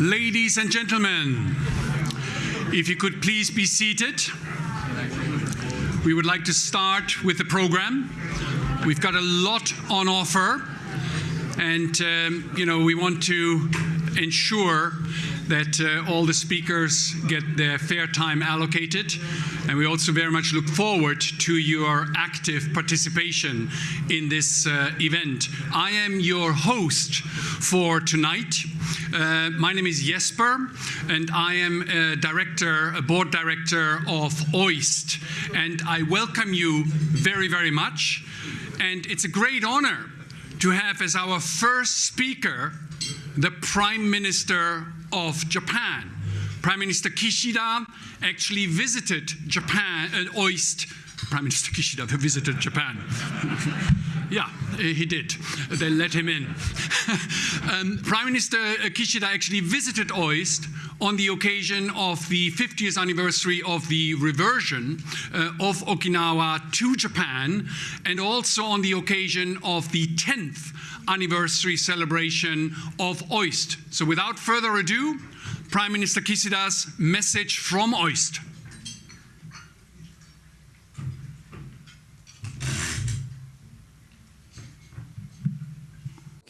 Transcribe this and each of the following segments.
Ladies and gentlemen, if you could please be seated. We would like to start with the program. We've got a lot on offer, and um, you know we want to ensure that uh, all the speakers get their fair time allocated. And we also very much look forward to your active participation in this uh, event. I am your host for tonight. Uh, my name is Jesper, and I am a director, a board director of OIST. And I welcome you very, very much. And it's a great honor to have as our first speaker the Prime Minister of Japan. Prime Minister Kishida actually visited Japan, uh, OIST. Prime Minister Kishida visited Japan. yeah, he did. They let him in. um, Prime Minister Kishida actually visited OIST on the occasion of the 50th anniversary of the reversion uh, of Okinawa to Japan, and also on the occasion of the 10th anniversary celebration of OIST. So without further ado, Prime Minister Kishida's message from OIST.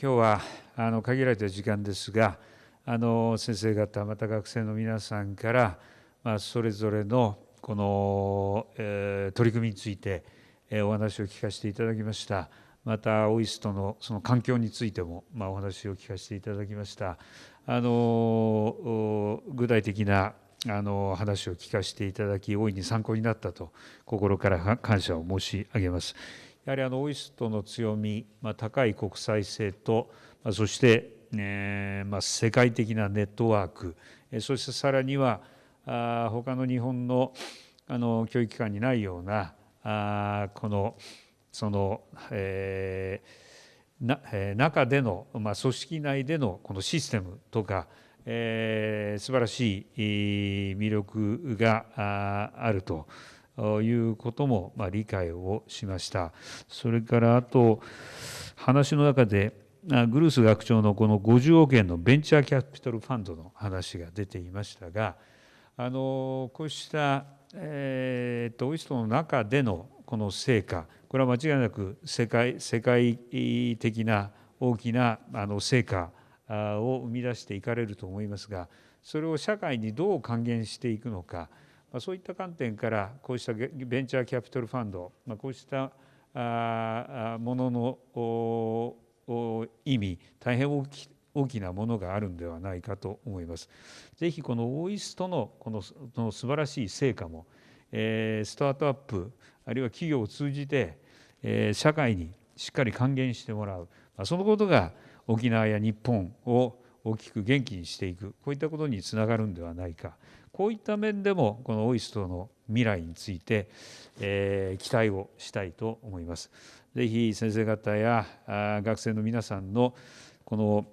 今日はあの限られた時間ですが、あの先生方、また学生の皆さんから、まあ、それぞれのこの、えー、取り組みについて、えー、お話を聞かせていただきました。また、オイストのその環境についても、まあ、お話を聞かせていただきました。あの具体的なあの話を聞かせていただき、大いに参考になったと、心から感謝を申し上げます。やはりあのオイストの強み、まあ、高い国際性と、まあ、そして、えーまあ、世界的なネットワーク、そしてさらには、あ他の日本のあの教育機関にないような、あこの、その、えー、なえー、中での、まあ、組織内でのこのシステムとか、えー、素晴らしい魅力があるということも、まあ、理解をしました。それからあと話の中でグルース学長のこの50億円のベンチャーキャピタルファンドの話が出ていましたがあのこうした、えー、とオイストの中でのこの成果これは間違いなく世界世界的な大きなあの成果を生み出していかれると思いますがそれを社会にどう還元していくのかそういった観点からこうしたベンチャーキャピタルファンドこうしたものの意味大変大き大きなものがあるんではないかと思います。ぜひこのオーイストのこのの素晴らしい成果も、えー、スタートアップあるいは企業を通じて、え、社会にしっかり還元してもらう、ま、そのことが沖縄や日本を大きく元気にしていく。こういったことにつながるんではないか。こういった面でもこのオイストの未来について、え、期待をしたいと思います。ぜひ先生方や学生の皆さんのこの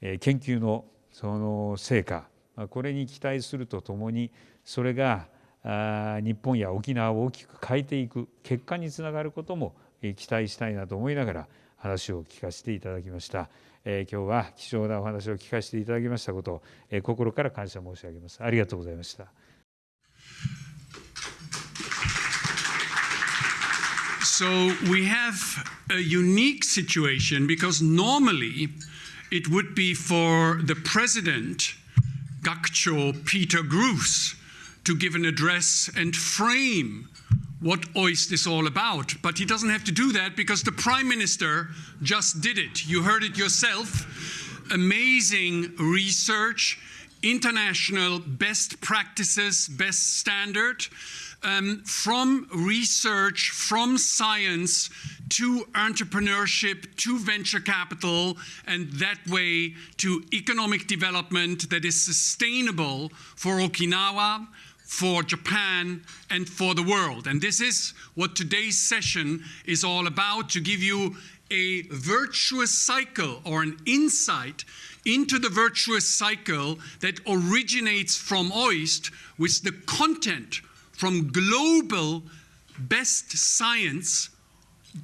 研究のその成果これに期待するとともにそれが日本や沖縄を大きく変えていく結果につながることも期待したいなと思いながら話を聞かせていただきました。えー、今日は貴重なお話を聞かせていただきましたことを、えー、心から感謝申し上げます。ありがとうございました。So we have a unique situation because normally it would be for the president, Gakcho Peter Gruss, to give an address and frame what OIST is all about. But he doesn't have to do that because the Prime Minister just did it. You heard it yourself. Amazing research, international best practices, best standard, um, from research, from science to entrepreneurship, to venture capital, and that way to economic development that is sustainable for Okinawa, for Japan and for the world. And this is what today's session is all about to give you a virtuous cycle or an insight into the virtuous cycle that originates from OIST with the content from global best science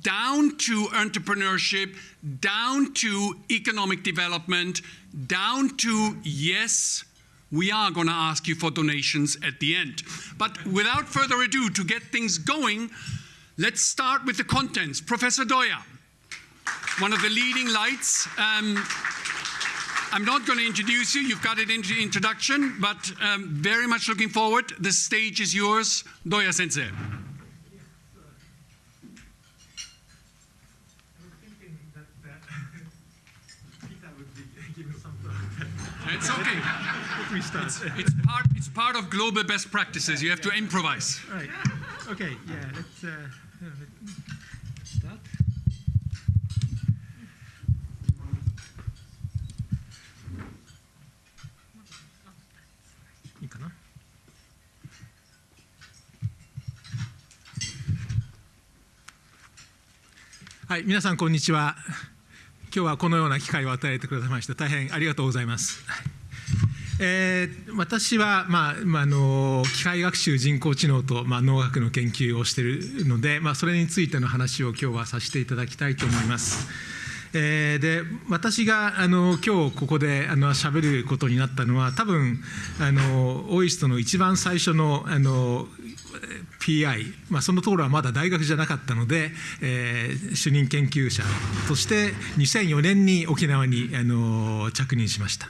down to entrepreneurship, down to economic development, down to, yes, we are going to ask you for donations at the end. But without further ado, to get things going, let's start with the contents. Professor Doya, one of the leading lights. Um, I'm not going to introduce you, you've got it in the introduction, but um, very much looking forward. The stage is yours, Doya Sensei. It's okay. we start. It's, it's, part, it's part of global best practices. You have to improvise. Right. Okay. Yeah. Let's uh, let's start. はい、皆さんこんにちは。今日はこのような機会を与えてくださいまして大変ありがとうございます。えー私は、まあまあ、の機械学習人工知能と、まあ、農学の研究をしているので、まあ、それについての話を今日はさせていただきたいと思います。えーで私があの今日ここであの喋ることになったのは多分あのオイストの一番最初のあの PI、まあ、そのところはまだ大学じゃなかったので、えー主任研究者として2004年に沖縄にあの着任しました。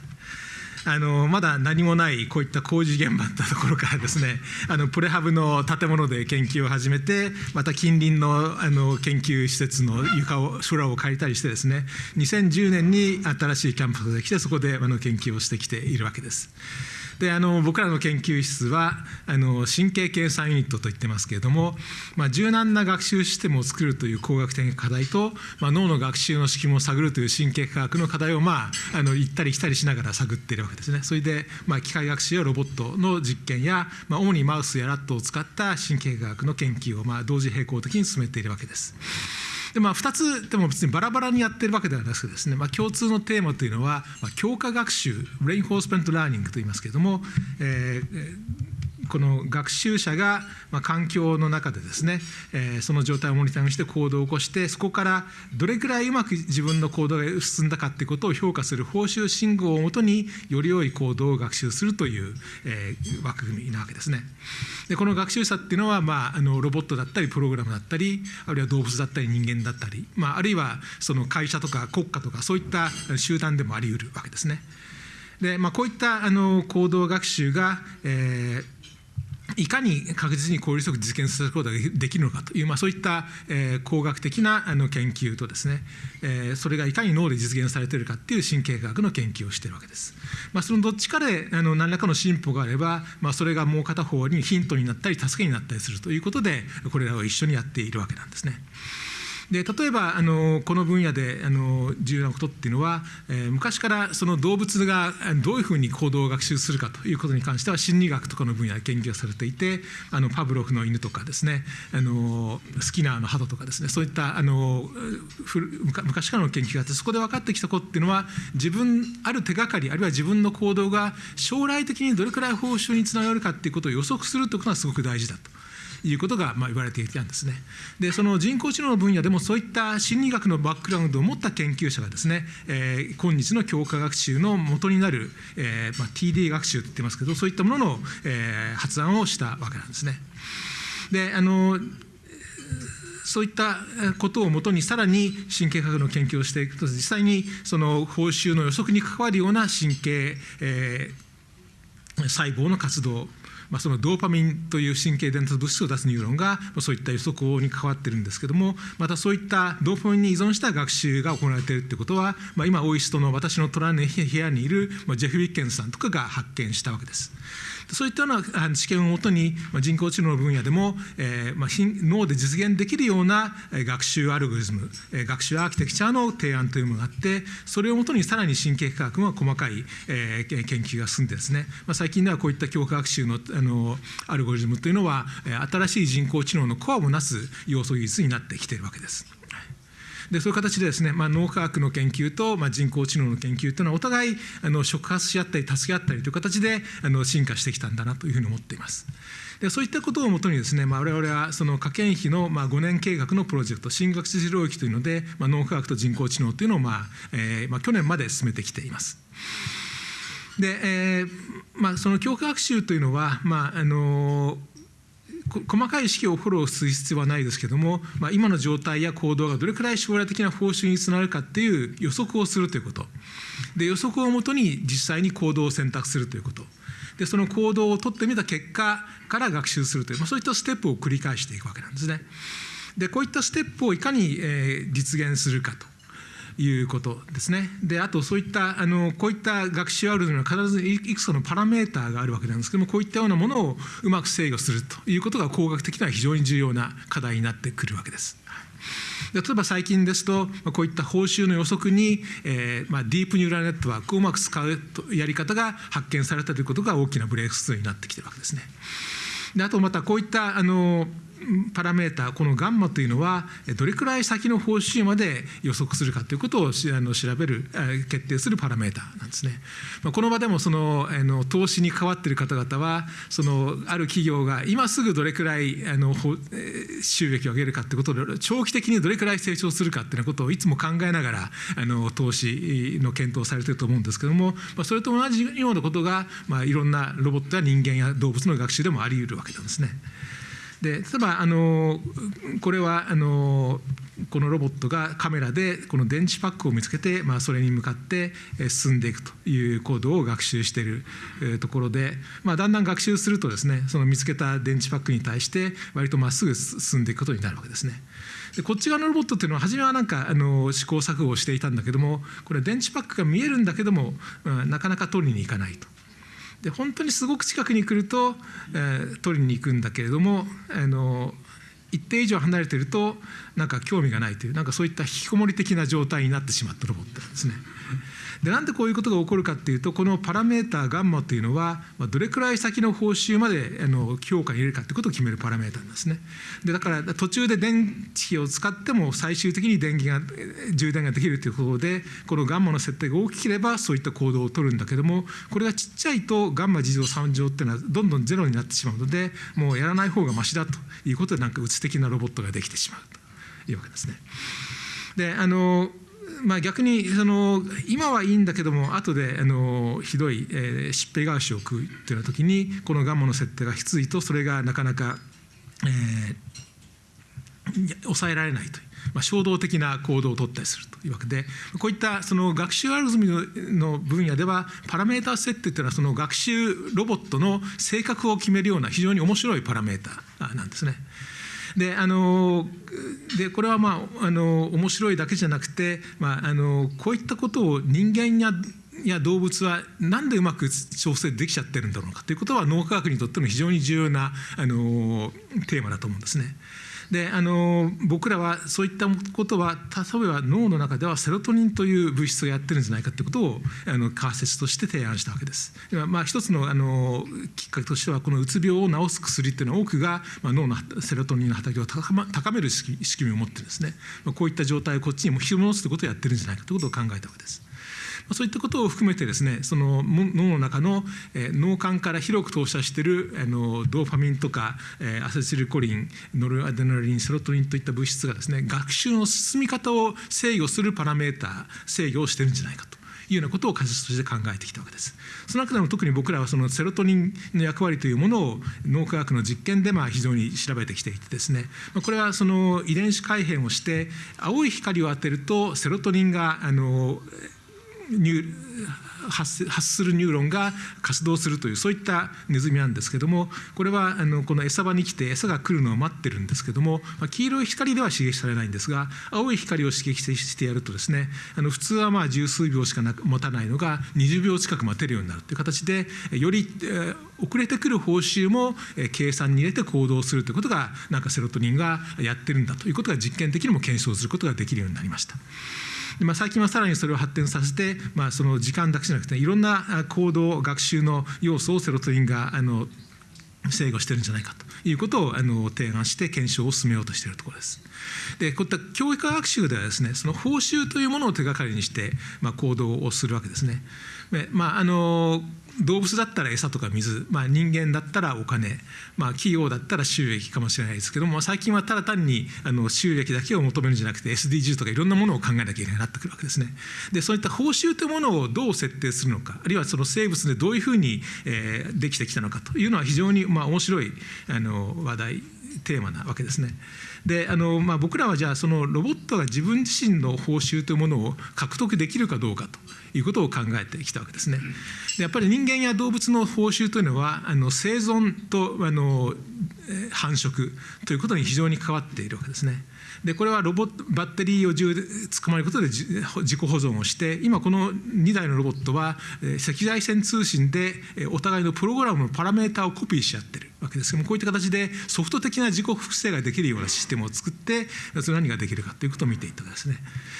あのまだ何もないこういった工事現場だったところからですねあのプレハブの建物で研究を始めてまた近隣のあの研究施設の床を空を借りたりしてですね2010年に新しいキャンパスができてそこであの研究をしてきているわけです。であの僕らの研究室はあの神経計算ユニットと言ってますけれども、まあ、柔軟な学習システムを作るという工学的課題と、まあ、脳の学習の仕組みを探るという神経科学の課題を、まあ、あの行ったり来たりしながら探っているわけですね。それで、まあ、機械学習やロボットの実験や、まあ、主にマウスやラットを使った神経科学の研究を、まあ、同時並行的に進めているわけです。でまあ、2つでも別にバラバラにやってるわけではなくてですね、まあ、共通のテーマというのは、まあ、強化学習レインフォースメントラーニングといいますけれども、えーこの学習者がま環境の中でですね、えその状態をモニタリングして行動を起こしてそこからどれくらいうまく自分の行動が進んだかということを評価する報酬信号をもとにより良い行動を学習するという、え枠組みなわけですね。でこの学習者っていうのは、まあ、あのロボットだったりプログラムだったりあるいは動物だったり人間だったり、まあ、あるいはその会社とか国家とかそういった集団でもあり得るわけですね。でまあ、こういったあの行動学習が、えーいかに確実に効率よく実現することができるのかという、まあ、そういった、えー工学的なあの研究とですね、えーそれがいかに脳で実現されているかっていう神経科学の研究をしているわけです。まあ、そのどっちかであの何らかの進歩があれば、まあ、それがもう片方にヒントになったり助けになったりするということでこれらを一緒にやっているわけなんですね。で例えばあのこの分野であの重要なことっていうのは、えー昔からその動物がどういうふうに行動を学習するかということに関しては心理学とかの分野で研究されていてあのパブロフの犬とかですねあのスキナーの鳩とかですねそういったあの昔からの研究があってそこで分かってきたことっていうのは自分ある手がかりあるいは自分の行動が将来的にどれくらい報酬につながるかっていうことを予測するということがすごく大事だと。いうことがまあ言われていたんですね。で、その人工知能の分野でもそういった心理学のバックグラウンドを持った研究者がですね、えー今日の強化学習の元になる、えーまあ、TD 学習って言ってますけど、そういったものの、えー発案をしたわけなんですね。で、あのそういったことをもとにさらに神経科学の研究をしていくと実際にその報酬の予測に関わるような神経、えー細胞の活動、まあ、そのドーパミンという神経伝達物質を出すニューロンがそういった予測に関わっているんですけどもまたそういったドーパミンに依存した学習が行われているということは、まあ、今大石との私の隣の部屋にいるジェフ・ウィッケンさんとかが発見したわけです。そういったような知見をもとに、人工知能の分野でも、えーまあ、脳で実現できるような学習アルゴリズム、学習アーキテクチャの提案というものがあって、それをもとにさらに神経科学の細かい、えー研究が進んでですね、まあ、最近ではこういった強化学習のあのアルゴリズムというのは、新しい人工知能のコアをなす要素技術になってきているわけです。でそういう形でですね、まあ、脳科学の研究と、まあ、人工知能の研究というのはお互いあの触発し合ったり助け合ったりという形であの進化してきたんだなというふうに思っています。でそういったことをもとにですね、まあ、我々はその科研費のまあ5年計画のプロジェクト新学術領域というので、まあ、脳科学と人工知能というのを、まあえーまあ、去年まで進めてきています。で、えーまあ、その教科学習というのは、まああの細かい式をフォローする必要はないですけども、まあ、今の状態や行動がどれくらい将来的な報酬につながるかっていう予測をするということ。で予測をもとに実際に行動を選択するということ。でその行動を取ってみた結果から学習するという、まあ、そういったステップを繰り返していくわけなんですね。でこういったステップをいかに、え、実現するかと。いうことですね。であとそういったあのこういった学習アルゴリムは必ずいくつかのパラメーターがあるわけなんですけどもこういったようなものをうまく制御するということが工学的には非常に重要な課題になってくるわけです。例えば最近ですとこういった報酬の予測に、えーまあ、ディープニューラルネットワークをうまく使うやり方が発見されたということが大きなブレイクスルーになってきてるわけですね。であとまたこういったあのパラメータこのガンマというのはどれくらい先の報酬まで予測するかということをあの調べる決定するパラメータなんですね。この場でもそのあの投資に関わっている方々はそのある企業が今すぐどれくらいあの収益を上げるかということで長期的にどれくらい成長するかということをいつも考えながらあの投資の検討をされていると思うんですけども、それと同じようなことが、まあ、いろんなロボットや人間や動物の学習でもあり得るわけなんですね。で例えばあのこれはあのこのロボットがカメラでこの電池パックを見つけて、まあ、それに向かって進んでいくというコードを学習しているところで、まあ、だんだん学習するとですねその見つけた電池パックに対して割とまっすぐ進んでいくことになるわけですね。でこっち側のロボットっていうのは初めはなんかあの試行錯誤をしていたんだけどもこれ電池パックが見えるんだけども、うんなかなか取りに行かないと。で本当にすごく近くに来ると、えー、取りに行くんだけれどもあの一定以上離れてるとなんか興味がないというなんかそういった引きこもり的な状態になってしまったロボットなんですね。でなんでこういうことが起こるかっていうとこのパラメーターガンマというのは、どれくらい先の報酬まであの評価に入れるかってことを決めるパラメーターなんですね。でだから途中で電池を使っても最終的に電気が充電ができるということでこのガンマの設定が大きければそういった行動を取るんだけどもこれがちっちゃいとガンマ事乗3乗っていうのはどんどんゼロになってしまうのでもうやらない方がましだということでなんかうつ的なロボットができてしまうというわけですね。であのまあ、逆にその今はいいんだけども後であのひどい、えー、疾病返しを食うというような時にこのガンマの設定がきついとそれがなかなか、えー、抑えられないという。まあ、衝動的な行動を取ったりするというわけでこういったその学習アルゴリムの分野ではパラメータ設定というのはその学習ロボットの性格を決めるような非常に面白いパラメータなんですね。であのでこれはまああの面白いだけじゃなくて、まあ、あのこういったことを人間やや動物は何でうまく調整できちゃってるんだろうかということは脳科学にとっても非常に重要なあのテーマだと思うんですね。であの僕らはそういったことは例えば脳の中ではセロトニンという物質がやってるんじゃないかということをあの仮説として提案したわけです。まあ、一つのあのきっかけとしてはこのうつ病を治す薬っていうのは多くが、まあ、脳のセロトニンの働きを高,、ま、高める仕組みを持ってるんですね、まあ、こういった状態をこっちにも引き戻すということをやってるんじゃないかということを考えたわけです。そういったことを含めてですねその脳の中の、えー、脳幹から広く投射しているあのドーパミンとか、えー、アセチルコリンノルアデナリンセロトニンといった物質がですね学習の進み方を制御するパラメーター制御をしてるんじゃないかと。いうようなことを仮説として考えてきたわけです。その中でも特に僕らはそのセロトニンの役割というものを脳科学の実験でまあ非常に調べてきていてですね、これはその遺伝子改変をして青い光を当てるとセロトニンがあの発するニューロンが活動するというそういったネズミなんですけどもこれはあのこの餌場に来て餌が来るのを待ってるんですけども、まあ、黄色い光では刺激されないんですが青い光を刺激してやるとですねあの普通はまあ十数秒しか持たないのが20秒近く待てるようになるという形でより、えー、遅れてくる報酬も計算に入れて行動するということがなんかセロトニンがやってるんだということが実験的にも検証することができるようになりました。でまあ、最近はさらにそれを発展させて、まあ、その時間だけじゃなくていろんな行動学習の要素をセロトニンがあの制御してるんじゃないかということをあの提案して検証を進めようとしているところです。でこういった教育学習ではですねその報酬というものを手がかりにして、まあ、行動をするわけですね。でまあ、あの動物だったら餌とか水、まあ、人間だったらお金、まあ、企業だったら収益かもしれないですけども最近はただ単にあの収益だけを求めるんじゃなくて SDGs とかいろんなものを考えなきゃいけないなってくるわけですね。でそういった報酬というものをどう設定するのかあるいはその生物でどういうふうに、えー、できてきたのかというのは非常に、まあ、面白いあの話題テーマなわけですね。であの、まあ、僕らはじゃあそのロボットが自分自身の報酬というものを獲得できるかどうかということを考えてきたわけですね。でやっぱり人間や動物の報酬というのはあの生存とあの繁殖ということに非常に関わっているわけですね。でこれはロボットバッテリーを充突っ込まれることで自己保存をして今この2台のロボットは赤外線通信でお互いのプログラムのパラメータをコピーし合ってるわけですけどもこういった形でソフト的な自己複製ができるようなシステムを作ってそれ何ができるかということを見ていったですね。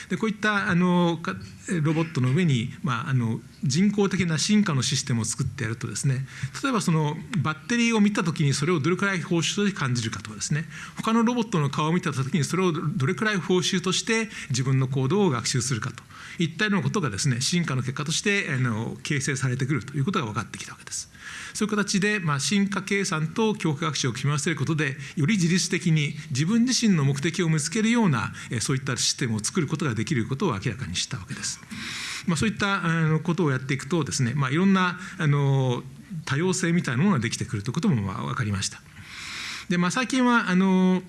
でこういったあのロボットの上に、まあ、あの人工的な進化のシステムを作ってやるとですね例えばそのバッテリーを見た時にそれをどれくらい報酬として感じるかとかですね他のロボットの顔を見た時にそれをどれくらい報酬として自分の行動を学習するかといったようなことがですね進化の結果としてあの形成されてくるということが分かってきたわけです。そういう形で、まあ、進化計算と教科学習を組み合わせることでより自律的に自分自身の目的を見つけるようなそういったシステムを作ることができることを明らかにしたわけです。まあ、そういったあのことをやっていくとですね、まあ、いろんなあの多様性みたいなものができてくるということもまあ分かりました。でまあ、最近はあの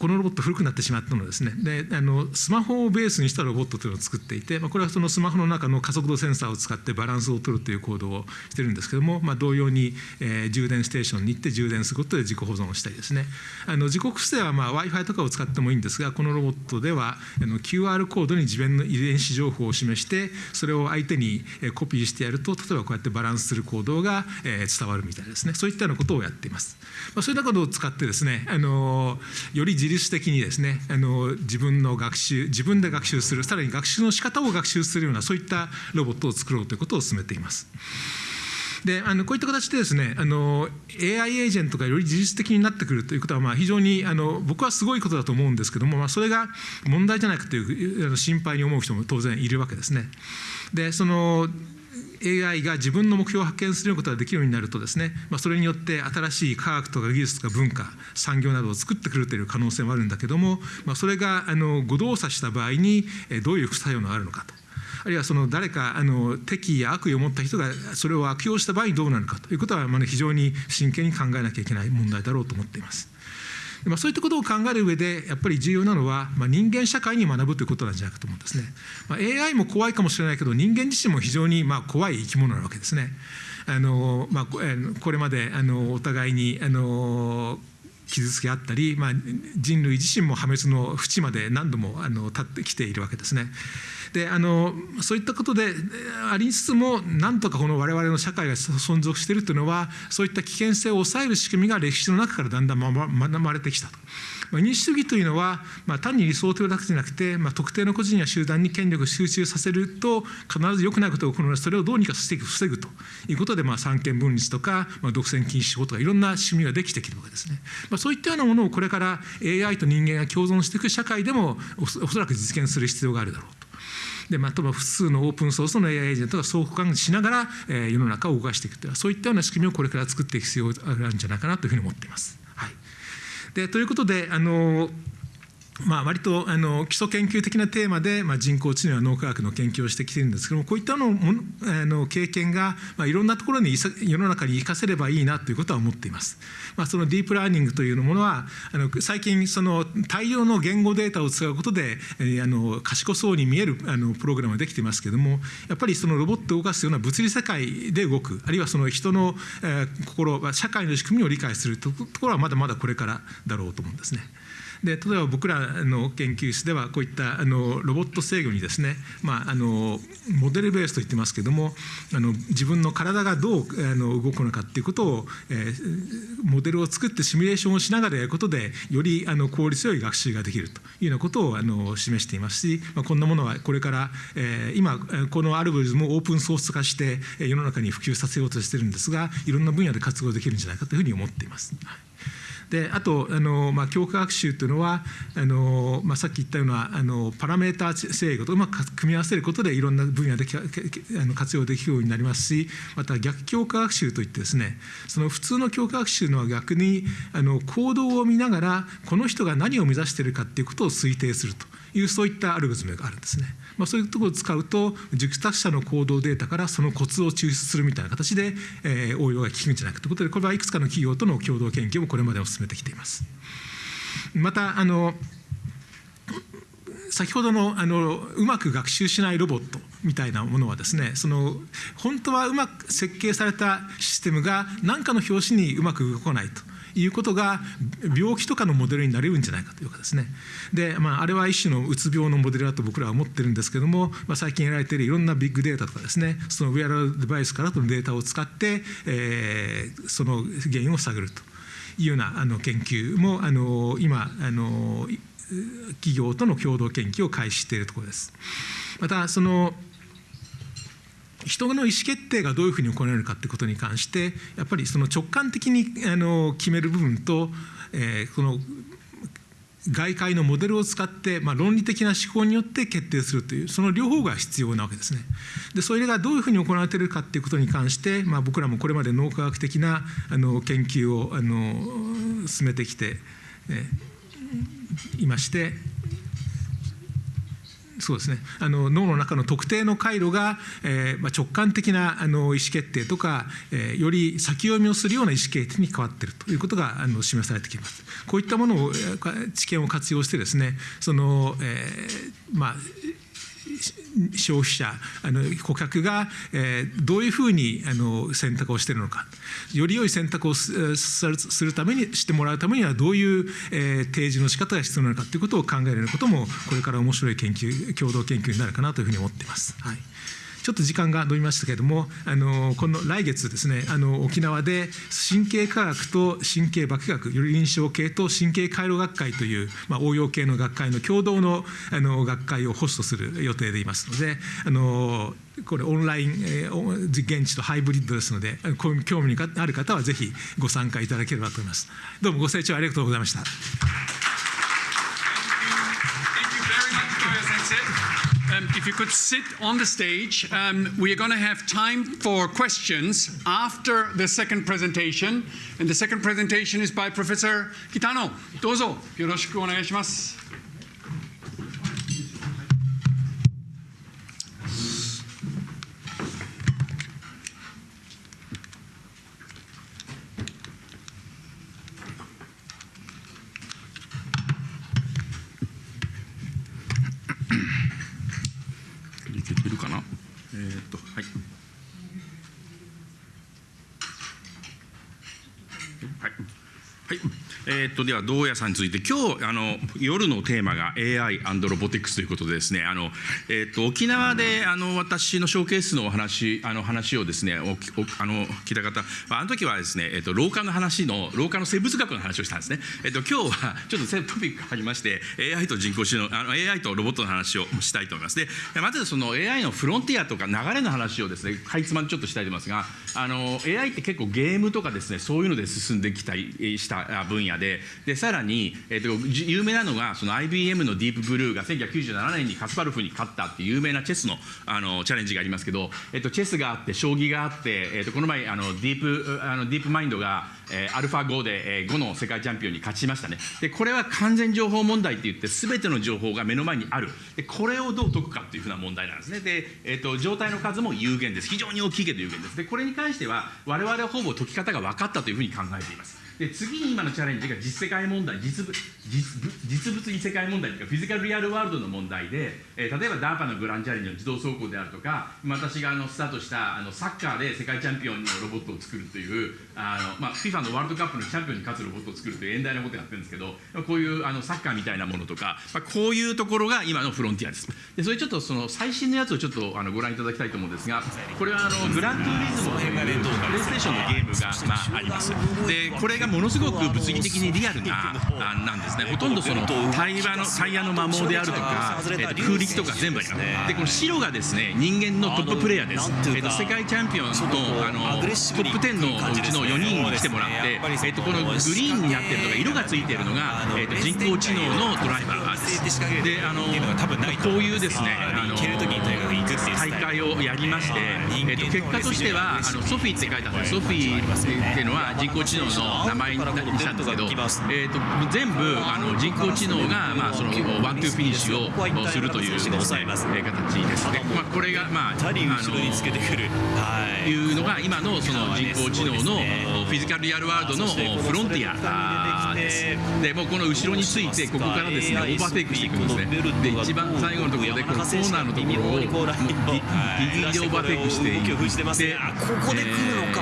このロボット古くなってしまったのですね。であのスマホをベースにしたロボットというのを作っていて、まあ、これはそのスマホの中の加速度センサーを使ってバランスを取るという行動をしてるんですけども、まあ、同様に、えー、充電ステーションに行って充電することで自己保存をしたりですね。あの自己複製は w i f i とかを使ってもいいんですがこのロボットではあの QR コードに自分の遺伝子情報を示してそれを相手にコピーしてやると例えばこうやってバランスする行動が、えー、伝わるみたいですね。そういったようなことをやっています、まあ、そういったことを使ってですねあのより律的にですねあの自分の学習自分で学習するさらに学習の仕方を学習するようなそういったロボットを作ろうということを進めています。であのこういった形でですねあの AI エージェントがより自律的になってくるということは、まあ、非常にあの僕はすごいことだと思うんですけども、まあ、それが問題じゃないかという心配に思う人も当然いるわけですね。でその AI が自分の目標を発見することができるようになるとですね、まあ、それによって新しい科学とか技術とか文化産業などを作ってくるという可能性もあるんだけども、まあ、それがあの誤動作した場合にどういう副作用があるのかと。あるいはその誰かあの敵意や悪意を持った人がそれを悪用した場合にどうなるかということはまあ非常に真剣に考えなきゃいけない問題だろうと思っています。まあ、そういったことを考える上でやっぱり重要なのは、まあ、人間社会に学ぶということなんじゃないかと思うんですね。まあ、AI も怖いかもしれないけど人間自身も非常にまあ怖い生き物なわけですね。あのまあ、これまであのお互いにあの傷つけ合ったり、まあ、人類自身も破滅の淵まで何度もあの立ってきているわけですね。であのそういったことでありつつもなんとかこの我々の社会が存続しているというのはそういった危険性を抑える仕組みが歴史の中からだんだん学ばれてきたと。民主主義というのは、まあ、単に理想というだけじゃなくて、まあ、特定の個人や集団に権力を集中させると必ず良くないことが起こるのでそれをどうにかして防ぐということで、まあ、三権分立とか、まあ、独占禁止法とかいろんな仕組みができてきるわけですね。まあ、そういったようなものをこれから AI と人間が共存していく社会でもおそらく実現する必要があるだろうと。でまあ、複数のオープンソースの AI エージェントが相互関しながら、えー、世の中を動かしていくというそういったような仕組みをこれから作っていく必要があるんじゃないかなというふうに思っています。はい、でということであのまあ、割とあの基礎研究的なテーマで、まあ、人工知能や脳科学の研究をしてきてるんですけどもこういったのもあの経験が、まあ、いろんなところに世の中に生かせればいいなということは思っています。まあ、そのディープラーニングというものはあの最近その大量の言語データを使うことで、えー、あの賢そうに見えるあのプログラムができていますけれどもやっぱりそのロボットを動かすような物理世界で動くあるいはその人の、えー、心社会の仕組みを理解するところはまだまだこれからだろうと思うんですね。で例えば僕らの研究室ではこういったあのロボット制御にですね、まあ、あのモデルベースと言ってますけどもあの自分の体がどうあの動くのかっていうことを、えー、モデルを作ってシミュレーションをしながらやることでよりあの効率よい学習ができるというようなことをあの示していますし、まあ、こんなものはこれから、えー、今このアルゴリズムをオープンソース化して世の中に普及させようとしてるんですがいろんな分野で活用できるんじゃないかというふうに思っています。であとあの、まあ、強化学習というのはあの、まあ、さっき言ったようなあのパラメータ制御とうまく組み合わせることでいろんな分野であの活用できるようになりますしまた逆強化学習といってですねその普通の強化学習のは逆にあの行動を見ながらこの人が何を目指しているかっていうことを推定するというそういったアルゴリズムがあるんですね。まあ、そういうところを使うと熟達者の行動データからそのコツを抽出するみたいな形で、えー、応用が効くんじゃないかということでこれはいくつかの企業との共同研究もこれまで進めてきています。またあの先ほどのあのうまく学習しないロボットみたいなものはですねその本当はうまく設計されたシステムが何かの拍子にうまく動かないということが病気とかのモデルになれるんじゃないかというかですねで、まあ、あれは一種のうつ病のモデルだと僕らは思ってるんですけども、まあ、最近やられているいろんなビッグデータとかですねそのウェアラルデバイスからのデータを使って、えー、その原因を探るというようなあの研究もあの今あの企業との共同研究を開始しているところです。またその人の意思決定がどういうふうに行われるかということに関してやっぱりその直感的にあの決める部分と、えー、この外界のモデルを使って、まあ、論理的な思考によって決定するというその両方が必要なわけですね。でそれがどういうふうに行われているかということに関して、まあ、僕らもこれまで脳科学的なあの研究をあの進めてきて、えいましてそうですねあの脳の中の特定の回路が、えーまあ、直感的なあの意思決定とか、えー、より先読みをするような意思決定に変わっているということがあの示されてきます。こういったものを知見を活用してですねその、えーまあ消費者あの顧客が、えー、どういうふうにあの選択をしているのかより良い選択をするためにしてもらうためにはどういう、えー、提示の仕方が必要なのかということを考えることもこれから面白い研究共同研究になるかなというふうに思っています。はいちょっと時間が延びましたけれども、あのこの来月ですね、あの沖縄で神経科学と神経化学、より臨床系と神経回路学会という、まあ、応用系の学会の共同のあの学会をホストする予定でいますので、あのこれオンライン、え、現地とハイブリッドですので、興味のある方はぜひご参加いただければと思います。どうもご清聴ありがとうございました。Um, if you could sit on the stage, um, we are going to have time for questions after the second presentation. And the second presentation is by Professor Kitano. Dozo, yoroshiku. えー、っとでは堂屋さんについて今日あの夜のテーマが AI& ロボティクスということでですねあの、えー、っと沖縄であの私のショーケースのお話あの話をですねおあの聞いた方あの時はですね、えー、っと老化の話の老化の生物学の話をしたんですね、えー、っと今日はちょっとトピックがありまして AI と人工知能あの AI とロボットの話をしたいと思います。でまずその AI のフロンティアとか流れの話をですねかいつまんちょっとしたいと思いますがあの AI って結構ゲームとかですねそういうので進んできたりした分野ででさらに、えーと、有名なのがその IBM のディープブルーが1997年にカスパルフに勝ったっていう有名なチェスのあのチャレンジがありますけど、えーと、チェスがあって将棋があって、えーと、この前あのディープあのディープマインドが、えー、アルファ5で、えー、5の世界チャンピオンに勝ちましたね。でこれは完全情報問題って言って全ての情報が目の前にある。でこれをどう解くかっていうふうな問題なんですね。で、えー、と状態の数も有限です。非常に大きいけど有限です。でこれに関しては我々はほぼ解き方が分かったというふうに考えています。で次に今のチャレンジが実世界問題実物実実物に世界問題というかフィジカルリアルワールドの問題で、えー例えば DARPA のグランチャレンジの自動走行であるとか私があのスタートしたあのサッカーで世界チャンピオンのロボットを作るというあの、まあ、FIFA のワールドカップのチャンピオンに勝つロボットを作るという遠大なことをやってるんですけどこういうあのサッカーみたいなものとか、まあ、こういうところが今のフロンティアです。でそれちょっとその最新のやつをちょっとあのご覧いただきたいと思うんですがこれはあのグラントゥーリズムというプレイステーションのゲームが、まあ、あります。でこれがものすごく物理的にリアルな あなんですね。ほとんどその対話のタイヤの摩耗であるとか、えーと空力とか全部あります。でこの白がですね人間のトッププレイヤーです、えーと世界チャンピオンのあのトップ10のうちの4人に来てもらって、えー、とこのグリーンになってるとか色がついているのが、えー、と人工知能のドライバーです。であのこういうですねあの大会をやりまして、えー、と結果としてはあのソフィーって書いてあるソフィーっていうのは人工知能の名前にしたんですけど、えー、と全部あの人工知能が、まあ、そのワン・トゥーフィニッシュをするというね、えー形ですで、まあ、これが、まあ、あのい。うのが今のその人工知能のフィジカルリアルワールドのフロンティアです。でもうこの後ろについてここからですねオーバーテイクしていくんですね。で一番最後のところでこのコーナーのところをギギリギリオーバーテイクしてここで来るのか、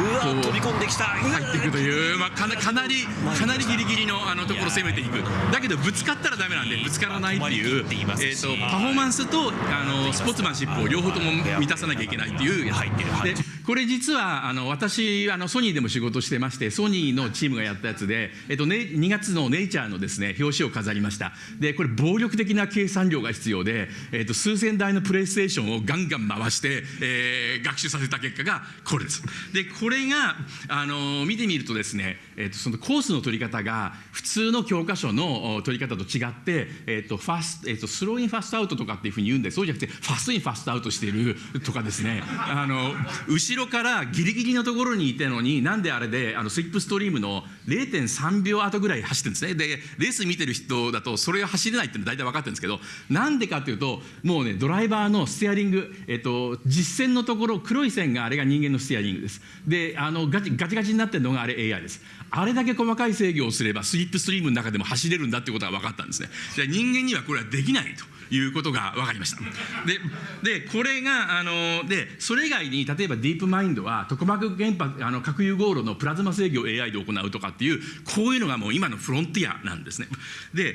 うわ飛び込んできた。入っていくという、まあ、かなかなりかなりギリギリのあのところを攻めていく。だけどぶつかったらダメなんでぶつからないっていう、えー、とパフォーマンスとあのスポーツマンシップを両方とも満たさなきゃいけないっていうやつ。でこれ実はあの私あのソニーでも仕事してましてソニーのチームがやったやつで、えっとね、2月のネイチャーのですね表紙を飾りました。でこれ暴力的な計算量が必要で、えっと、数千台のプレイスセーションをガンガン回して、えー学習させた結果がこれです。でこれがあの見てみるとですね、えっと、そのコースの取り方が普通の教科書の取り方と違って、えっとファスえっと、スローインファストアウトとかっていうふうに言うんでそうじゃなくてファストインファストアウトしてるとかですね。あの後ろからギリギリのところにいたのになんであれであのスリップストリームの0.3秒後ぐらい走ってるんですね。でレース見てる人だとそれが走れないっていうのは大体分かってるんですけどなんでかっていうともうねドライバーのステアリング、えっと、実線のところ黒い線があれが人間のステアリングです。であのガチガチガチになってるのがあれ AI です。あれだけ細かい制御をすればスリップストリームの中でも走れるんだってことが分かったんですね。で人間にはこれはできないということが分かりました。ででこれがあのでそれ以外に例えばディープマインドは特膜原発あの核融合炉のプラズマ制御を AI で行うとかっていうこういうのがもう今のフロンティアなんですね。で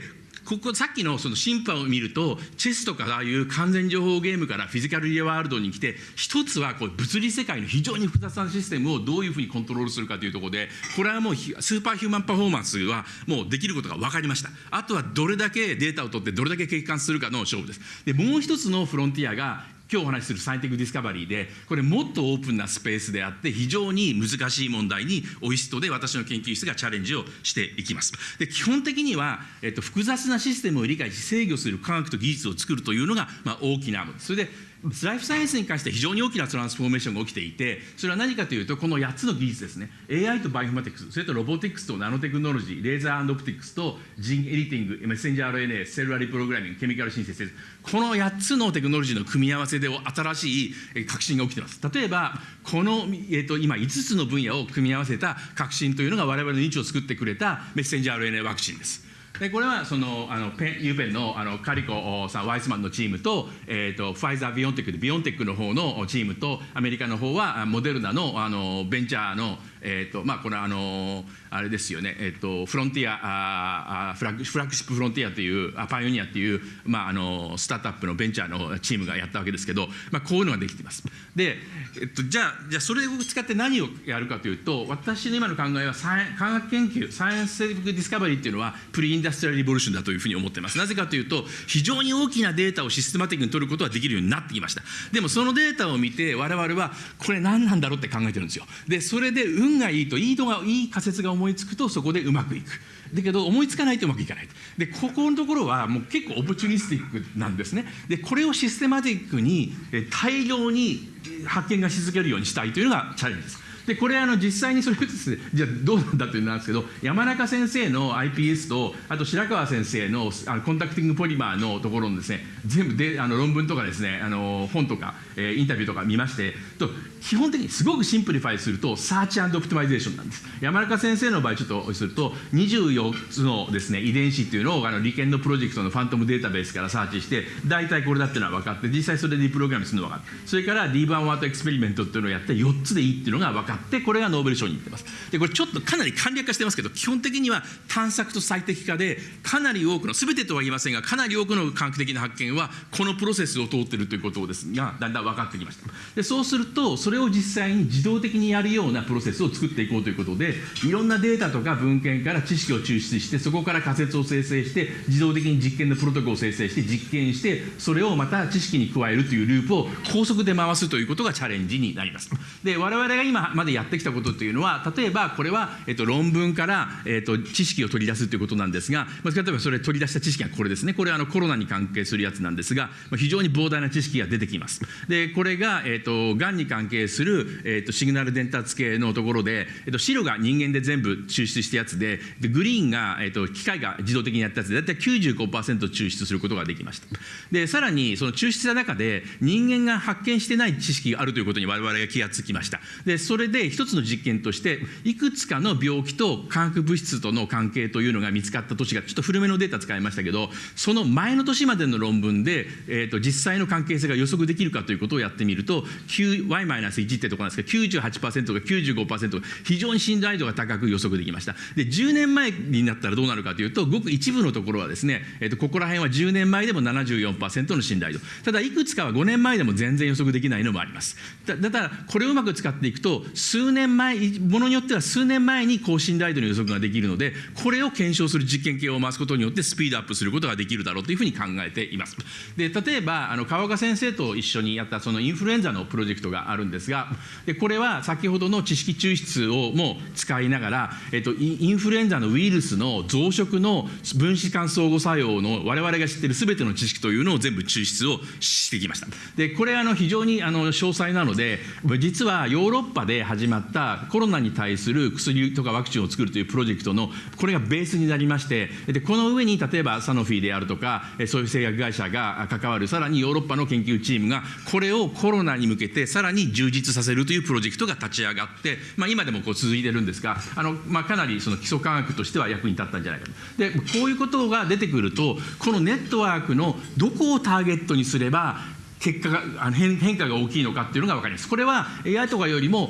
ここさっきのその審判を見るとチェスとかああいう完全情報ゲームからフィジカルリアワールドに来て一つはこう物理世界の非常に複雑なシステムをどういうふうにコントロールするかというところでこれはもうスーパーヒューマンパフォーマンスはもうできることが分かりました。あとはどれだけデータを取ってどれだけ計算するかの勝負です。でもう一つのフロンティアが今日お話しするサインティックディスカバリーでこれもっとオープンなスペースであって非常に難しい問題にオイストで私の研究室がチャレンジをしていきます。で基本的には、えっと、複雑なシステムを理解し制御する科学と技術を作るというのが、まあ、大きなそれでライフサイエンスに関して非常に大きなトランスフォーメーションが起きていてそれは何かというとこの8つの技術ですね。AI とバイオマティクスそれとロボティクスとナノテクノロジーレーザーオプティクスとジンエディティングメッセンジャー RNA セルラリプログラミングケミカルシンセスこの8つのテクノロジーの組み合わせで新しい革新が起きています。例えばこの、えー、と今5つの分野を組み合わせた革新というのが我々の命を作ってくれたメッセンジャー RNA ワクチンです。でこれはそのあのペンユーペンのあのカリコさんワイスマンのチームと,、えー、とファイザー・ビオンテックでビオンテックの方のチームとアメリカの方はあモデルナのあのベンチャーの、えーとまあ、これはあのあれですよね、えー、とフロンティアあフラッグフラッグシップフロンティアというあパイオニアっていう、まあ、あのスタートアップのベンチャーのチームがやったわけですけど、まあ、こういうのができています。で、えっと、じゃあじゃあそれを使って何をやるかというと私の今の考えはサイ科学研究サイエンスセリフディスカバリーっていうのはプリインダストリアリボリューションだというふうに思っています。なぜかというと非常に大きなデータをシステマティックに取ることができるようになってきました。でもそのデータを見て我々はこれ何なんだろうって考えてるんですよ。でそれで運運がいいといいがいい仮説が思いつくとそこでうまくいく。だけど思いつかないとうまくいかない。でここのところはもう結構オプチュニスティックなんですね。でこれをシステマティックに大量に発見がし続けるようにしたいというのがチャレンジです。でこれあの実際にそれですね じゃあどうなんだというのなんですけど山中先生の iPS とあと白川先生のあのコンタクティングポリマーのところのですね全部であの論文とかですねあの本とか、えーインタビューとか見ましてと基本的にすごくシンプリファイするとサーチオプティマイゼーションなんです。山中先生の場合ちょっとすると24つのですね遺伝子っていうのをあの理研のプロジェクトのファントムデータベースからサーチして大体これだっていうのは分かって実際それでリプログラムするのが分かるそれから D バンワートエクスペリメントっていうのをやって4つでいいっていうのが分かってこれがノーベル賞にいってます。でこれちょっとかなり簡略化してますけど基本的には探索と最適化でかなり多くの全てとは言いませんがかなり多くの科学的な発見はこのプロセスを通っているということですがだんだん分かってきました。でそうするとそれを実際に自動的にやるようなプロセスを作っていこうということでいろんなデータとか文献から知識を抽出してそこから仮説を生成して自動的に実験のプロトコルを生成して実験してそれをまた知識に加えるというループを高速で回すということがチャレンジになります。で我々が今までやってきたことというのは例えばこれは、えっと、論文から、えっと、知識を取り出すということなんですが、まあ、例えばそれ取り出した知識がこれですね。これはあのコロナに関係するやつなんですが、まあ、非常に膨大な知識が出てきます。でこれが、えっと、がんに関係する、えっと、シグナル伝達系のところで、えっと、白が人間で全部抽出したやつででグリーンが、えっと、機械が自動的にやったやつで大体95%抽出することができました。でさらにその抽出した中で人間が発見してない知識があるということに我々が気がつきました。でそれで一つの実験としていくつかの病気と化学物質との関係というのが見つかった年がちょっと古めのデータ使いましたけどその前の年までの論文で、えー、と実際の関係性が予測できるかということをやってみると y-1 ってとこなんですけど98%か95%非常に信頼度が高く予測できました。で10年前になったらどうなるかというとごく一部のところはですね、えー、とここら辺は10年前でも74%の信頼度。ただいくつかは5年前でも全然予測できないのもあります。だだからこれをうまく使っていくと数年前ものによっては数年前に高信頼度の予測ができるのでこれを検証する実験系を回すことによってスピードアップすることができるだろうというふうに考えています。で例えばあの川岡先生と一緒にやったそのインフルエンザのプロジェクトがあるんですがでこれは先ほどの知識抽出をも使いながら、えっと、インフルエンザのウイルスの増殖の分子間相互作用の我々が知っている全ての知識というのを全部抽出をしてきました。でこれあの非常にあの詳細なので実はヨーロッパで始まったコロナに対する薬とかワクチンを作るというプロジェクトのこれがベースになりましてでこの上に例えばサノフィーであるとかそういう製薬会社が関わるさらにヨーロッパの研究チームがこれをコロナに向けてさらに充実させるというプロジェクトが立ち上がって、まあ、今でもこう続いてるんですがあの、まあ、かなりその基礎科学としては役に立ったんじゃないかと。でこういうことが出てくるとこのネットワークのどこをターゲットにすれば結果があの変変化が大きいのかっていうのが分かります。これは AI とかよりも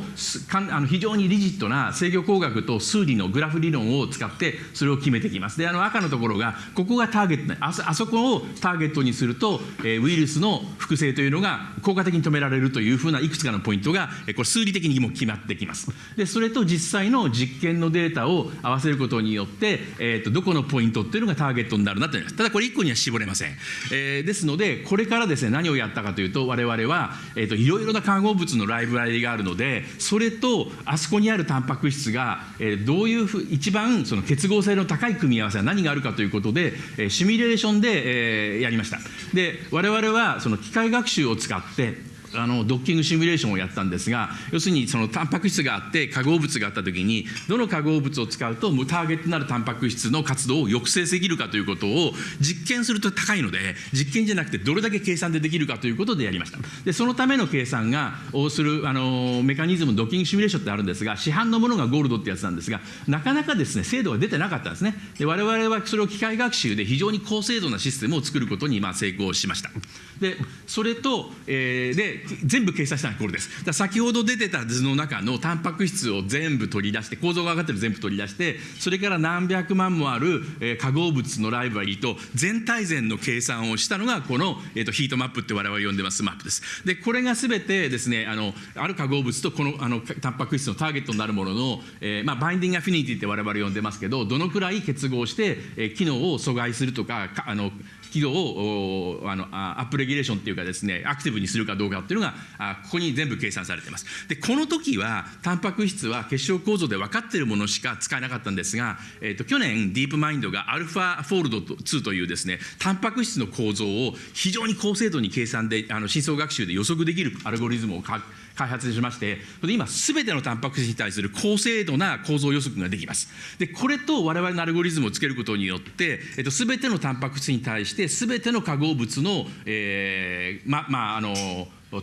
かんあの非常にリジットな制御工学と数理のグラフ理論を使ってそれを決めてきます。であの赤のところがここがターゲットあそあそこをターゲットにすると、えーウイルスの複製というのが効果的に止められるというふうないくつかのポイントが、えーこれ数理的にも決まってきます。でそれと実際の実験のデータを合わせることによって、えーとどこのポイントっていうのがターゲットになるなと思います。ただこれ1個には絞れません。えーですのでこれからですね何をやったかというと我々は、えー、といろいろな化合物のライブラリがあるのでそれとあそこにあるタンパク質が、えーどういうふう一番その結合性の高い組み合わせは何があるかということで、えーシミュレーションで、えーやりました。で我々はその機械学習を使ってあのドッキングシミュレーションをやったんですが要するにそのタンパク質があって化合物があった時にどの化合物を使うとターゲットになるタンパク質の活動を抑制できるかということを実験すると高いので実験じゃなくてどれだけ計算でできるかということでやりました。でそのための計算がをするあのメカニズムドッキングシミュレーションってあるんですが市販のものがゴールドってやつなんですがなかなかですね精度が出てなかったんですね。で我々はそれを機械学習で非常に高精度なシステムを作ることにまあ成功しました。でそれと、えーで全部計算したのはこれです。だ先ほど出てた図の中のタンパク質を全部取り出して構造が分かってる全部取り出してそれから何百万もある、えー化合物のライブラリと全体全の計算をしたのがこの、えー、とヒートマップって我々呼んでますマップです。でこれが全てですねあのある化合物とこのあのタンパク質のターゲットになるものの、えーまあ、バインディングアフィニティって我々呼んでますけどどのくらい結合して、えー機能を阻害するとかかあの機能をあのアップレギュレーションっていうかですねアクティブにするかどうかっていうのがここに全部計算されています。でこの時はタンパク質は結晶構造で分かっているものしか使えなかったんですが、えー、と去年ディープマインドがアルファフォールド2というですねタンパク質の構造を非常に高精度に計算であの深層学習で予測できるアルゴリズムをか開発しまして今すべてのタンパク質に対する高精度な構造予測ができます。でこれと我々のアルゴリズムをつけることによって、えっと、全てのタンパク質に対してすべての化合物の、えー、ままああの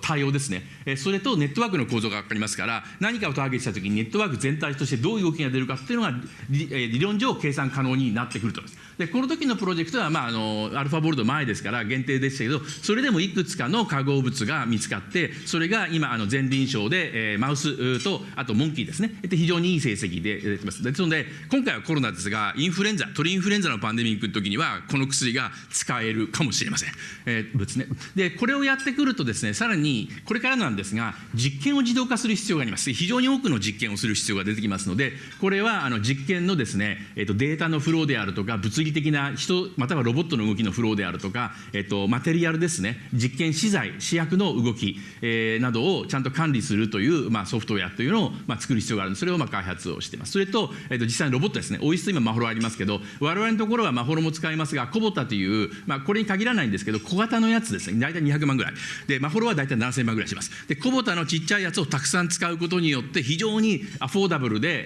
対応ですね、それとネットワークの構造が分かりますから、何かをターゲットしたときにネットワーク全体としてどういう動きが出るかっていうのが理論上計算可能になってくると思います。でこの時のプロジェクトは、まあ、あのアルファボルト前ですから限定でしたけどそれでもいくつかの化合物が見つかってそれが今あの前臨床で、えー、マウスとあとモンキーですね。で非常にいい成績で出てます。ですので今回はコロナですがインフルエンザ鳥インフルエンザのパンデミックの時にはこの薬が使えるかもしれません、えーですね、でこれをやってくるとですねさらににこれからなんですが実験を自動化する必要があります。非常に多くの実験をする必要が出てきますのでこれはあの実験のですね、えー、とデータのフローであるとか物理的な人またはロボットの動きのフローであるとか、えっと、マテリアルですね実験資材試薬の動き、えー、などをちゃんと管理するという、まあ、ソフトウェアというのを、まあ、作る必要があるのでそれをまあ開発をしています。それと、えっと、実際にロボットですねオイスト今マホロありますけど我々のところはマホロも使いますがコボタという、まあ、これに限らないんですけど小型のやつですね。大体200万ぐらい。でマホロは大体7000万ぐらいします。でコボタのちっちゃいやつをたくさん使うことによって非常にアフォーダブルで、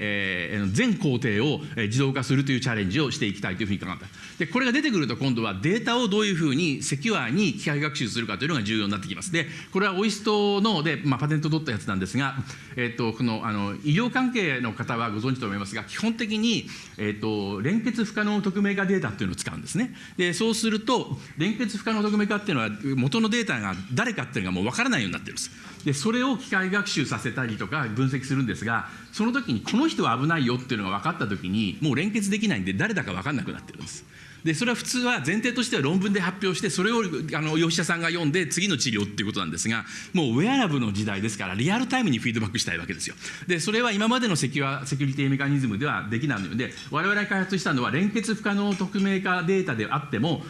えー、全工程を自動化するというチャレンジをしていきたいというふうに考えたでこれが出てくると今度はデータをどういうふうにセキュアに機械学習するかというのが重要になってきます。でこれはオイストので、まあ、パテント取ったやつなんですが、えっとこのあの医療関係の方はご存知と思いますが基本的に、えっと連結不可能匿名化データっていうのを使うんですね。でそうすると連結不可能匿名化っていうのは元のデータが誰かっていうのがもう分からないようになってるんです。でそれを機械学習させたりとか分析するんですがその時にこの人は危ないよっていうのが分かった時にもう連結できないんで誰だか分かんなくなってるんです。でそれは普通は前提としては論文で発表してそれをあのお医者さんが読んで次の治療っていうことなんですがもうウェアラブの時代ですからリアルタイムにフィードバックしたいわけですよ。でそれは今までのセキュアセキュリティメカニズムではできないので我々が開発したのは連結不可能匿名化データであっても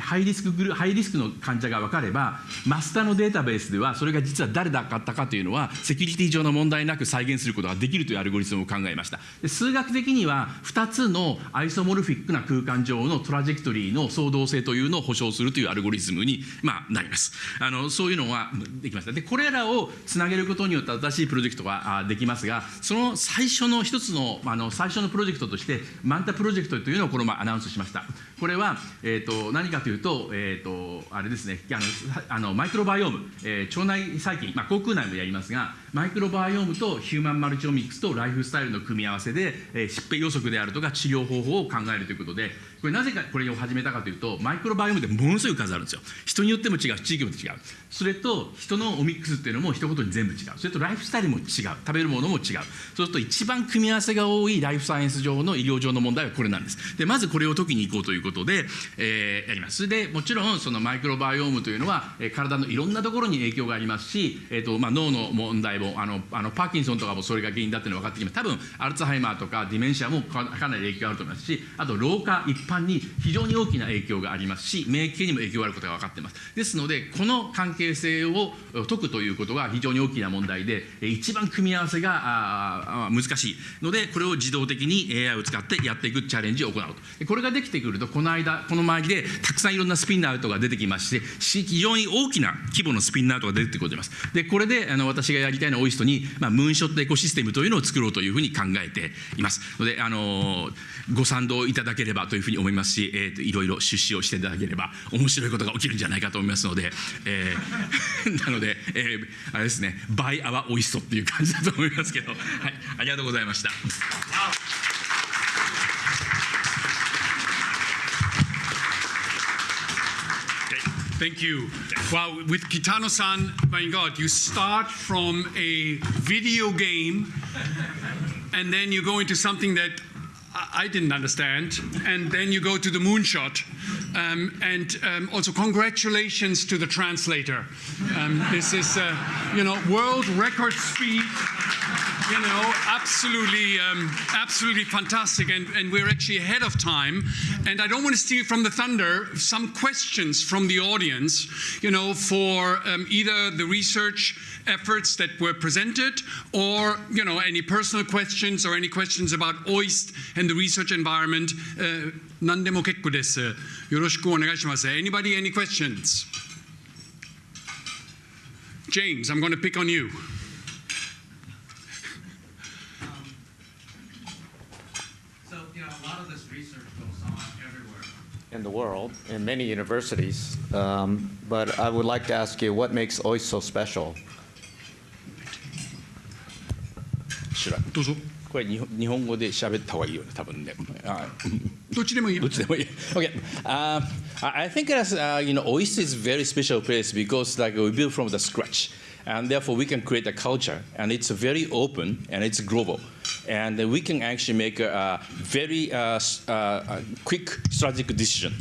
ハイリスクグルハイリスクの患者が分かればマスターのデータベースではそれが実は誰だったかというのはセキュリティ上の問題なく再現することができるというアルゴリズムを考えました。で数学的には2つのアイソモルフィックな空間上のトラジェクトリーの創造性というのを保証するというアルゴリズムに、まあ、なります。あのそういうのはできました。でこれらをつなげることによって新しいプロジェクトができますがその最初の一つのあの最初のプロジェクトとしてマンタプロジェクトというのをこの前アナウンスしました。これは、えーと、何かというと,、えーと、あれですねあのあのマイクロバイオーム、えー、腸内細菌、まあ、口腔内もやりますがマイクロバイオームとヒューマンマルチオミックスとライフスタイルの組み合わせで、えー、疾病予測であるとか治療方法を考えるということでこれなぜかこれを始めたかというとマイクロバイオームでものすごい数あるんですよ。人によっても違う地域も違う。それと人のオミックスっていうのも一言に全部違う。それとライフスタイルも違う。食べるものも違う。そうすると一番組み合わせが多いライフサイエンス上の医療上の問題はこれなんです。でまずこれを解きに行こうということで、えー、やります。でもちろんそのマイクロバイオームというのは、えー、体のいろんなところに影響がありますし、えーとまあ、脳の問題もあのあのパーキンソンとかもそれが原因だっていうのが分かってきます。多分アルツハイマーとかディメンシアもかなり影響があると思いますしあと老化一般に非常に大きな影響がありますし免疫系にも影響があることが分かっています。ですのでこの関係性を解くということが非常に大きな問題で一番組み合わせが難しいのでこれを自動的に AI を使ってやっていくチャレンジを行うと。これができてくるとこの間この周りでたくさんいろんなスピンアウトが出てきまして非常に大きな規模のスピンアウトが出てくるますでこれであの私がやりたいのはオイストに、まあ、ムーンショットエコシステムというのを作ろうというふうに考えていますのであのご賛同いただければというふうに思いますし、えーと、いろいろ出資をしていただければ面白いことが起きるんじゃないかと思いますので、えー、なので、えー、あれですね「バイアワオイスト」っていう感じだと思いますけど、はい、ありがとうございました。Thank you. Wow, with Kitano-san, my God, you start from a video game and then you go into something that I didn't understand. And then you go to the moonshot. Um, and um, also, congratulations to the translator. Um, this is, uh, you know, world record speed, you know, absolutely, um, absolutely fantastic, and, and we're actually ahead of time. And I don't want to steal from the thunder. Some questions from the audience, you know, for um, either the research efforts that were presented, or you know, any personal questions or any questions about OIST and the research environment. Uh, 何でも結構です。よろしくお願いします。Anybody, any questions? James, I'm going to pick on you. in the world, in many universities. Um, but I would like to ask you, what makes OIST so special? どうぞ。これ日本日本語で喋った方がいいよね、多分ね。どっちでもいい。どっちでもいい。okay. Ah. Uh, I think as uh, you know, OIST is a very special place because like we build from the scratch, and therefore we can create a culture, and it's very open and it's global and we can actually make a, very uh, uh, quick strategic decision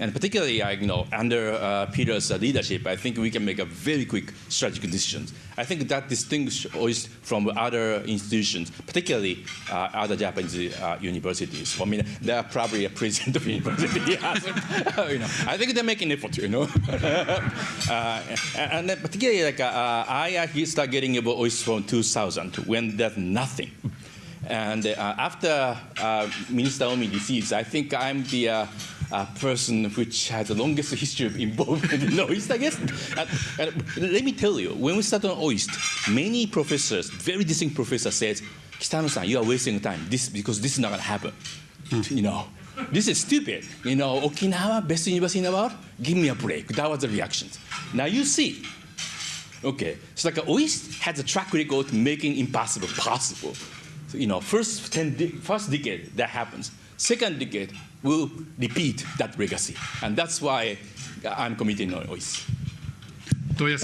and particularly, you know, under uh, Peter's leadership, I think we can make a very quick strategic decisions. I think that distinguishes us from other institutions, particularly uh, other Japanese uh, universities. I mean, they are probably a president of university. you know, I think they make an effort, you know. uh, and particularly, like, I started getting about from 2000 when there's nothing. And uh, after uh, Minister Omi deceased, I think I'm the uh, uh, person which has the longest history of involvement in OIST, I guess. Let me tell you, when we started on OIST, many professors, very distinct professors said, Kitano-san, you are wasting time this, because this is not going to happen. You know, this is stupid. You know, Okinawa, best university in the world, give me a break. That was the reactions. Now you see, Okay, so like OIST has a track record of making impossible possible. You know, first ten, de- first decade that happens. Second decade will repeat that legacy, and that's why I'm committing on や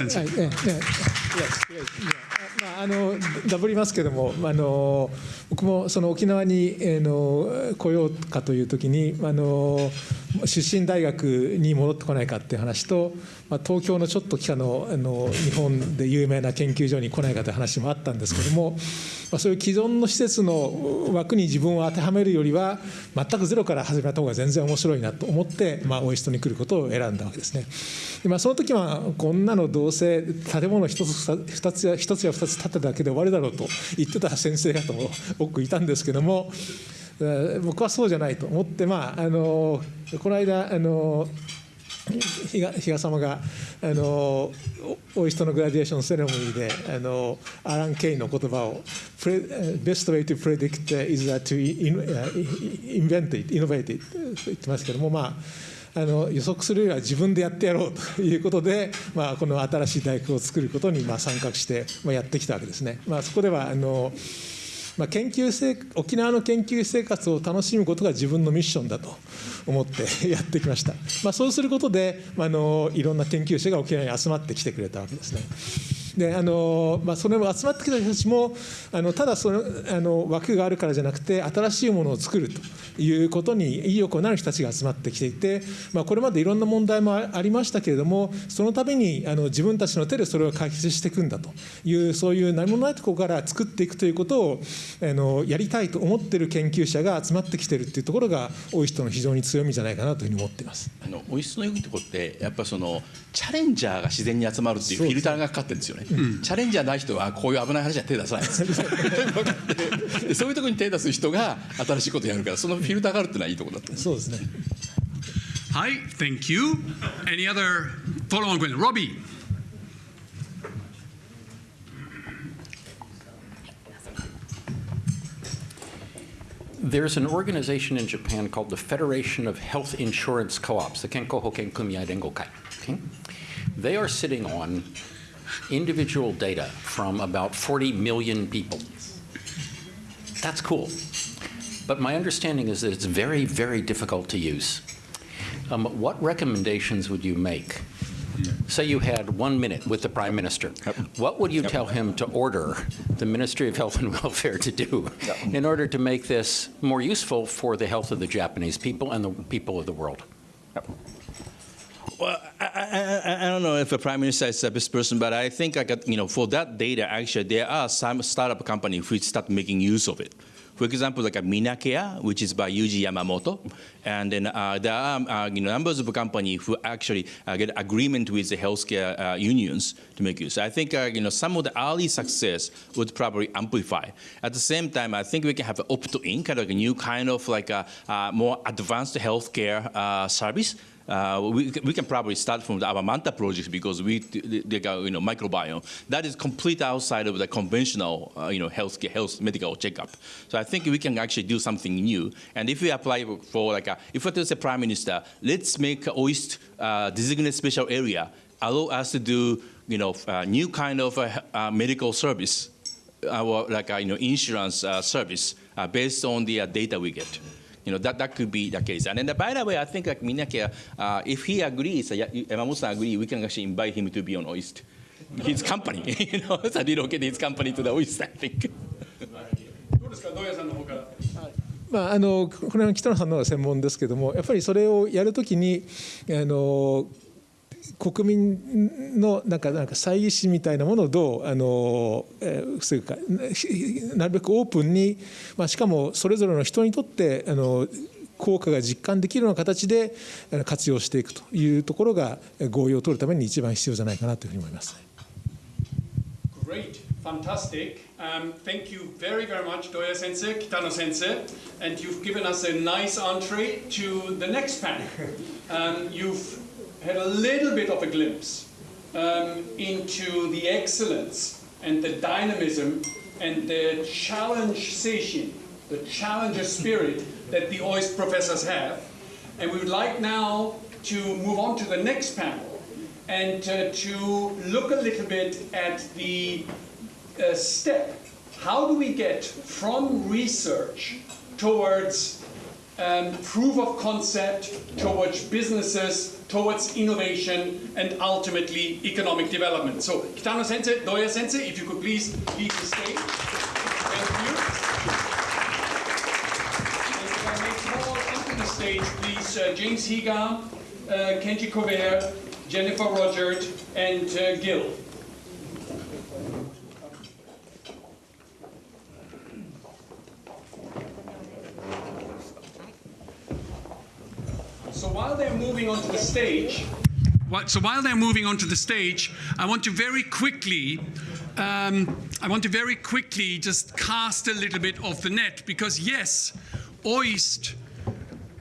まあ、あのダブりますけども、あの僕もその沖縄に、えーの来ようかという時にあの出身大学に戻ってこないかっていう話と、まあ、東京のちょっと北のあの日本で有名な研究所に来ないかという話もあったんですけども、まあ、そういう既存の施設の枠に自分を当てはめるよりは全くゼロから始めた方が全然面白いなと思って、まあ、オイストに来ることを選んだわけですね。でまあ、その時はこんなのどうせ建物一つ二つや一つや二つ建てただけで終わりだろうと言ってた先生方も多くいたんですけども僕はそうじゃないと思ってまああのこの間あの比嘉嘉様があのオイストのグラデーションセレモニーであのアラン・ケインの言葉を「プレ Best way to predict is that to in- invent it, innovate it」と言ってますけどもまああの予測するよりは自分でやってやろうということで、まあ、この新しい大学を作ることにまあ参画して、まあ、やってきたわけですね。まあ、そこではあのまあ、研究生沖縄の研究生活を楽しむことが自分のミッションだと思って やってきました、まあ、そうすることで、まあ、あのいろんな研究者が沖縄に集まってきてくれたわけですね。であのまあ、それも集まってきた人たちもあのただそのあの枠があるからじゃなくて新しいものを作るということに意欲をなる人たちが集まってきていて、まあ、これまでいろんな問題もありましたけれどもそのためにあの自分たちの手でそれを解決していくんだというそういう何もないところから作っていくということをあのやりたいと思っている研究者が集まってきているというところが多い人の非常に強みじゃないかなというふうに思っています。あのオイスの良いところってやっぱそのチャレンジャーが自然に集まるっていうフィルターがかかってるんですよね、チャレンジャーない人はこういう危ない話は手出さない そういうところに手出す人が新しいことやるからそのフィルターがあるっていうのはいいところだと思う。そうですね。Hi, thank you. Any other follow-on question? Robbie. There's an organization in Japan called the Federation of Health Insurance Co-ops, the Kenko Hoken Kumiai Rengokai. Okay? They are sitting on individual data from about 40 million people. That's cool. But my understanding is that it's very, very difficult to use. Um, what recommendations would you make? Say you had one minute with the Prime Minister. What would you tell him to order the Ministry of Health and Welfare to do in order to make this more useful for the health of the Japanese people and the people of the world? Well, I, I, I, don't know if the prime minister is the best person, but I think I got, you know, for that data, actually, there are some startup companies which start making use of it. For example, like a Minacare, which is by Yuji Yamamoto, and then uh, there are uh, you know, numbers of companies who actually uh, get agreement with the healthcare uh, unions to make use. I think uh, you know some of the early success would probably amplify. At the same time, I think we can have opt-in, kind of a new kind of like a, uh, more advanced healthcare service uh, we, we can probably start from the Avamanta project because we they got you know microbiome that is complete outside of the conventional uh, you know health health medical checkup. So I think we can actually do something new. And if we apply for like a, if is a prime minister, let's make OIST uh, designated special area allow us to do you know new kind of uh, medical service, our like you know insurance uh, service uh, based on the data we get. You know, that, that could be the case. And then, by the way, I think like Minake, uh, if he agrees, uh, Yamamoto agree, we can actually invite him to be on OIST. His company, you know, so relocate his company to the OIST, I think. どうですか、土屋さんの方から。まあ、あのこれは北野さんの方が専門ですけどもやっぱりそれをやるときにあの国民のなんかなんか猜疑心みたいなものをどうあの、えー、防ぐかなるべくオープンに、まあ、しかもそれぞれの人にとってあの効果が実感できるような形で活用していくというところが合意を取るために一番必要じゃないかなというふうに思います。Great, fantastic. Um, thank you very, very much, Doya Sensei, Kitano Sensei, and you've given us a nice entree to the next panel. Um, you've had a little bit of a glimpse um, into the excellence and the dynamism and the challenge station, the challenger spirit that the OIST professors have. And we would like now to move on to the next panel and uh, to look a little bit at the uh, step. How do we get from research towards um, proof of concept, towards businesses, towards innovation, and ultimately economic development. So, Kitano Sensei, Doya Sensei, if you could please leave the stage. Thank you. And the stage, please, uh, James Higa, uh, Kenji Kover, Jennifer Rogers, and uh, Gil. So while they're moving onto the stage, so while they're moving onto the stage, I want to very quickly, um, I want to very quickly just cast a little bit of the net because yes, OIST,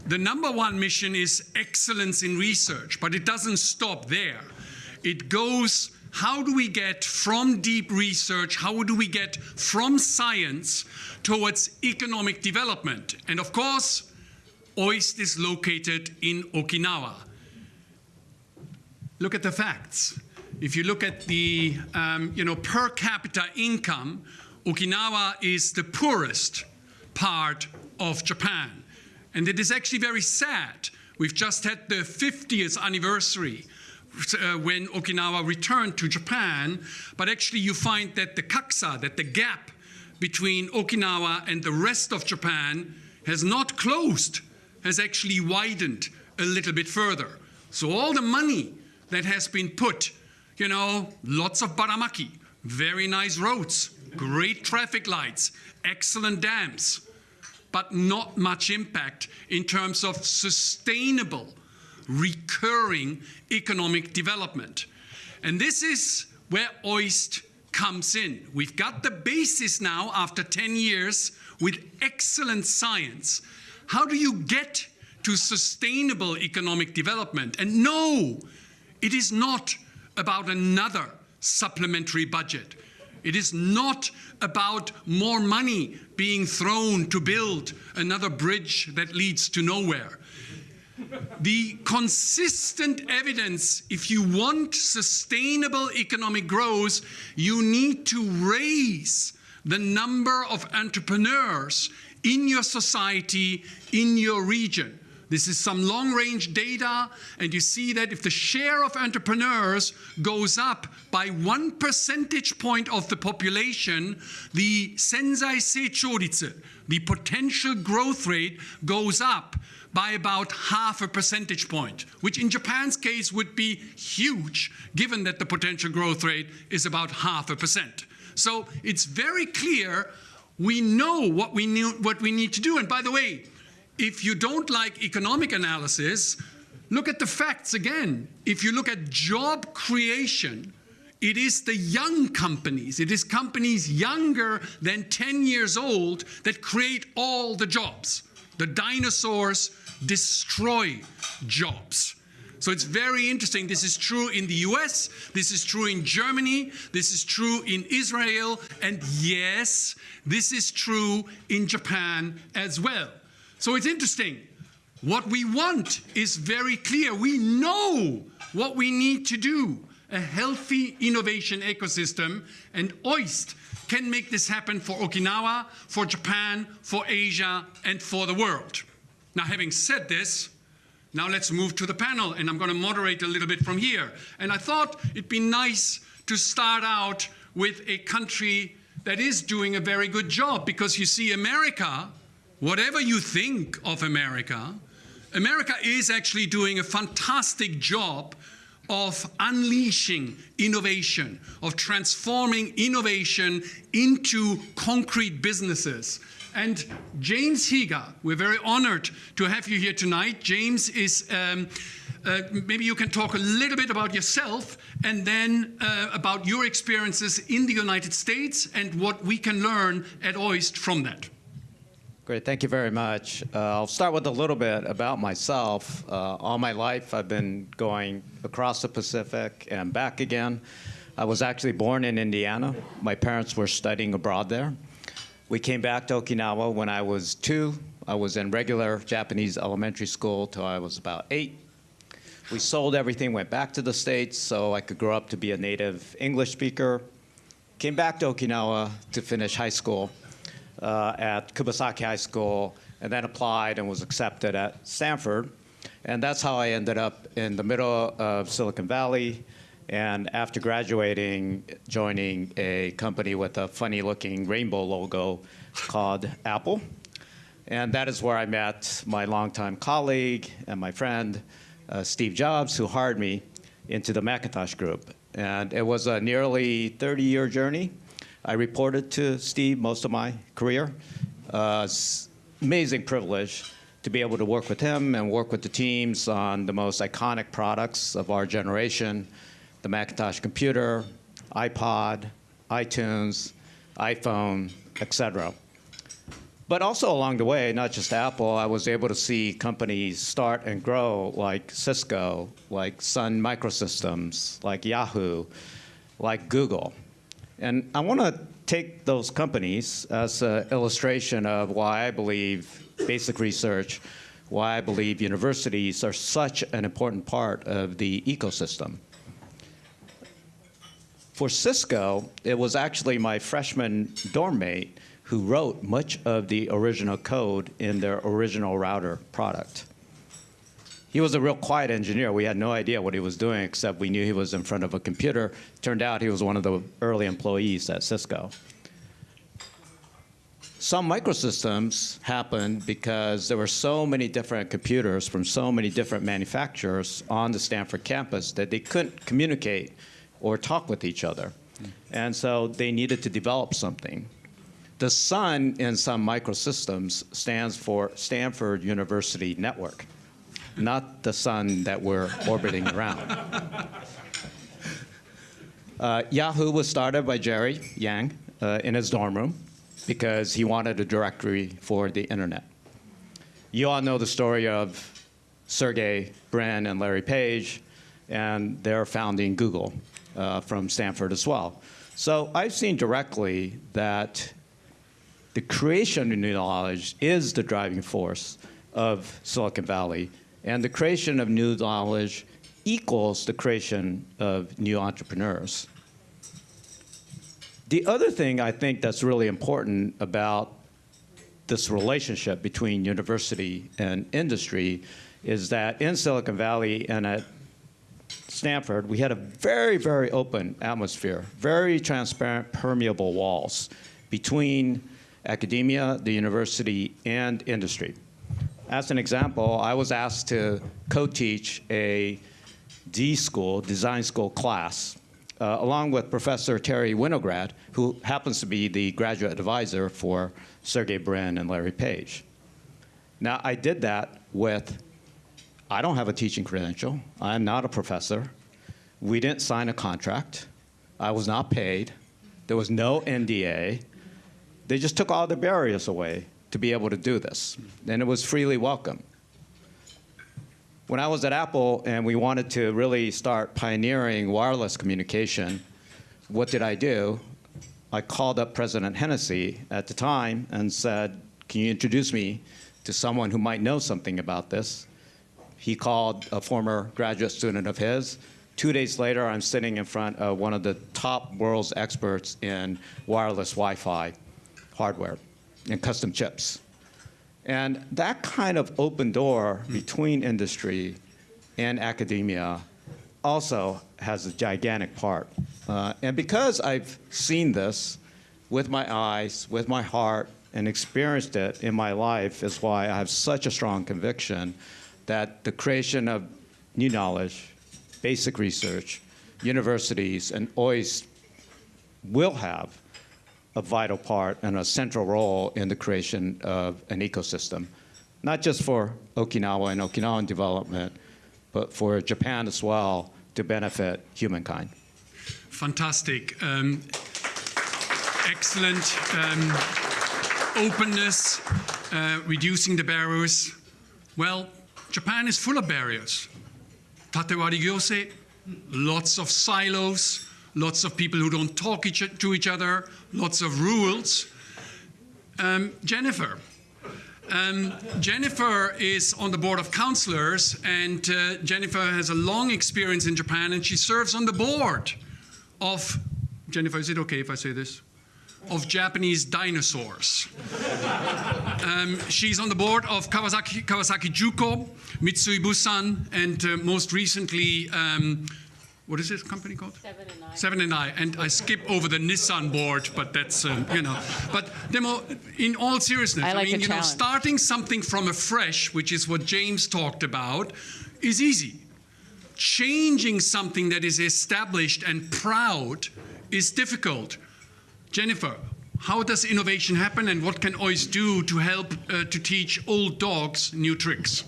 the number one mission is excellence in research, but it doesn't stop there. It goes how do we get from deep research, how do we get from science towards economic development? And of course, OIST is located in Okinawa. Look at the facts. If you look at the um, you know, per capita income, Okinawa is the poorest part of Japan. And it is actually very sad. We've just had the 50th anniversary uh, when Okinawa returned to Japan, but actually you find that the kaksa, that the gap between Okinawa and the rest of Japan has not closed has actually widened a little bit further. So all the money that has been put, you know, lots of baramaki, very nice roads, great traffic lights, excellent dams, but not much impact in terms of sustainable, recurring economic development. And this is where OIST comes in. We've got the basis now after 10 years with excellent science how do you get to sustainable economic development? And no, it is not about another supplementary budget. It is not about more money being thrown to build another bridge that leads to nowhere. the consistent evidence, if you want sustainable economic growth, you need to raise the number of entrepreneurs in your society, in your region. This is some long range data, and you see that if the share of entrepreneurs goes up by one percentage point of the population, the senzai seichoritsu, the potential growth rate, goes up by about half a percentage point, which in Japan's case would be huge, given that the potential growth rate is about half a percent. So it's very clear we know what we, knew, what we need to do. And by the way, if you don't like economic analysis, look at the facts again. If you look at job creation, it is the young companies, it is companies younger than 10 years old that create all the jobs. The dinosaurs destroy jobs. So it's very interesting. This is true in the US, this is true in Germany, this is true in Israel, and yes, this is true in Japan as well. So it's interesting. What we want is very clear. We know what we need to do a healthy innovation ecosystem, and OIST can make this happen for Okinawa, for Japan, for Asia, and for the world. Now, having said this, now let's move to the panel, and I'm going to moderate a little bit from here. And I thought it'd be nice to start out with a country that is doing a very good job, because you see, America, whatever you think of America, America is actually doing a fantastic job of unleashing innovation, of transforming innovation into concrete businesses. And James Higa, we're very honored to have you here tonight. James is, um, uh, maybe you can talk a little bit about yourself and then uh, about your experiences in the United States and what we can learn at OIST from that. Great, thank you very much. Uh, I'll start with a little bit about myself. Uh, all my life, I've been going across the Pacific and back again. I was actually born in Indiana. My parents were studying abroad there. We came back to Okinawa when I was two. I was in regular Japanese elementary school till I was about eight. We sold everything, went back to the States so I could grow up to be a native English speaker. Came back to Okinawa to finish high school uh, at Kubasaki High School and then applied and was accepted at Stanford. And that's how I ended up in the middle of Silicon Valley. And after graduating, joining a company with a funny looking rainbow logo called Apple. And that is where I met my longtime colleague and my friend, uh, Steve Jobs, who hired me into the Macintosh Group. And it was a nearly 30 year journey. I reported to Steve most of my career. Uh, amazing privilege to be able to work with him and work with the teams on the most iconic products of our generation, the Macintosh computer, iPod, iTunes, iPhone, etc. But also along the way, not just Apple, I was able to see companies start and grow like Cisco, like Sun Microsystems, like Yahoo, like Google. And I want to take those companies as an illustration of why I believe basic research, why I believe universities are such an important part of the ecosystem. For Cisco, it was actually my freshman dorm mate who wrote much of the original code in their original router product. He was a real quiet engineer. We had no idea what he was doing, except we knew he was in front of a computer. Turned out he was one of the early employees at Cisco. Sun Microsystems happened because there were so many different computers from so many different manufacturers on the Stanford campus that they couldn't communicate or talk with each other. And so they needed to develop something. The SUN in Sun Microsystems stands for Stanford University Network not the sun that we're orbiting around. Uh, Yahoo was started by Jerry Yang uh, in his dorm room because he wanted a directory for the internet. You all know the story of Sergey Brin and Larry Page and their founding Google uh, from Stanford as well. So I've seen directly that the creation of new knowledge is the driving force of Silicon Valley and the creation of new knowledge equals the creation of new entrepreneurs. The other thing I think that's really important about this relationship between university and industry is that in Silicon Valley and at Stanford, we had a very, very open atmosphere, very transparent, permeable walls between academia, the university, and industry. As an example, I was asked to co-teach a D school, design school class, uh, along with Professor Terry Winograd, who happens to be the graduate advisor for Sergey Brin and Larry Page. Now, I did that with, I don't have a teaching credential. I'm not a professor. We didn't sign a contract. I was not paid. There was no NDA. They just took all the barriers away to be able to do this, and it was freely welcome. When I was at Apple and we wanted to really start pioneering wireless communication, what did I do? I called up President Hennessy at the time and said, Can you introduce me to someone who might know something about this? He called a former graduate student of his. Two days later, I'm sitting in front of one of the top world's experts in wireless Wi Fi hardware and custom chips. And that kind of open door between industry and academia also has a gigantic part. Uh, and because I've seen this with my eyes, with my heart, and experienced it in my life is why I have such a strong conviction that the creation of new knowledge, basic research, universities, and OIST will have a vital part and a central role in the creation of an ecosystem, not just for Okinawa and Okinawan development, but for Japan as well to benefit humankind. Fantastic. Um, excellent um, openness, uh, reducing the barriers. Well, Japan is full of barriers. Tatewari gyose, lots of silos, lots of people who don't talk each, to each other, lots of rules. Um, Jennifer. Um, Jennifer is on the board of counselors, and uh, Jennifer has a long experience in Japan, and she serves on the board of, Jennifer, is it okay if I say this? Of Japanese dinosaurs. um, she's on the board of Kawasaki, Kawasaki Juko, Mitsui Bussan, and uh, most recently, um, what is this company called? Seven and nine. Seven and I, and I skip over the Nissan board, but that's um, you know. But demo, in all seriousness, I like mean, the you know, challenge. starting something from afresh, which is what James talked about, is easy. Changing something that is established and proud is difficult. Jennifer, how does innovation happen, and what can OIST do to help uh, to teach old dogs new tricks?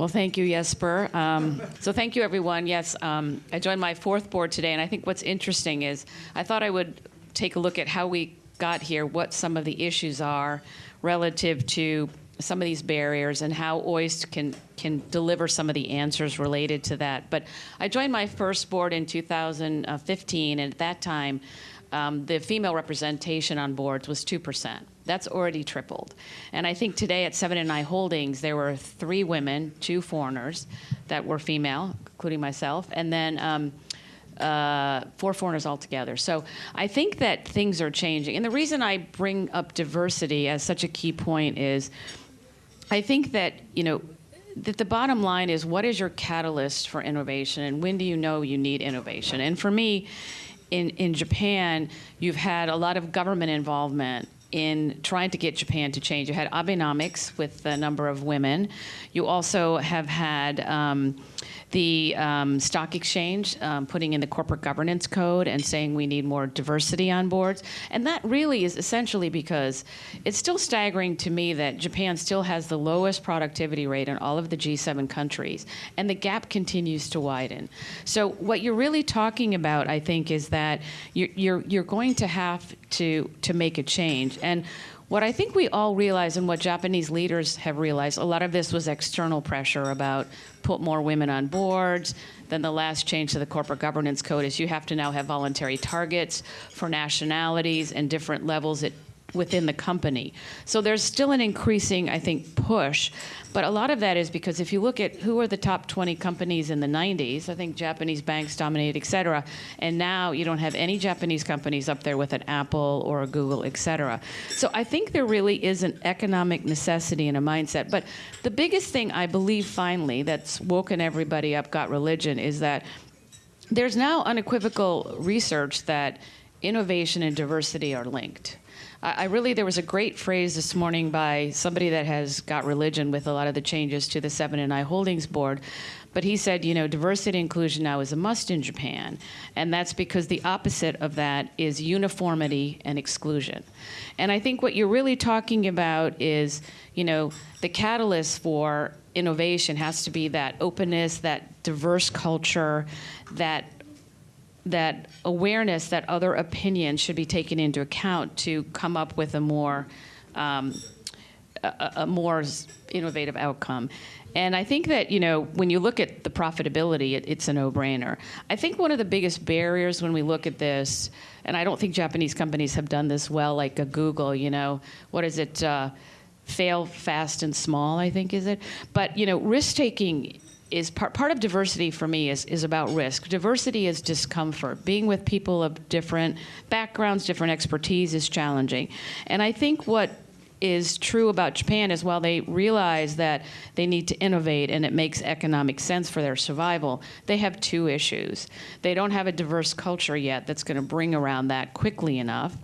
Well, thank you, Jesper. Um, so thank you, everyone. Yes, um, I joined my fourth board today, and I think what's interesting is I thought I would take a look at how we got here, what some of the issues are relative to some of these barriers, and how OIST can can deliver some of the answers related to that. But I joined my first board in 2015, and at that time, um, the female representation on boards was two percent. That's already tripled. And I think today at Seven and I Holdings, there were three women, two foreigners that were female, including myself, and then um, uh, four foreigners altogether. So I think that things are changing. And the reason I bring up diversity as such a key point is I think that, you know, that the bottom line is what is your catalyst for innovation and when do you know you need innovation? And for me, in, in Japan, you've had a lot of government involvement in trying to get Japan to change. You had Abenomics with the number of women. You also have had um, the um, stock exchange um, putting in the corporate governance code and saying we need more diversity on boards. And that really is essentially because it's still staggering to me that Japan still has the lowest productivity rate in all of the G7 countries, and the gap continues to widen. So what you're really talking about, I think, is that you're, you're, you're going to have to, to make a change. And what I think we all realize and what Japanese leaders have realized, a lot of this was external pressure about put more women on boards. Then the last change to the corporate governance code is you have to now have voluntary targets for nationalities and different levels at within the company. So there's still an increasing, I think, push. But a lot of that is because if you look at who are the top 20 companies in the 90s, I think Japanese banks dominated, et cetera. And now you don't have any Japanese companies up there with an Apple or a Google, et cetera. So I think there really is an economic necessity and a mindset. But the biggest thing I believe finally that's woken everybody up, got religion, is that there's now unequivocal research that innovation and diversity are linked. I, I really, there was a great phrase this morning by somebody that has got religion with a lot of the changes to the Seven and I Holdings Board. But he said, you know, diversity and inclusion now is a must in Japan. And that's because the opposite of that is uniformity and exclusion. And I think what you're really talking about is, you know, the catalyst for innovation has to be that openness, that diverse culture, that that awareness that other opinions should be taken into account to come up with a more um, a, a more innovative outcome. And I think that, you know, when you look at the profitability, it, it's a no-brainer. I think one of the biggest barriers when we look at this, and I don't think Japanese companies have done this well, like a Google, you know, what is it, uh, fail fast and small, I think is it? But, you know, risk-taking is part, part of diversity for me is, is about risk. Diversity is discomfort. Being with people of different backgrounds, different expertise is challenging. And I think what is true about Japan is while they realize that they need to innovate and it makes economic sense for their survival, they have two issues. They don't have a diverse culture yet that's going to bring around that quickly enough,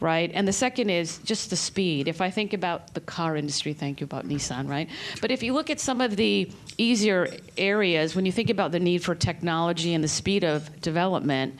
right? And the second is just the speed. If I think about the car industry, thank you about Nissan, right? But if you look at some of the easier areas, when you think about the need for technology and the speed of development,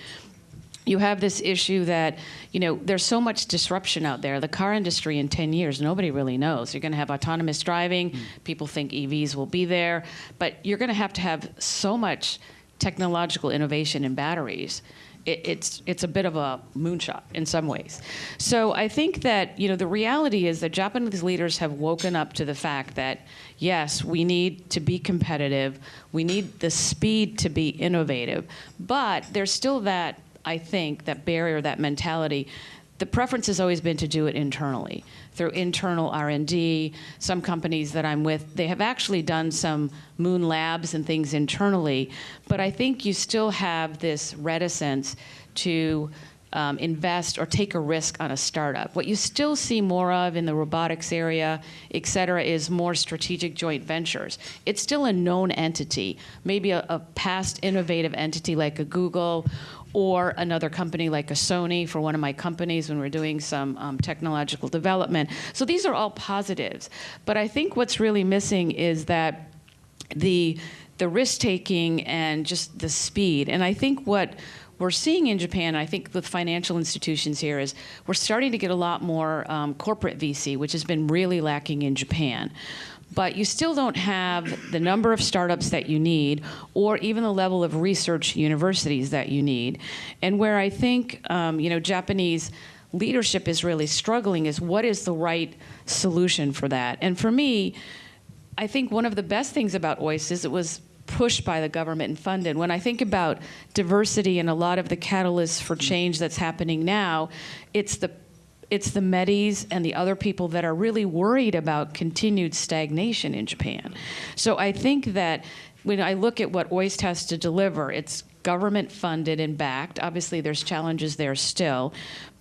you have this issue that, you know, there's so much disruption out there. The car industry in 10 years, nobody really knows. You're going to have autonomous driving. Mm. People think EVs will be there. But you're going to have to have so much technological innovation in batteries. It, it's, it's a bit of a moonshot in some ways. So I think that, you know, the reality is that Japanese leaders have woken up to the fact that, yes, we need to be competitive. We need the speed to be innovative. But there's still that I think, that barrier, that mentality, the preference has always been to do it internally through internal R&D. Some companies that I'm with, they have actually done some moon labs and things internally, but I think you still have this reticence to um, invest or take a risk on a startup. What you still see more of in the robotics area, et cetera, is more strategic joint ventures. It's still a known entity, maybe a, a past innovative entity like a Google or another company like a Sony for one of my companies when we're doing some um, technological development. So these are all positives. But I think what's really missing is that the the risk taking and just the speed. And I think what we're seeing in Japan, I think with financial institutions here, is we're starting to get a lot more um, corporate VC, which has been really lacking in Japan but you still don't have the number of startups that you need or even the level of research universities that you need. And where I think, um, you know, Japanese leadership is really struggling is what is the right solution for that? And for me, I think one of the best things about OIST is it was pushed by the government and funded. When I think about diversity and a lot of the catalysts for change that's happening now, it's the it's the Medis and the other people that are really worried about continued stagnation in Japan. So I think that when I look at what OIST has to deliver, it's government funded and backed. Obviously, there's challenges there still,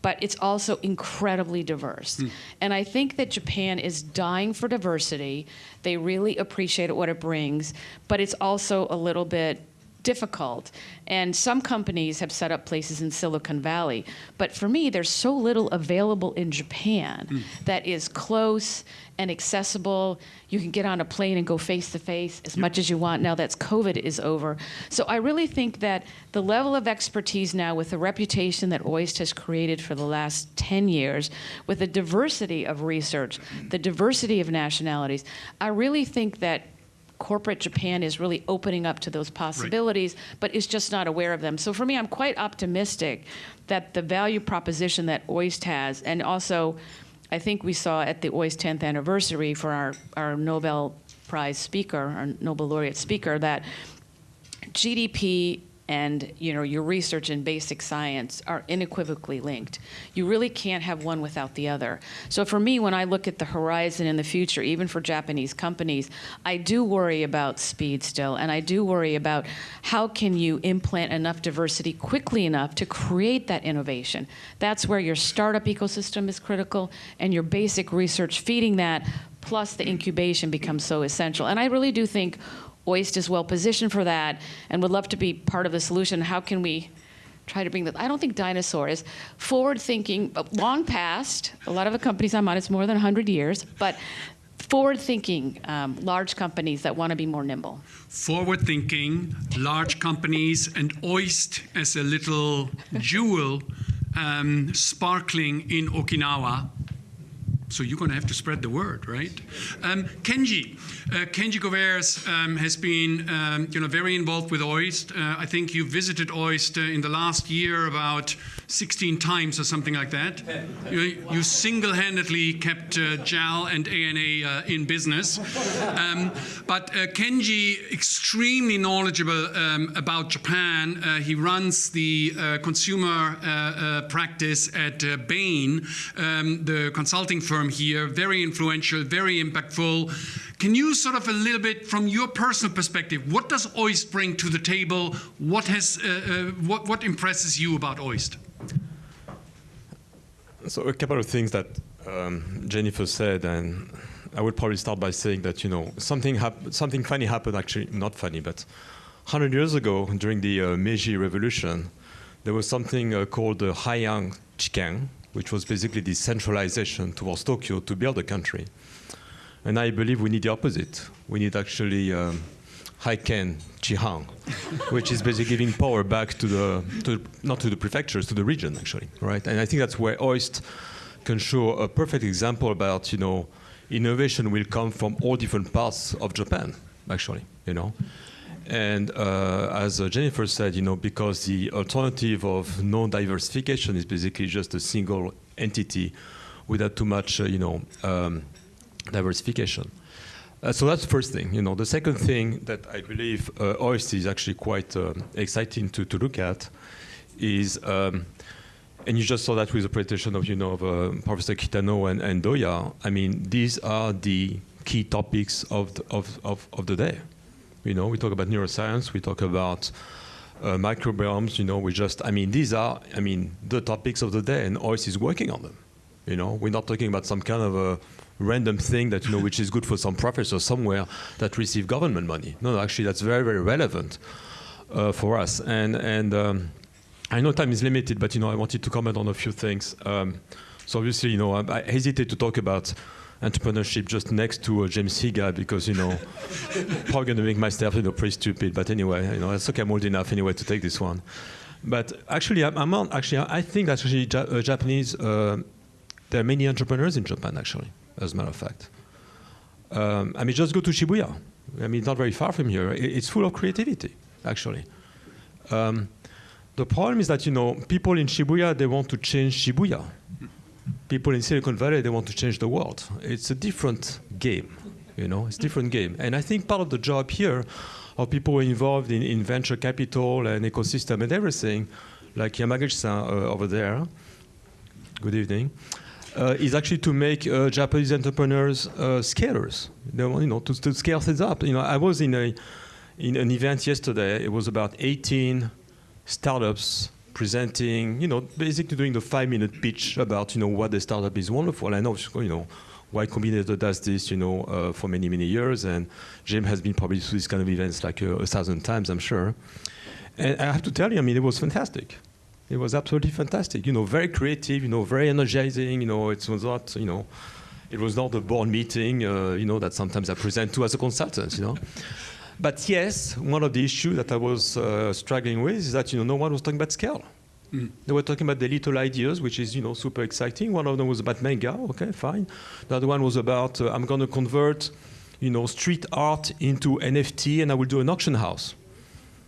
but it's also incredibly diverse. Mm. And I think that Japan is dying for diversity. They really appreciate what it brings, but it's also a little bit difficult. And some companies have set up places in Silicon Valley. But for me, there's so little available in Japan mm. that is close and accessible. You can get on a plane and go face to face as yep. much as you want now that COVID is over. So I really think that the level of expertise now with the reputation that OIST has created for the last 10 years, with the diversity of research, the diversity of nationalities, I really think that corporate Japan is really opening up to those possibilities, right. but is just not aware of them. So for me, I'm quite optimistic that the value proposition that OIST has, and also I think we saw at the OIST 10th anniversary for our, our Nobel Prize speaker, our Nobel laureate speaker, that GDP and you know your research and basic science are unequivocally linked. You really can't have one without the other. So for me, when I look at the horizon in the future, even for Japanese companies, I do worry about speed still, and I do worry about how can you implant enough diversity quickly enough to create that innovation. That's where your startup ecosystem is critical, and your basic research feeding that, plus the incubation becomes so essential. And I really do think OIST is well positioned for that and would love to be part of the solution. How can we try to bring that? I don't think dinosaur is forward thinking, but long past. A lot of the companies I'm on, it's more than 100 years, but forward thinking, um, large companies that want to be more nimble. Forward thinking, large companies, and OIST as a little jewel um, sparkling in Okinawa. So you're going to have to spread the word, right? Um, Kenji, uh, Kenji Govaers um, has been, um, you know, very involved with OIST. Uh, I think you visited OIST uh, in the last year about 16 times or something like that. You, you single-handedly kept uh, JAL and ANA uh, in business. Um, but uh, Kenji, extremely knowledgeable um, about Japan. Uh, he runs the uh, consumer uh, uh, practice at uh, Bain, um, the consulting firm here. Very influential, very impactful. Can you sort of a little bit, from your personal perspective, what does OIST bring to the table? What has, uh, uh, what, what impresses you about OIST? So a couple of things that um, Jennifer said, and I would probably start by saying that you know something something funny happened. Actually, not funny, but 100 years ago during the uh, Meiji Revolution, there was something uh, called the Haihan Chiken, which was basically the centralization towards Tokyo to build a country. And I believe we need the opposite. We need actually um, Haiken Chihan, which is basically giving power back to the, to, not to the prefectures, to the region actually, right? And I think that's where OIST can show a perfect example about, you know, innovation will come from all different parts of Japan, actually, you know. And uh, as uh, Jennifer said, you know, because the alternative of non-diversification is basically just a single entity without too much, uh, you know, um, diversification. Uh, so that's the first thing. You know, the second thing that I believe uh, OIST is actually quite um, exciting to, to look at is, um, and you just saw that with the presentation of you know of, uh, Professor Kitano and, and Doya. I mean, these are the key topics of the, of, of, of the day. You know, we talk about neuroscience, we talk about uh, microbiomes. You know, we just, I mean, these are, I mean, the topics of the day, and OIST is working on them. You know, we're not talking about some kind of a random thing that you know which is good for some professor somewhere that receive government money. No, actually that's very very relevant uh, for us. And and um, I know time is limited, but you know I wanted to comment on a few things. Um, so obviously you know I, I, hesitate to talk about entrepreneurship just next to uh, James Higa because you know probably going to make myself you know pretty stupid. But anyway, you know it's okay. I'm old enough anyway to take this one. But actually, I'm, I'm on, actually I think that actually ja uh, Japanese. Uh, there are many entrepreneurs in Japan actually as a matter of fact. Um, I mean, just go to Shibuya. I mean, not very far from here. It's full of creativity, actually. Um, the problem is that, you know, people in Shibuya, they want to change Shibuya. People in Silicon Valley, they want to change the world. It's a different game, you know, it's a different game. And I think part of the job here of people involved in, in venture capital and ecosystem and everything, like Yamaguchi-san uh, over there, good evening, uh, is actually to make uh, Japanese entrepreneurs uh, scalers. They you know, to, to, scale things up. You know, I was in a in an event yesterday. It was about 18 startups presenting, you know, basically doing the five-minute pitch about, you know, what the startup is wonderful. I know, you know, Y Combinator does this, you know, uh, for many, many years, and Jim has been probably to these kind of events like uh, a thousand times, I'm sure. And I have to tell you, I mean, it was fantastic. It was absolutely fantastic. You know, very creative. You know, very energizing. You know, it was not. You know, it was not a board meeting. Uh, you know, that sometimes I present to as a consultant. You know. But yes, one of the issues that I was uh, struggling with is that you know no one was talking about scale. Mm. They were talking about the little ideas, which is you know super exciting. One of them was about manga. Okay, fine. The other one was about uh, I'm going to convert, you know, street art into NFT, and I will do an auction house.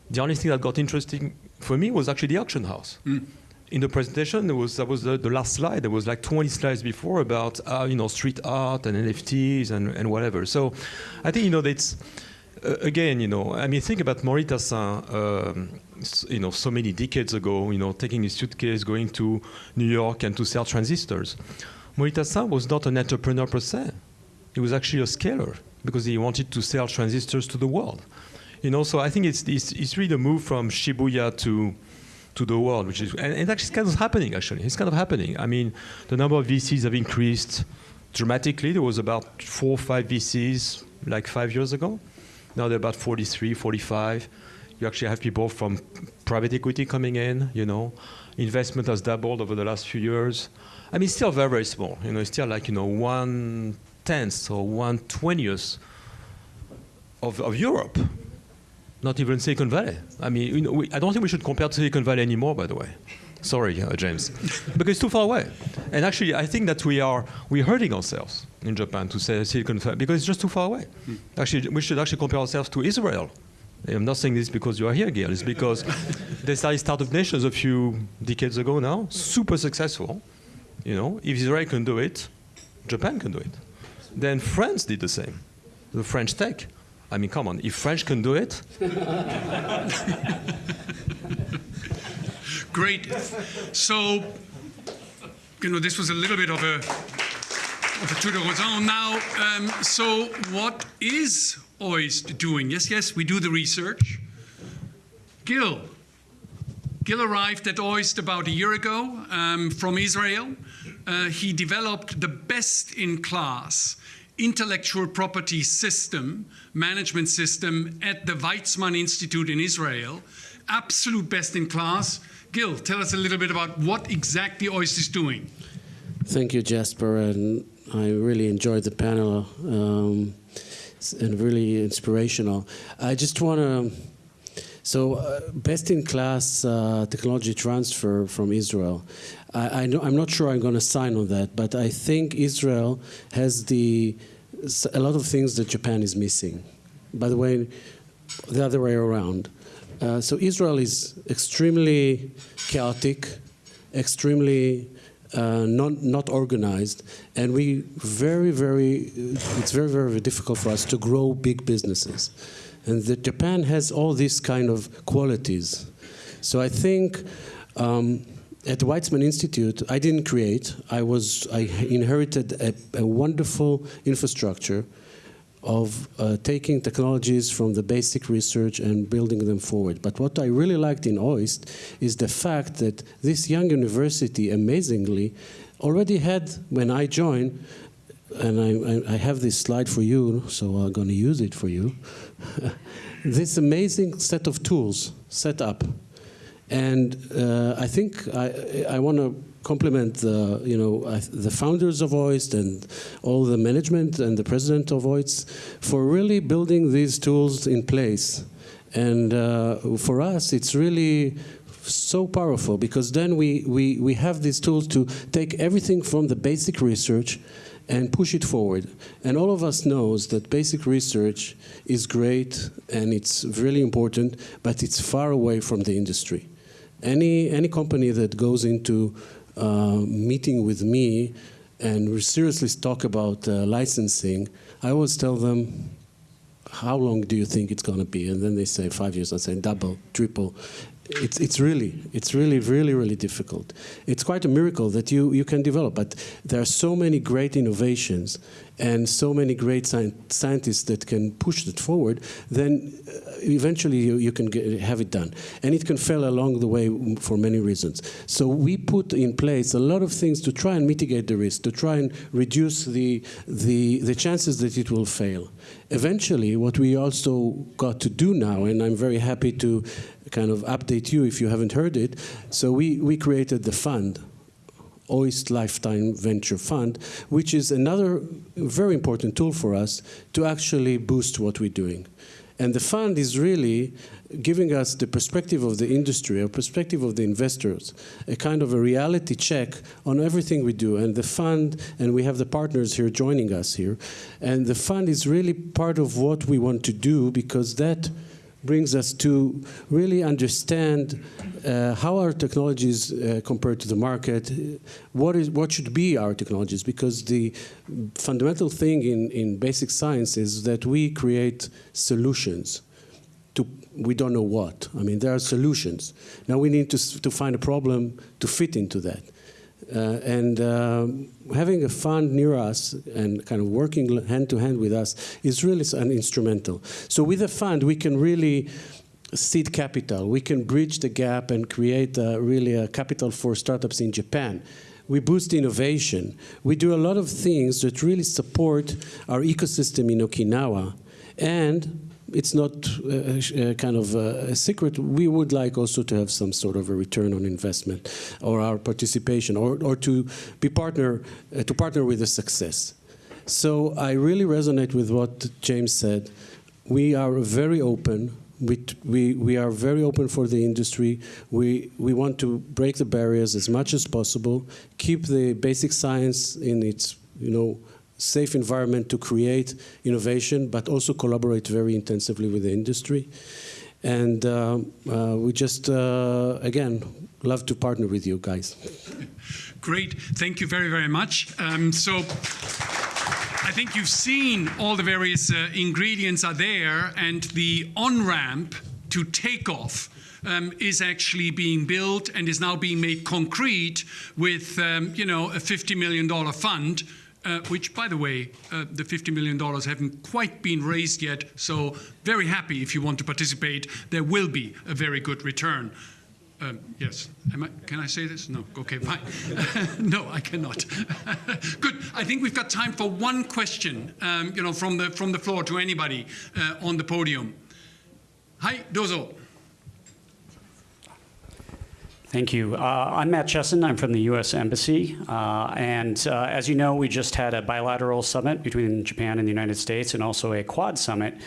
The only thing that got interesting for me was actually the auction house. Mm. In the presentation, there was that was the, the, last slide. There was like 20 slides before about uh, you know street art and NFTs and, and whatever. So I think you know that's uh, again, you know, I mean, think about Morita-san, um, you know, so many decades ago, you know, taking his suitcase, going to New York and to sell transistors. Morita-san was not an entrepreneur per se. He was actually a scaler because he wanted to sell transistors to the world. You know, so I think it's, it's, it's really the move from Shibuya to, to the world, which is, and, and actually it's kind of happening, actually. It's kind of happening. I mean, the number of VCs have increased dramatically. There was about four or five VCs like five years ago. Now they're about 43, 45. You actually have people from private equity coming in, you know. Investment has doubled over the last few years. I mean, it's still very, very small. You know, it's still like, you know, one tenth or one twentieth of, of Europe. Not even Silicon Valley. I mean, you know, we, I don't think we should compare to Silicon Valley anymore, by the way. Sorry, uh, James, because it's too far away. And actually, I think that we are we're hurting ourselves in Japan to say Silicon Valley because it's just too far away. Actually, we should actually compare ourselves to Israel. I'm not saying this because you are here, Gail. It's because they started Startup Nations a few decades ago now, super successful. You know, if Israel can do it, Japan can do it. Then France did the same. The French tech. I mean, come on, if French can do it. Great. So, you know, this was a little bit of a of a tour de horizon. Now, um, so what is OIST doing? Yes, yes, we do the research. Gil. Gil arrived at OIST about a year ago um, from Israel. Uh, he developed the best in class intellectual property system, management system at the Weizmann Institute in Israel. Absolute best in class. Gil, tell us a little bit about what exactly OIST is doing. Thank you, Jesper, and I really enjoyed the panel um, and really inspirational. I just want to. So, uh, best in class uh, technology transfer from Israel. I, I'm not sure I'm going to sign on that, but I think Israel has the a lot of things that Japan is missing. By the way, the other way around. Uh, so Israel is extremely chaotic, extremely uh, not, not organized, and we very, very, it's very, very difficult for us to grow big businesses. And the, Japan has all these kind of qualities. So I think um, at the Weizmann Institute, I didn't create. I was I inherited a, a wonderful infrastructure of uh, taking technologies from the basic research and building them forward. But what I really liked in OIST is the fact that this young university, amazingly, already had, when I joined, and I, I, have this slide for you, so I'm going to use it for you, this amazing set of tools set up. And uh, I think I, I want to compliment the, you know, the founders of OIST and all the management and the president of OIST for really building these tools in place. And uh, for us, it's really so powerful because then we, we, we have these tools to take everything from the basic research and push it forward. And all of us knows that basic research is great and it's really important, but it's far away from the industry. Any, any company that goes into uh, meeting with me and seriously talk about uh, licensing, I always tell them, how long do you think it's going to be? And then they say five years. I say double, triple. It's, it's really, it's really, really, really difficult. It's quite a miracle that you, you can develop, but there are so many great innovations and so many great sci scientists that can push it forward, then uh, eventually you, you can get, have it done. And it can fail along the way for many reasons. So we put in place a lot of things to try and mitigate the risk, to try and reduce the, the, the chances that it will fail. Eventually, what we also got to do now, and I'm very happy to kind of update you if you haven't heard it, so we, we created the fund OIST Lifetime Venture Fund, which is another very important tool for us to actually boost what we're doing. And the fund is really giving us the perspective of the industry, a perspective of the investors, a kind of a reality check on everything we do. And the fund, and we have the partners here joining us here, and the fund is really part of what we want to do because that brings us to really understand uh, how our technologies uh, compare to the market, what is what should be our technologies, because the fundamental thing in, in basic science is that we create solutions to we don't know what. I mean, there are solutions. Now we need to, to find a problem to fit into that. Uh, and um, having a fund near us and kind of working hand to hand with us is really an instrumental. So with a fund, we can really seed capital. We can bridge the gap and create really a capital for startups in Japan. We boost innovation. We do a lot of things that really support our ecosystem in Okinawa. And it's not uh, uh, kind of a secret. We would like also to have some sort of a return on investment, or our participation, or, or to be partner uh, to partner with the success. So I really resonate with what James said. We are very open. We, we, we are very open for the industry. We, we want to break the barriers as much as possible, keep the basic science in its you know, safe environment to create innovation, but also collaborate very intensively with the industry. And uh, uh, we just, uh, again, love to partner with you guys. Great. Thank you very, very much. Um, so I think you've seen all the various uh, ingredients are there, and the on-ramp to take off um, is actually being built and is now being made concrete with, um, you know, a $50 million fund uh, which, by the way, uh, the $50 million haven't quite been raised yet. So very happy if you want to participate. There will be a very good return. Um, yes. I, can I say this? No. Okay, fine. no, I cannot. Good. I think we've got time for one question, um, you know, from the, from the floor to anybody uh, on the podium. Hi, dozo. Thank you. Uh, I'm Matt Chessen. I'm from the U.S. Embassy. Uh, and uh, as you know, we just had a bilateral summit between Japan and the United States and also a Quad summit.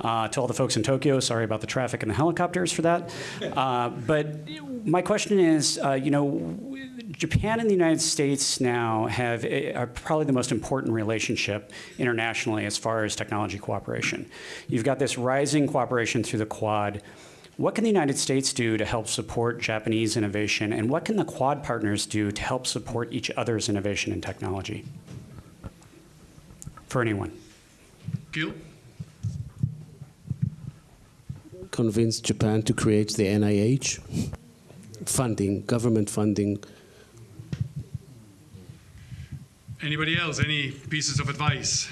Uh, to all the folks in Tokyo, sorry about the traffic and the helicopters for that. Uh, but my question is, uh, you know, Japan and the United States now have a, are probably the most important relationship internationally as far as technology cooperation. You've got this rising cooperation through the Quad. What can the United States do to help support Japanese innovation, and what can the Quad partners do to help support each other's innovation and technology? For anyone. Gil? Convince Japan to create the NIH funding, government funding. Anybody else? Any pieces of advice?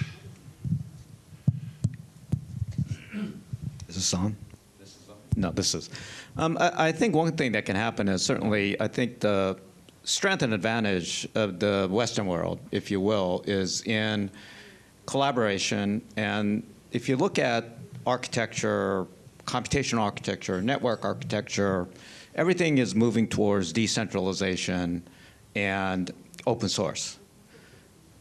Is this on? No, this is. Um, I, I, think one thing that can happen is certainly, I think the strength and advantage of the Western world, if you will, is in collaboration. And if you look at architecture, computational architecture, network architecture, everything is moving towards decentralization and open source.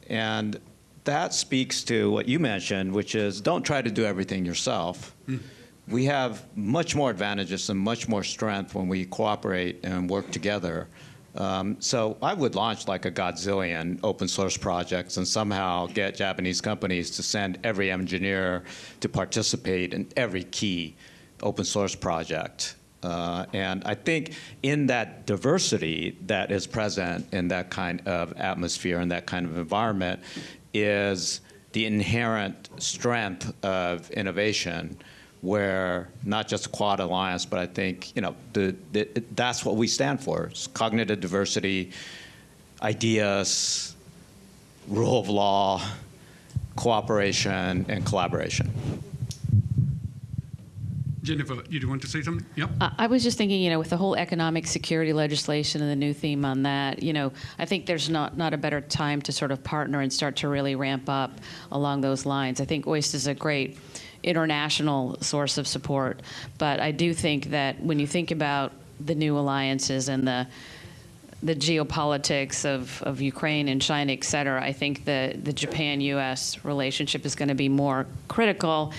And that speaks to what you mentioned, which is don't try to do everything yourself. Mm we have much more advantages and much more strength when we cooperate and work together. Um, so I would launch like a godzillion open source projects and somehow get Japanese companies to send every engineer to participate in every key open source project. Uh, and I think in that diversity that is present in that kind of atmosphere and that kind of environment is the inherent strength of innovation where not just a Quad alliance, but I think you know the, the, that's what we stand for: it's cognitive diversity, ideas, rule of law, cooperation, and collaboration. Jennifer, you do want to say something? Yep. Uh, I was just thinking, you know, with the whole economic security legislation and the new theme on that, you know, I think there's not, not a better time to sort of partner and start to really ramp up along those lines. I think OIST is a great international source of support. But I do think that when you think about the new alliances and the the geopolitics of, of Ukraine and China, et cetera, I think the, the Japan-U.S. relationship is going to be more critical.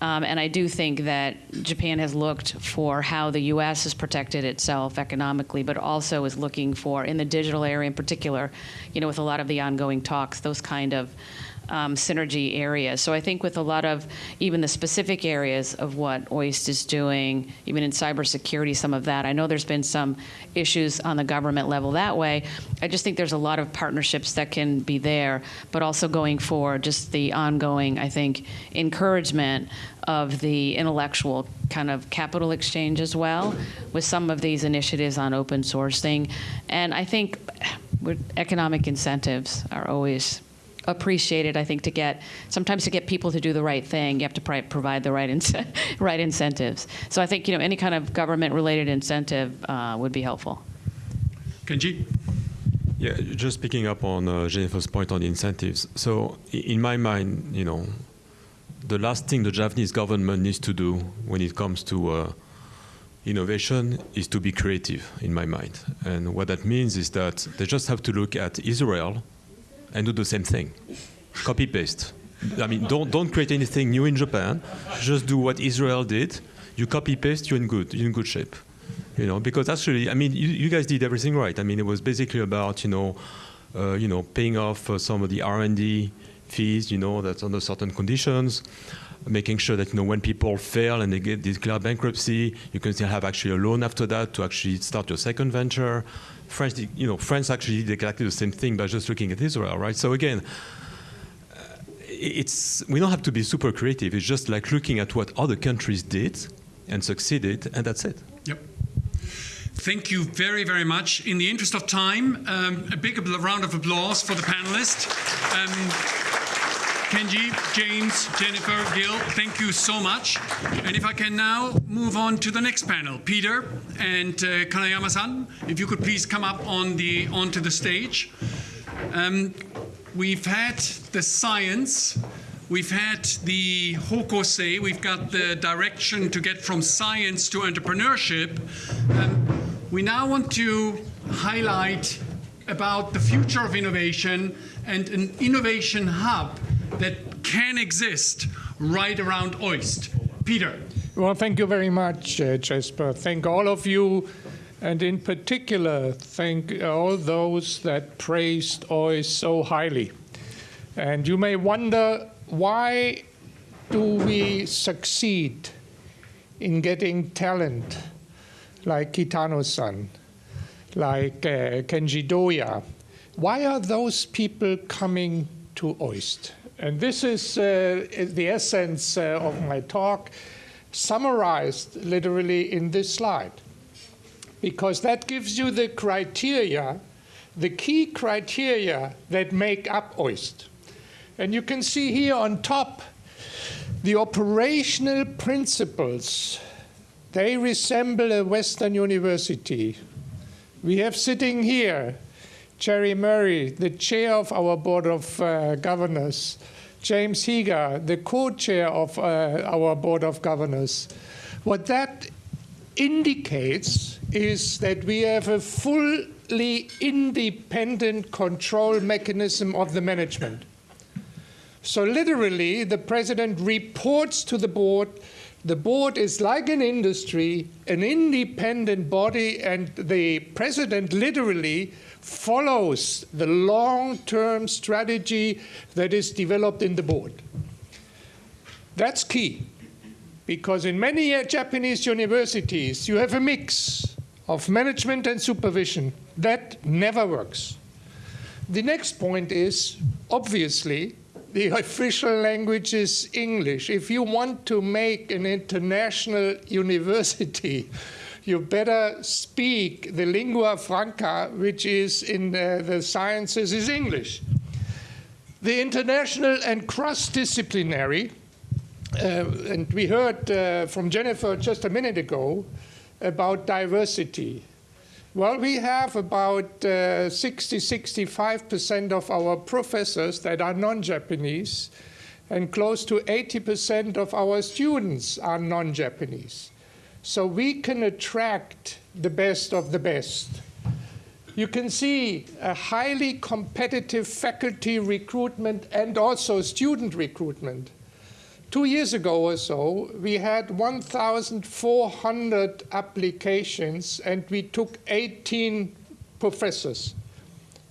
Um, and I do think that Japan has looked for how the U.S. has protected itself economically, but also is looking for, in the digital area in particular, you know, with a lot of the ongoing talks, those kind of um, synergy areas. So I think with a lot of even the specific areas of what OIST is doing, even in cybersecurity, some of that, I know there's been some issues on the government level that way. I just think there's a lot of partnerships that can be there, but also going forward, just the ongoing, I think, encouragement of the intellectual kind of capital exchange as well with some of these initiatives on open sourcing. And I think economic incentives are always appreciated, I think, to get, sometimes to get people to do the right thing, you have to provide the right, in right incentives. So I think, you know, any kind of government-related incentive uh, would be helpful. Kenji? Yeah, just picking up on uh, Jennifer's point on the incentives. So in my mind, you know, the last thing the Japanese government needs to do when it comes to uh, innovation is to be creative, in my mind. And what that means is that they just have to look at Israel and do the same thing. Copy paste. I mean, don't, don't create anything new in Japan. Just do what Israel did. You copy paste, you're in good, you're in good shape. You know, because actually, I mean, you, you guys did everything right. I mean, it was basically about, you know, uh, you know, paying off uh, some of the R&D fees, you know, that's under certain conditions, making sure that, you know, when people fail and they get declared bankruptcy, you can still have actually a loan after that to actually start your second venture. France, you know, France actually did exactly the same thing by just looking at Israel, right? So again, it's, we don't have to be super creative. It's just like looking at what other countries did and succeeded, and that's it. Thank you very, very much. In the interest of time, um, a big round of applause for the panelists. Um, Kenji, James, Jennifer, Gil, thank you so much. And if I can now move on to the next panel, Peter and uh, Kanayama-san, if you could please come up on the onto the stage. Um, we've had the science, we've had the hokosei, we've got the direction to get from science to entrepreneurship. Um, we now want to highlight about the future of innovation and an innovation hub that can exist right around OIST. Peter. Well, thank you very much, uh, Jesper. Thank all of you, and in particular, thank all those that praised OIST so highly. And you may wonder, why do we succeed in getting talent like Kitano-san, like uh, Kenji Doya? Why are those people coming to OIST? And this is uh, the essence uh, of my talk, summarized literally in this slide, because that gives you the criteria, the key criteria that make up OIST. And you can see here on top the operational principles. They resemble a Western university. We have sitting here Jerry Murray, the chair of our board of uh, governors, James Higa, the co-chair of uh, our board of governors. What that indicates is that we have a fully independent control mechanism of the management. So literally, the president reports to the board. The board is like an industry, an independent body, and the president literally follows the long-term strategy that is developed in the board. That's key, because in many uh, Japanese universities, you have a mix of management and supervision. That never works. The next point is, obviously, the official language is English. If you want to make an international university, you better speak the lingua franca, which is in uh, the sciences, is English. The international and cross-disciplinary, uh, and we heard uh, from Jennifer just a minute ago about diversity. Well, we have about uh, 60, 65% of our professors that are non-Japanese, and close to 80% of our students are non-Japanese so we can attract the best of the best. You can see a highly competitive faculty recruitment and also student recruitment. Two years ago or so, we had 1,400 applications and we took 18 professors,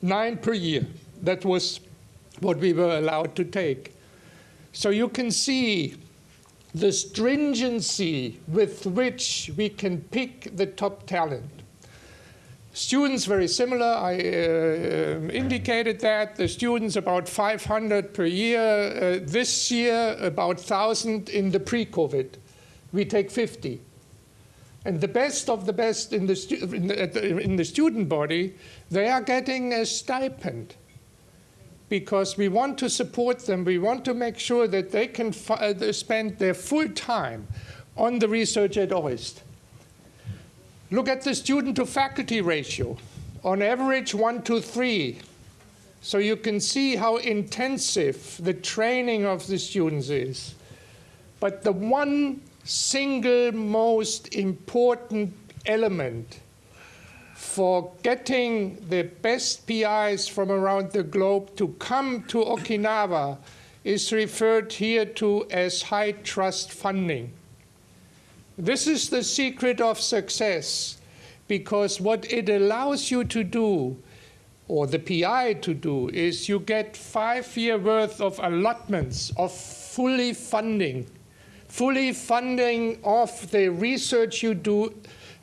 nine per year. That was what we were allowed to take. So you can see the stringency with which we can pick the top talent. Students very similar. I uh, indicated that the students about 500 per year. Uh, this year about 1,000 in the pre-COVID. We take 50. And the best of the best in the, in the, in the student body, they are getting a stipend because we want to support them. We want to make sure that they can uh, spend their full time on the research at OIST. Look at the student to faculty ratio. On average, one to three. So you can see how intensive the training of the students is. But the one single most important element for getting the best PIs from around the globe to come to Okinawa is referred here to as high trust funding. This is the secret of success because what it allows you to do, or the PI to do, is you get five year worth of allotments of fully funding, fully funding of the research you do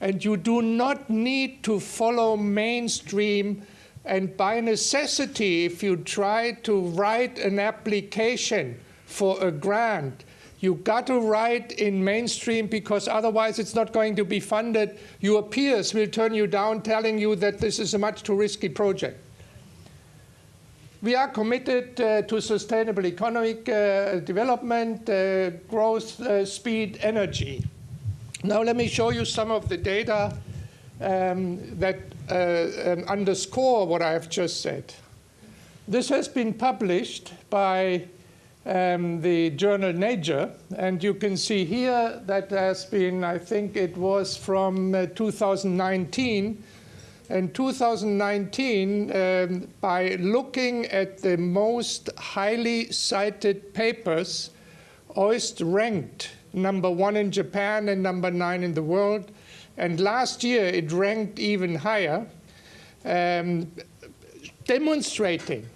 and you do not need to follow mainstream. And by necessity, if you try to write an application for a grant, you got to write in mainstream because otherwise it's not going to be funded. Your peers will turn you down telling you that this is a much too risky project. We are committed uh, to sustainable economic uh, development, uh, growth, uh, speed, energy. Now let me show you some of the data um, that uh, um, underscore what I have just said. This has been published by um, the journal Nature, and you can see here that has been, I think it was from uh, 2019. In 2019, um, by looking at the most highly cited papers, OIST ranked number one in Japan and number nine in the world. And last year it ranked even higher, um, demonstrating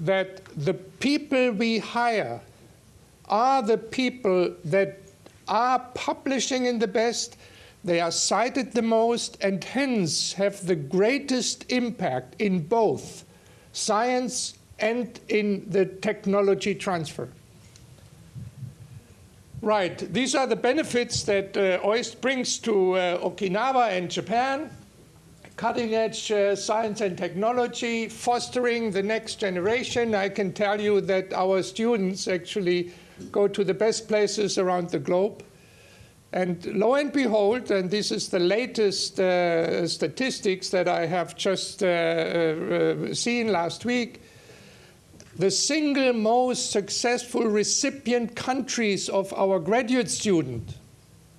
that the people we hire are the people that are publishing in the best, they are cited the most, and hence have the greatest impact in both science and in the technology transfer. Right, these are the benefits that uh, OIST brings to uh, Okinawa and Japan. Cutting edge uh, science and technology, fostering the next generation. I can tell you that our students actually go to the best places around the globe. And lo and behold, and this is the latest uh, statistics that I have just uh, uh, seen last week, the single most successful recipient countries of our graduate student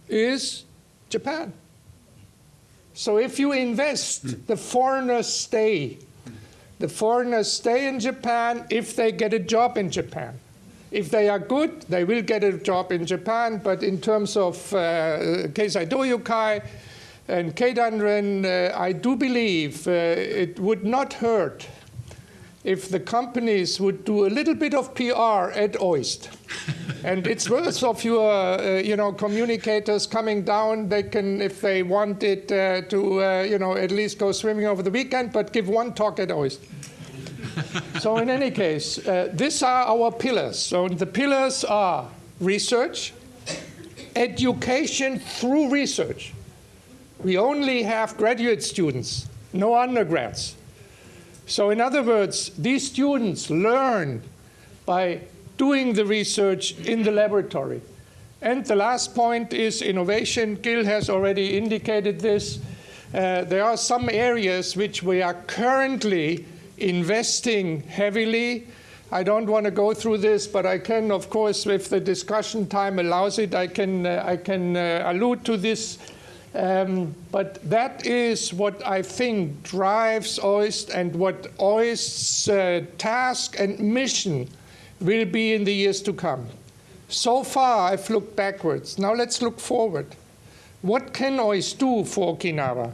is Japan. So if you invest, the foreigners stay. The foreigners stay in Japan if they get a job in Japan. If they are good, they will get a job in Japan, but in terms of uh, Keizai Doyukai and Keidanren, uh, I do believe uh, it would not hurt if the companies would do a little bit of PR at OIST. and it's worth of your, uh, you know, communicators coming down. They can, if they want it, uh, to, uh, you know, at least go swimming over the weekend, but give one talk at OIST. so in any case, uh, these are our pillars. So the pillars are research, education through research. We only have graduate students, no undergrads. So in other words, these students learn by doing the research in the laboratory. And the last point is innovation. Gil has already indicated this. Uh, there are some areas which we are currently investing heavily. I don't want to go through this, but I can, of course, if the discussion time allows it, I can, uh, I can uh, allude to this um, but that is what I think drives OIST and what OIST's uh, task and mission will be in the years to come. So far, I've looked backwards. Now let's look forward. What can OIST do for Okinawa?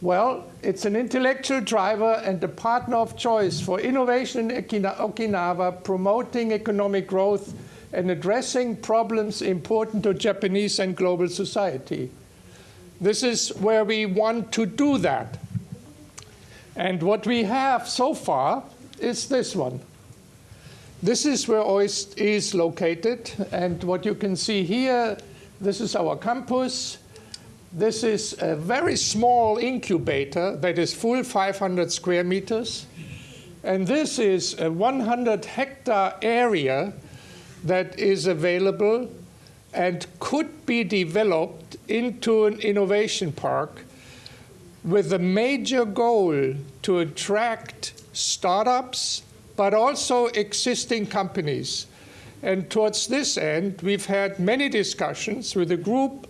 Well, it's an intellectual driver and a partner of choice for innovation in Okinawa, promoting economic growth and addressing problems important to Japanese and global society. This is where we want to do that. And what we have so far is this one. This is where OIST is located. And what you can see here, this is our campus. This is a very small incubator that is full 500 square meters. And this is a 100 hectare area that is available and could be developed into an innovation park with a major goal to attract startups, but also existing companies. And towards this end, we've had many discussions with a group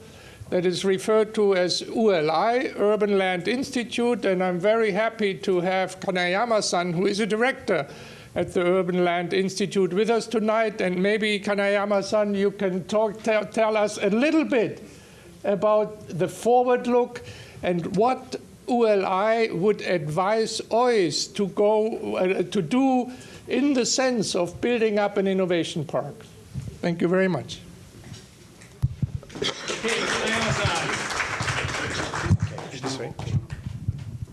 that is referred to as ULI, Urban Land Institute, and I'm very happy to have Kanayama-san, who is a director at the Urban Land Institute with us tonight. And maybe, Kanayama-san, you can talk, tell, tell us a little bit about the forward look and what ULI would advise OIS to go uh, to do in the sense of building up an innovation park. Thank you very much.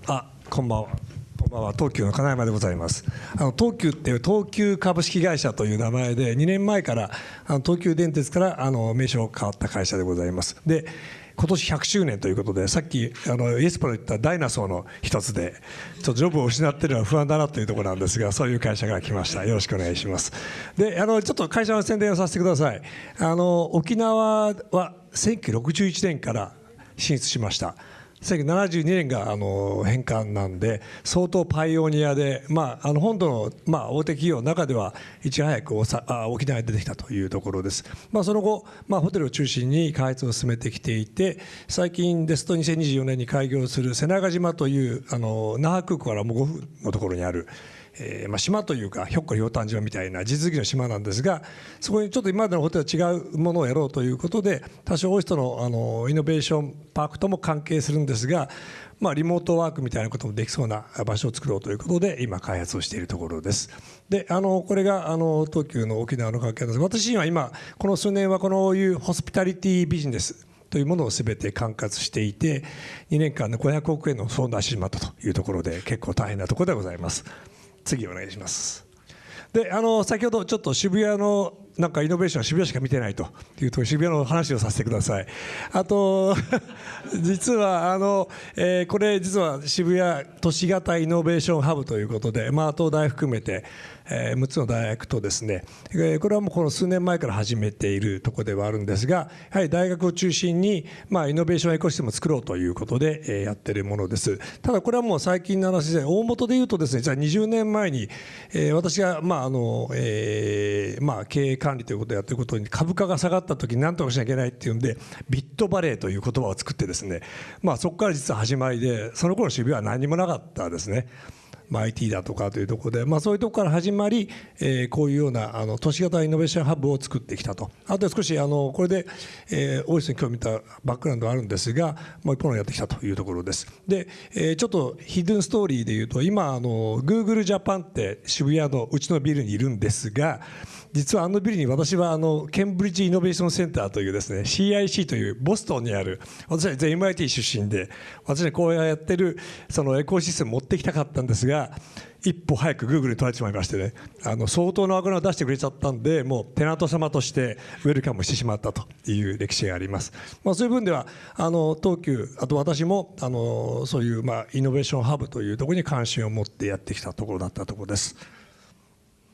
あ、こんばんは。 こんばんは。東急の金山でございます。あの東急っていう東急株式会社という名前で2年前からあの東急電鉄からあの名称変わった会社でございます。で。今年100周年ということでさっきあのイエスプロ言ったダイナソーの一つでちょっとジョブを失ってるのは不安だなというところなんですがそういう会社が来ましたよろしくお願いしますであのちょっと会社の宣伝をさせてくださいあの沖縄は1961年から進出しました1972年があの返還なんで相当パイオニアで、まあ、あの本土の、まあ、大手企業の中ではいち早くおさあ沖縄に出てきたというところです、まあ、その後、まあ、ホテルを中心に開発を進めてきていて最近ですと2024年に開業する瀬長島というあの那覇空港からもう5分のところにあるえーまあ、島というかひょっこりひょうたん島みたいな地続きの島なんですがそこにちょっと今までのホテルは違うものをやろうということで多少オイストのあのイノベーションパークとも関係するんですが、まあ、リモートワークみたいなこともできそうな場所を作ろうということで今開発をしているところです。であのこれがあの東急の沖縄の関係なんです私は今この数年はこのいうホスピタリティビジネスというものを全て管轄していて2年間で500億円の損を出してしまったというところで結構大変なところでございます。次お願いします。であの先ほどちょっと渋谷のなんかイノベーションは渋谷しか見てないというと渋谷の話をさせてください。あと 実はあの、えー、これ実は渋谷都市型イノベーションハブということで、まあ、東大含めてえ6つの大学とですねえこれはもうこの数年前から始めているところではあるんですがやはり大学を中心に、まあ、イノベーションエコシステムを作ろうということで、えやってるものですただこれはもう最近の話で大元で言うとですねじゃあ20年前に、え私が、まああのえーまあ、経営管理ということをやっていることに株価が下がった時に何とかしなきゃいけないっていうんでビットバレーという言葉を作ってですね、まあ、そこから実は始まりでその頃渋谷は何もなかったですね。まあ、IT だとかというところで、まあ、そういうところから始まり、えー、こういうようなあの都市型イノベーションハブを作ってきたと。あと少しあのこれで、えー、オフィスに興味たバックグラウンドがあるんですがもう一本やってきたというところです。で、えー、ちょっとヒドゥンストーリーでいうと今あの Google ジャパンって渋谷のうちのビルにいるんですが実はあのビルに私はあのケンブリッジイノベーションセンターというですね CIC というボストンにある私は全 MIT 出身で私はこうやってるそのエコシステム持ってきたかったんですがが一歩早くグーグルに取られてしまいましてね。あの相当の油を出してくれちゃったんでもうテナント様としてウェルカムしてしまったという歴史があります、まあ、そういう分ではあの東急あと私もあのそういうまあイノベーションハブというところに関心を持ってやってきたところだったところです。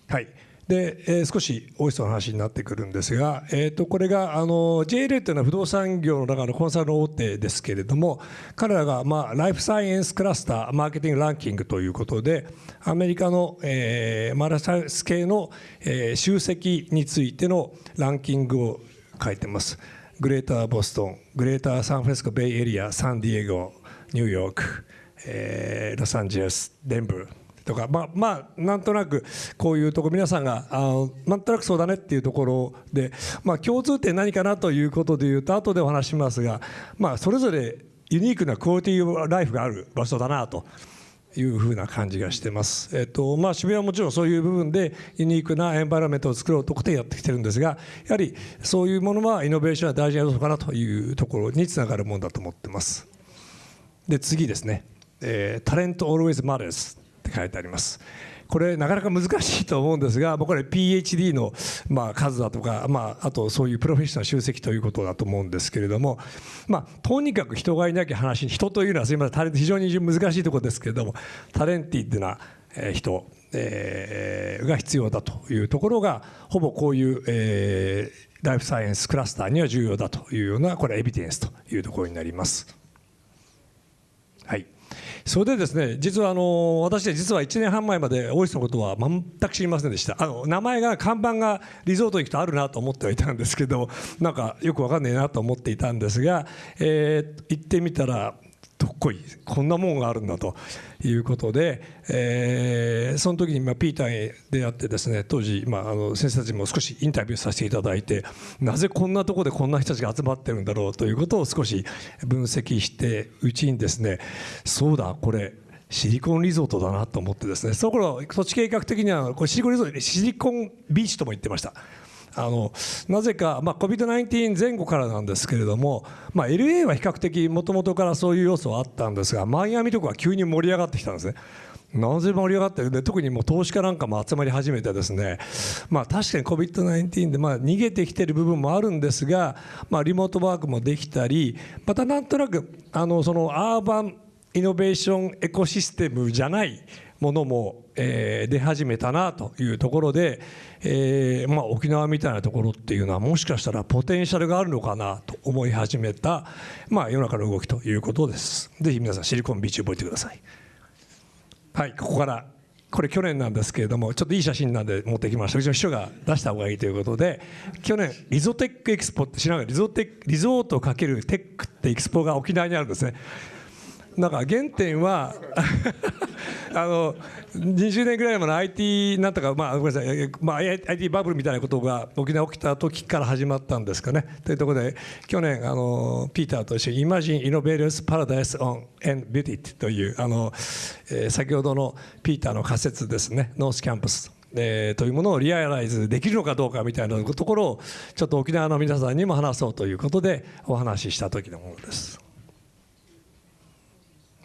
はい。で、えー、少しオイスの話になってくるんですが、えー、とこれがあの JLA というのは不動産業の中のコンサル大手ですけれども彼らが、まあ、ライフサイエンスクラスターマーケティングランキングということでアメリカの、えー、マラサイス系の、えー、集積についてのランキングを書いてます。グレーターボストングレーターサンフランシスコベイエリアサンディエゴニューヨーク、えー、ロサンゼルスデンブーとかまあまあなんとなくこういうとこ皆さんがあなんとなくそうだねっていうところで、まあ、共通点何かなということでいうと後でお話しますが、まあ、それぞれユニークなクオリティーライフがある場所だなというふうな感じがしてます。えっとまあ、渋谷はもちろんそういう部分でユニークなエンバイロメントを作ろうとしてやってきてるんですがやはりそういうものはイノベーションは大事な要素かなというところにつながるものだと思ってます。で次ですね、えー、タレント always matters って書いてあります。これなかなか難しいと思うんですがこれ PhD のまあ数だとか、まあ、あとそういうプロフェッショナル集積ということだと思うんですけれども、まあ、とにかく人がいなきゃ話人というのはすみませんタレント非常に難しいところですけれどもタレンティッドな人えー、が必要だというところがほぼこういう、えー、ライフサイエンスクラスターには重要だというようなこれはエビデンスというところになります。それでですね実はあの私は実は1年半前まで大石のことは全く知りませんでした。あの名前が看板がリゾートに行くとあるなと思ってはいたんですけどなんかよく分かんねえなと思っていたんですが、えー、行ってみたらどっこいこんなもんがあるんだということで、えー、その時にまあピーターに出会ってですね当時、まあ、あの先生たちも少しインタビューさせていただいてなぜこんなとこでこんな人たちが集まってるんだろうということを少し分析してうちにですねそうだこれシリコンリゾートだなと思ってですねその頃土地計画的にはこれシリコンリゾートシリコンビーチとも言ってました。あのなぜか、まあ、COVID-19 前後からなんですけれども、まあ、LA は比較的もともとからそういう要素はあったんですがマイアミとかは急に盛り上がってきたんですね。なぜ盛り上がってるで特にもう投資家なんかも集まり始めてですね、まあ、確かに COVID-19 でまあ逃げてきてる部分もあるんですが、まあ、リモートワークもできたりまたなんとなくあのそのアーバンイノベーションエコシステムじゃないものも、えー、出始めたなというところで、えーまあ、沖縄みたいなところっていうのはもしかしたらポテンシャルがあるのかなと思い始めた、まあ、世の中の動きということです。ぜひ皆さんシリコンビーチ覚えてください。はいここからこれ去年なんですけれどもちょっといい写真なんで持ってきました。うちの秘書が出した方がいいということで去年リゾテックエキスポって知らない？リゾテリゾート×テックってエキスポが沖縄にあるんですね。なんか原点は あの20年ぐらい前の IT なんとか、まあ、ごめんなさい、まあ、IT バブルみたいなことが沖縄起きた時から始まったんですかね。というところで去年あのピーターと一緒に Imagine Innovators Paradise on and Beauty というあの、えー、先ほどのピーターの仮説ですねノースキャンパスえー、というものをリアライズできるのかどうかみたいなところをちょっと沖縄の皆さんにも話そうということでお話しした時のものです。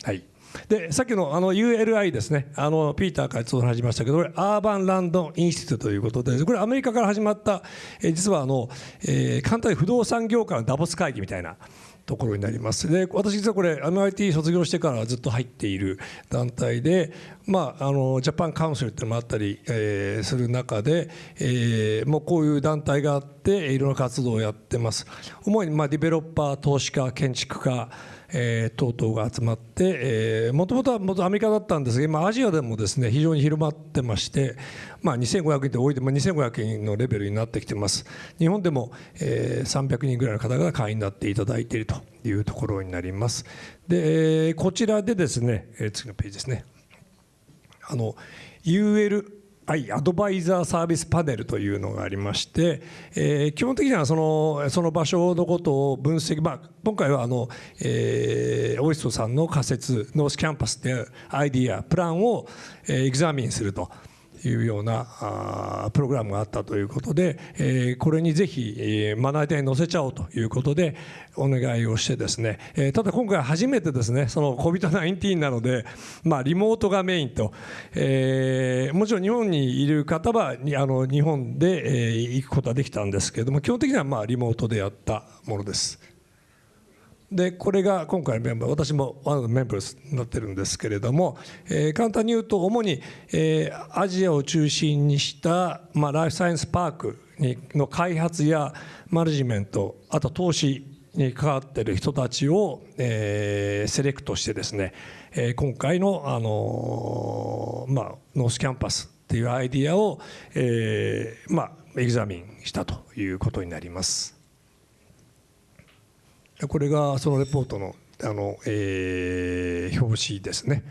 はい。でさっきのあの ULI ですね。あのピーターからちょっと話しましたけどこれアーバンランドインスティテューということでこれアメリカから始まった、え実はあの、えー、簡単に不動産業界のダボス会議みたいなところになります。で私実はこれ MIT 卒業してからずっと入っている団体で、まあ、あのジャパンカウンセルってのもあったり、えー、する中で、えー、もうこういう団体があっていろんな活動をやってます。主にまあディベロッパー投資家建築家えー、等々が集まってもともとは元アメリカだったんですが今アジアでもですね非常に広まってまして、まあ、2500人って多いで、まあ、2500人のレベルになってきてます。日本でも、えー、300人ぐらいの方が会員になっていただいているというところになります。でこちらでですね、えー、次のページですね。あの UL はい、アドバイザーサービスパネルというのがありまして、えー、基本的にはそのその場所のことを分析、まあ、今回はあの、えー、オイストさんの仮説ノースキャンパスでアイディアプランを、えー、エグザミンすると。いうようなプログラムがあったということで、これにぜひ、まな板に載せちゃおうということでお願いをしてですね、ただ今回初めてですねその COVID-19 なので、まあ、リモートがメインと、もちろん日本にいる方はあの日本で、行くことはできたんですけれども基本的にはまあリモートでやったものです。でこれが今回のメンバー私もワンのメンバーになってるんですけれども、えー、簡単に言うと主に、えー、アジアを中心にした、まあ、ライフサイエンスパークにの開発やマネジメントあと投資に関わっている人たちを、えー、セレクトしてですね、えー、今回の、あのー、まあ、ノースキャンパスっていうアイディアを、えーまあ、エグザミンしたということになります。これがそのレポートのあの、えー、表紙ですね。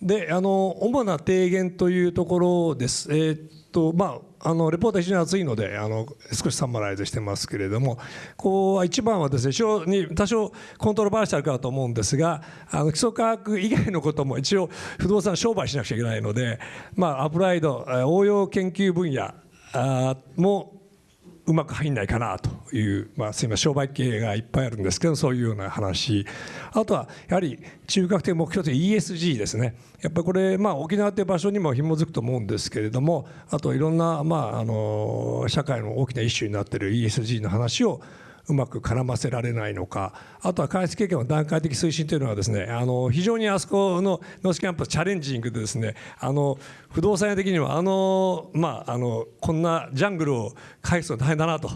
であの主な提言というところです。えー、っとまああのレポートは非常に厚いのであの少しサマライズしてますけれどもこう一番はですね非常に多少コントロバーシャルかと思うんですがあの基礎科学以外のことも一応不動産商売しなくちゃいけないので、まあ、アプライド応用研究分野もうまく入んないかなという、まあ、すみません商売系がいっぱいあるんですけどそういうような話。あとはやはり中核的目標という ESG ですね。やっぱりこれ、まあ、沖縄という場所にも紐づくと思うんですけれどもあといろんな、まあ、あの社会の大きな一種になっている ESG の話をうまく絡ませられないのか。あとは開発経験の段階的推進というのはですねあの非常にあそこのノースキャンパスチャレンジングでですねあの不動産屋的にはあの、まあ、あのこんなジャングルを返すの大変だなと。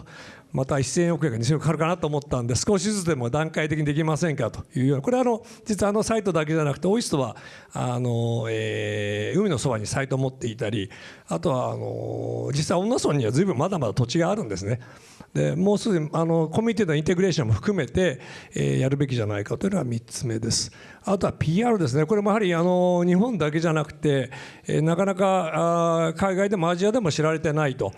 また1000億円が2000億かかるかなと思ったんで少しずつでも段階的にできませんかというような。これはあの実はあのサイトだけじゃなくてオイストはあの、え、海のそばにサイトを持っていたりあとはあの実際恩納村には随分まだまだ土地があるんですね。でもうすでにあのコミュニティのインテグレーションも含めて、えー、やるべきじゃないかというのが3つ目です。あとは PR ですね、これもやはりあの日本だけじゃなくて、えー、なかなかあ海外でもアジアでも知られてないと。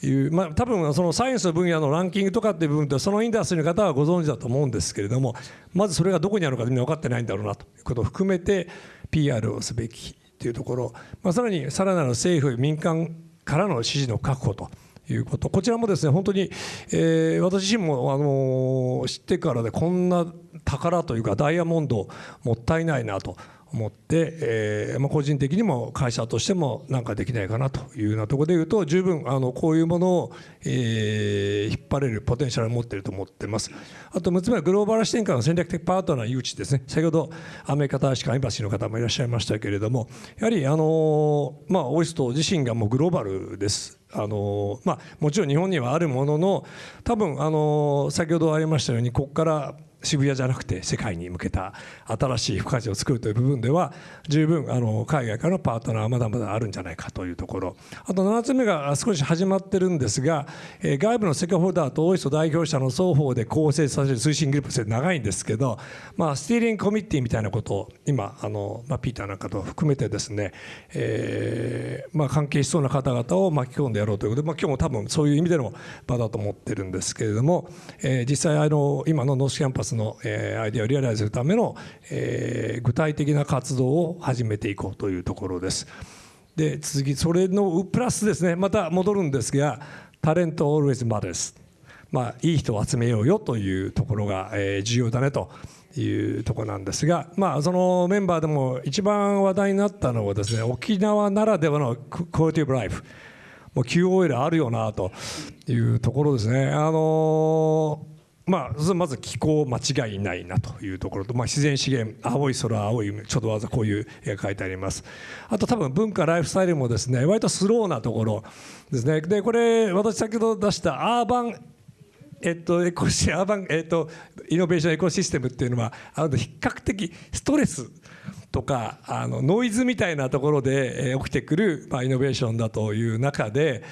いう、まあ、多分そのサイエンスの分野のランキングとかっていう部分でそのインダストリーの方はご存知だと思うんですけれどもまずそれがどこにあるかみんな分かってないんだろうなということを含めて PR をすべきというところ、まあ、さらにさらなる政府民間からの支持の確保ということ。こちらもですね本当に、えー、私自身も、あの知ってからでこんな宝というかダイヤモンドもったいないなと思って、えーまあ、個人的にも会社としても何かできないかなというようなところでいうと十分あのこういうものを、えー、引っ張れるポテンシャルを持っていると思っています。あと6つ目はグローバル視点からの戦略的パートナー誘致ですね。先ほどアメリカ大使館エンバシーの方もいらっしゃいましたけれどもやはりあの、まあ、オイスト自身がもうグローバルです。あのまあ、もちろん日本にはあるものの多分あの先ほどありましたようにここから渋谷じゃなくて世界に向けた新しい付加価値を作るという部分では十分あの海外からのパートナーはまだまだあるんじゃないかというところ。あと7つ目が少し始まってるんですが、え、外部のセカホルダーとオイスト代表者の双方で構成させる推進グループとして長いんですけど、まあ、スティーリングコミッティみたいなことを今あの、まあ、ピーターなんかと含めてですね、えーまあ、関係しそうな方々を巻き込んでやろうということで、まあ、今日も多分そういう意味での場だと思ってるんですけれども、えー、実際あの今のノースキャンパスの、えー、アイデアをリアライズするための、えー、具体的な活動を始めていこうというところです。で次それのプラスですねまた戻るんですがタレント always matters まあいい人を集めようよというところが、えー、重要だねというところなんですが、まあ、そのメンバーでも一番話題になったのはですね沖縄ならではのクオリティブライフもう QOL あるよなというところですね。あのーまあ、まず気候間違いないなというところと、まあ、自然資源青い空青い海ちょっとわざこういう絵が書いてあります。あと多分文化ライフスタイルもですね割とスローなところですね。でこれ私先ほど出したアーバンえっと、エコシアーバン、えっと、イノベーションエコシステムっていうのはあの比較的ストレスとかあのノイズみたいなところで、え起きてくる、まあ、イノベーションだという中で、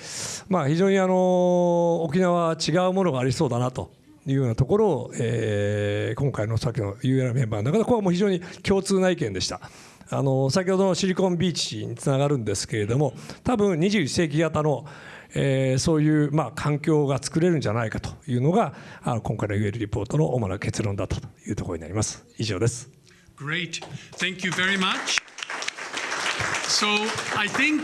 まあ、非常にあの沖縄は違うものがありそうだなと。いうようなところを、えー、今回のさっきの UL メンバーの中でこれはもう非常に共通な意見でした。あの先ほどのシリコンビーチにつながるんですけれども多分21世紀型のえー、そういう、まあ、環境が作れるんじゃないかというのがあの今回の UL リポートの主な結論だったというところになります。以上です。Great. Thank you very much. So I think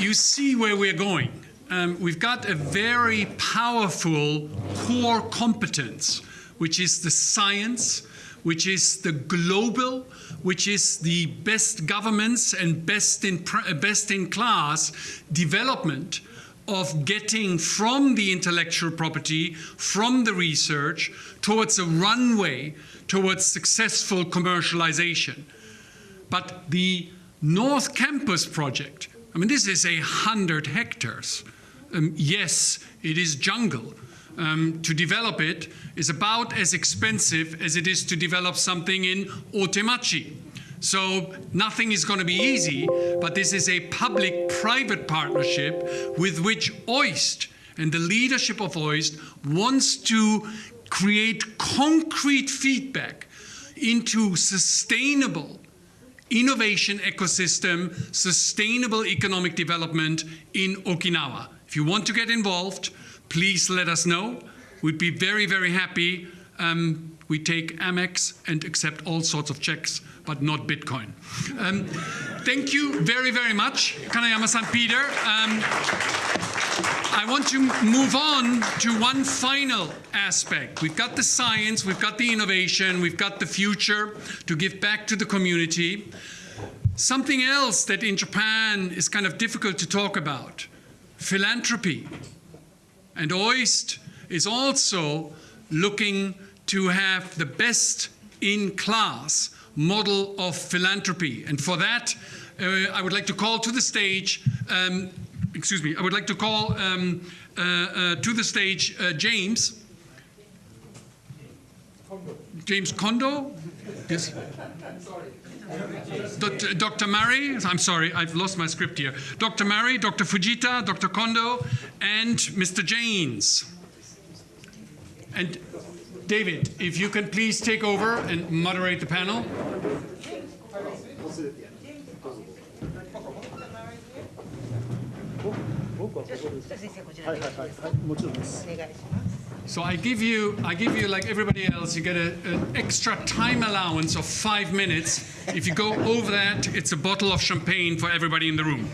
you see where we're going. Um, we've got a very powerful core competence, which is the science, which is the global, which is the best governments and best in, best in class development of getting from the intellectual property, from the research, towards a runway towards successful commercialization. But the North Campus project, I mean, this is a hundred hectares. Um, yes, it is jungle. Um, to develop it is about as expensive as it is to develop something in Otemachi. So nothing is going to be easy, but this is a public-private partnership with which OIST and the leadership of OIST wants to create concrete feedback into sustainable innovation ecosystem, sustainable economic development in Okinawa. If you want to get involved, please let us know. We'd be very, very happy. Um, we take Amex and accept all sorts of checks, but not Bitcoin. Um, thank you very, very much, Kanayama-san Peter. Um, I want to move on to one final aspect. We've got the science, we've got the innovation, we've got the future to give back to the community. Something else that in Japan is kind of difficult to talk about philanthropy. And OIST is also looking to have the best in class model of philanthropy. And for that, uh, I would like to call to the stage, um, excuse me, I would like to call um, uh, uh, to the stage uh, James. James Kondo? Yes. Dr. Dr. Murray, I'm sorry, I've lost my script here. Dr. Murray, Dr. Fujita, Dr. Kondo, and Mr. Janes. And David, if you can please take over and moderate the panel. So I give you, I give you like everybody else, you get an extra time allowance of five minutes. If you go over that, it's a bottle of champagne for everybody in the room.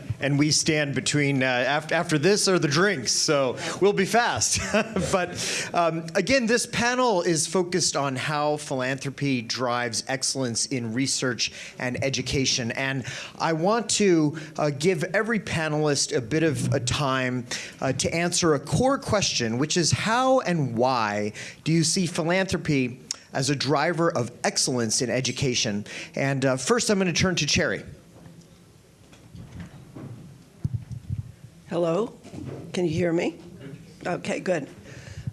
and we stand between uh, after, after this or the drinks, so we'll be fast. but um, again, this panel is focused on how philanthropy drives excellence in research and education. And I want to uh, give every panelist a bit of a time uh, to answer a core question, which is how and why do you see philanthropy as a driver of excellence in education? And uh, first, I'm going to turn to Cherry. Hello? Can you hear me? Okay, good.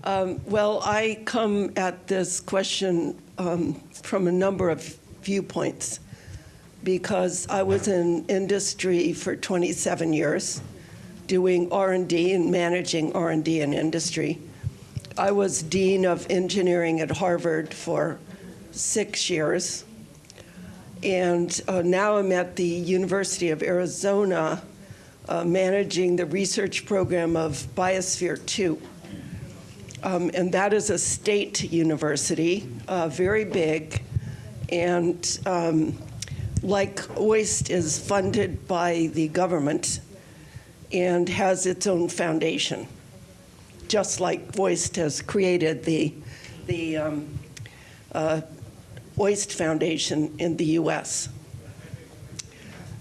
Um, well, I come at this question um, from a number of viewpoints because I was in industry for 27 years doing R&D and managing R&D in industry. I was Dean of Engineering at Harvard for six years. And uh, now I'm at the University of Arizona uh, managing the research program of Biosphere 2. Um, and that is a state university, uh, very big, and um, like OIST is funded by the government and has its own foundation, just like OIST has created the, the um, uh, OIST Foundation in the US.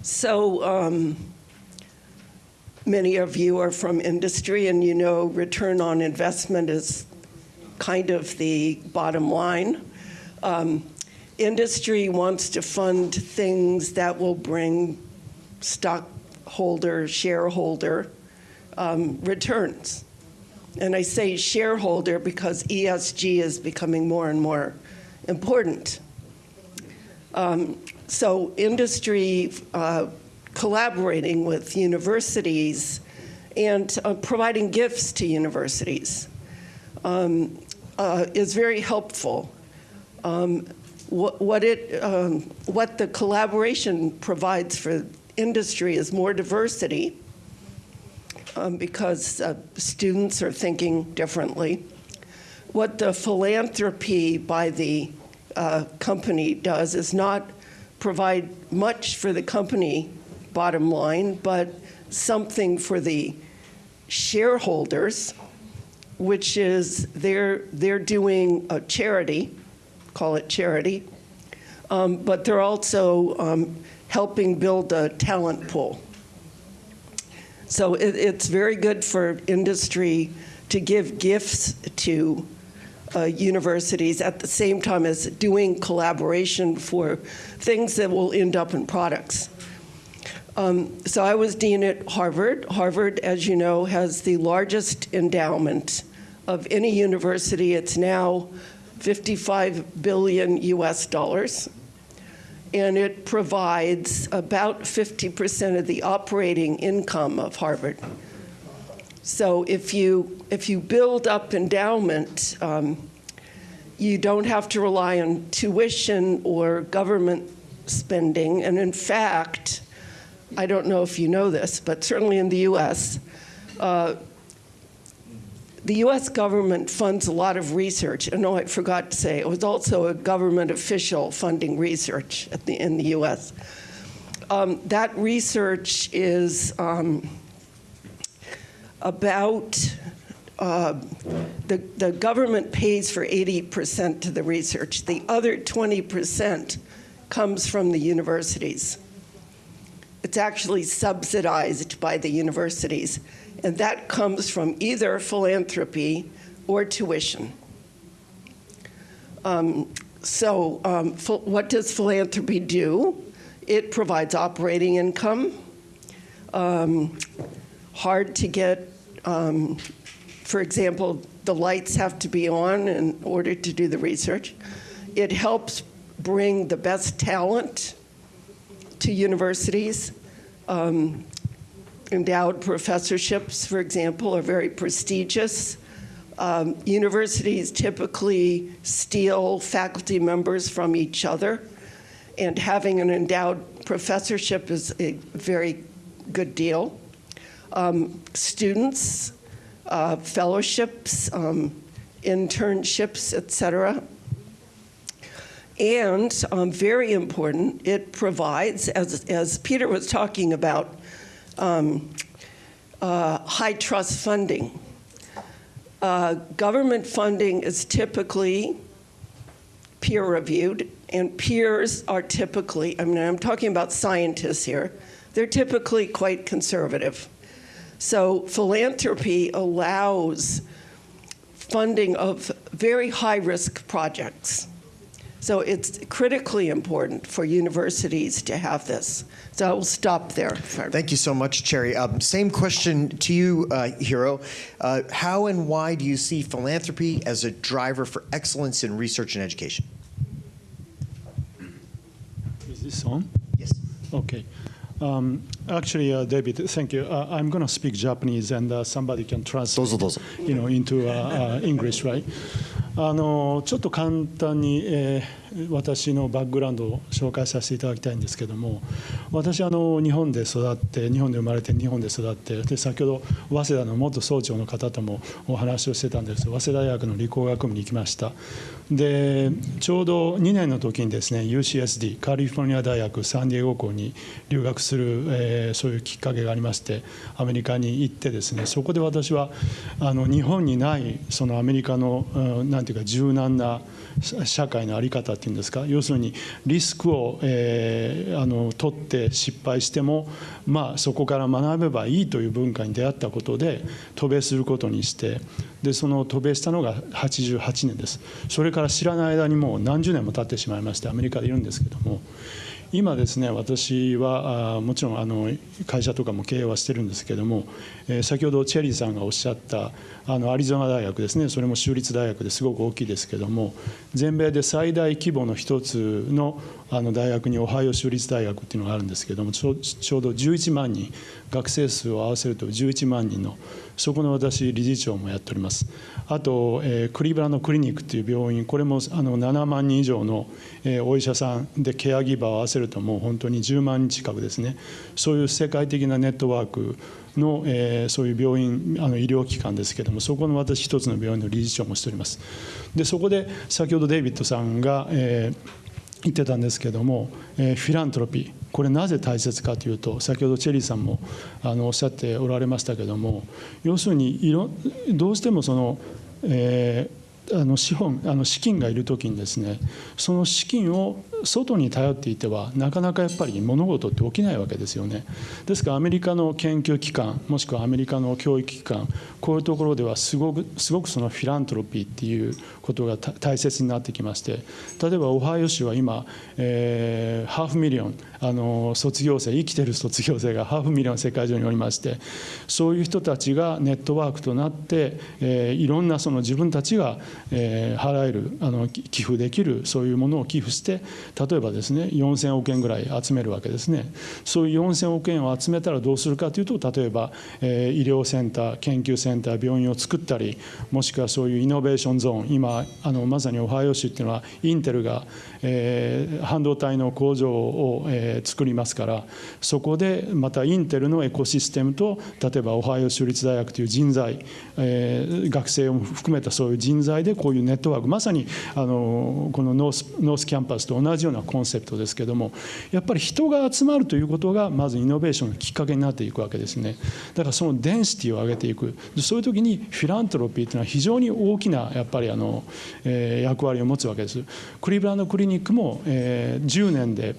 So um, Many of you are from industry and you know return on investment is kind of the bottom line. Um, industry wants to fund things that will bring stockholder, shareholder um, returns. And I say shareholder because ESG is becoming more and more important. Um, so industry uh, collaborating with universities and uh, providing gifts to universities um, uh, is very helpful. Um, what, what, it, um, what the collaboration provides for industry is more diversity um, because uh, students are thinking differently. What the philanthropy by the uh, company does is not provide much for the company bottom line, but something for the shareholders, which is they're, they're doing a charity, call it charity, um, but they're also um, helping build a talent pool. So it, it's very good for industry to give gifts to uh, universities at the same time as doing collaboration for things that will end up in products. Um, so I was dean at Harvard. Harvard, as you know, has the largest endowment of any university. It's now 55 billion US dollars. And it provides about 50% of the operating income of Harvard. So if you, if you build up endowment, um, you don't have to rely on tuition or government spending. And in fact, I don't know if you know this, but certainly in the US, uh, the US government funds a lot of research. And no, I forgot to say, it was also a government official funding research the, in the US. Um, that research is um, about uh, the, the government pays for 80% to the research. The other 20% comes from the universities. It's actually subsidized by the universities, and that comes from either philanthropy or tuition. Um, so um, what does philanthropy do? It provides operating income, um, hard to get um, for example, the lights have to be on in order to do the research. It helps bring the best talent to universities. Um, endowed professorships, for example, are very prestigious. Um, universities typically steal faculty members from each other, and having an endowed professorship is a very good deal. Um, students uh, fellowships, um, internships, et cetera. And um, very important, it provides, as, as Peter was talking about, um, uh, high trust funding. Uh, government funding is typically peer reviewed, and peers are typically, I mean, I'm talking about scientists here, they're typically quite conservative. So philanthropy allows funding of very high-risk projects. So it's critically important for universities to have this. So I will stop there. Thank you so much, Cherry. Um, same question to you, uh, Hiro. Uh, how and why do you see philanthropy as a driver for excellence in research and education? Is this on? Yes. Okay. Um, actually, uh, David, thank you. Uh, I'm going to speak Japanese, and uh, somebody can translate, you know, into uh, uh, English, right? あのちょっと簡単に、えー、私のバックグラウンドを紹介させていただきたいんですけども私あの日本で育って日本で生まれて日本で育ってで先ほど早稲田の元総長の方ともお話をしてたんです早稲田大学の理工学部に行きましたでちょうど2年の時にですね UCSD カリフォルニア大学サンディエゴ校に留学する、えー、そういうきっかけがありましてアメリカに行ってですねそこで私はあの日本にないそのアメリカの、何、て言うか柔軟な社会の在り方っていうんですか要するにリスクを、えー、あの取って失敗しても、まあ、そこから学べばいいという文化に出会ったことで渡米することにしてでその渡米したのが88年です。それから知らない間にもう何十年も経ってしまいましてアメリカでいるんですけども今ですね私はあもちろんあの会社とかも経営はしてるんですけども、えー、先ほどチェリーさんがおっしゃったあのアリゾナ大学ですねそれも州立大学ですごく大きいですけども全米で最大規模の一つのあの大学にオハイオ州立大学っていうのがあるんですけどもちょうど11万人学生数を合わせると11万人のそこの私理事長もやっております。あと、えー、クリーブランドクリニックという病院これもあの7万人以上の、えー、お医者さんでケアギバーを合わせるともう本当に10万人近くですね。そういう世界的なネットワークの、えー、そういう病院あの医療機関ですけれどもそこの私一つの病院の理事長もしております。でそこで先ほどデイビッドさんが、えー、言ってたんですけども、えー、フィラントロピーこれなぜ大切かというと先ほどチェリーさんもあのおっしゃっておられましたけども要するにいろどうしてもその、えーあの資本あの資金がいる時にですねその資金を外に頼っていてはなかなかやっぱり物事って起きないわけですよね。ですからアメリカの研究機関もしくはアメリカの教育機関こういうところではすごくすごくそのフィラントロピーっていうことが大切になってきまして例えばオハイオ州は今、えー、ハーフミリオンあの卒業生生きてる卒業生がハーフミリオン世界中におりましてそういう人たちがネットワークとなって、えー、いろんなその自分たちが、えー、払えるあの寄付できるそういうものを寄付して例えばですね4000億円ぐらい集めるわけですね。そういう4000億円を集めたらどうするかというと例えば、えー、医療センター研究センター病院を作ったりもしくはそういうイノベーションゾーン今あのまさにオハイオ州っていうのはインテルが、えー、半導体の工場を、えー、作りますからそこでまたインテルのエコシステムと例えばオハイオ州立大学という人材、えー、学生を含めたそういう人材でこういうネットワークまさにあのこのノースノースキャンパスと同じようなコンセプトですけどもやっぱり人が集まるということがまずイノベーションのきっかけになっていくわけですね。だからそのデンシティを上げていく。そういう時にフィラントロピーというのは非常に大きなやっぱりあの、えー、役割を持つわけです。クリーブランドクリニックも、えー、10年で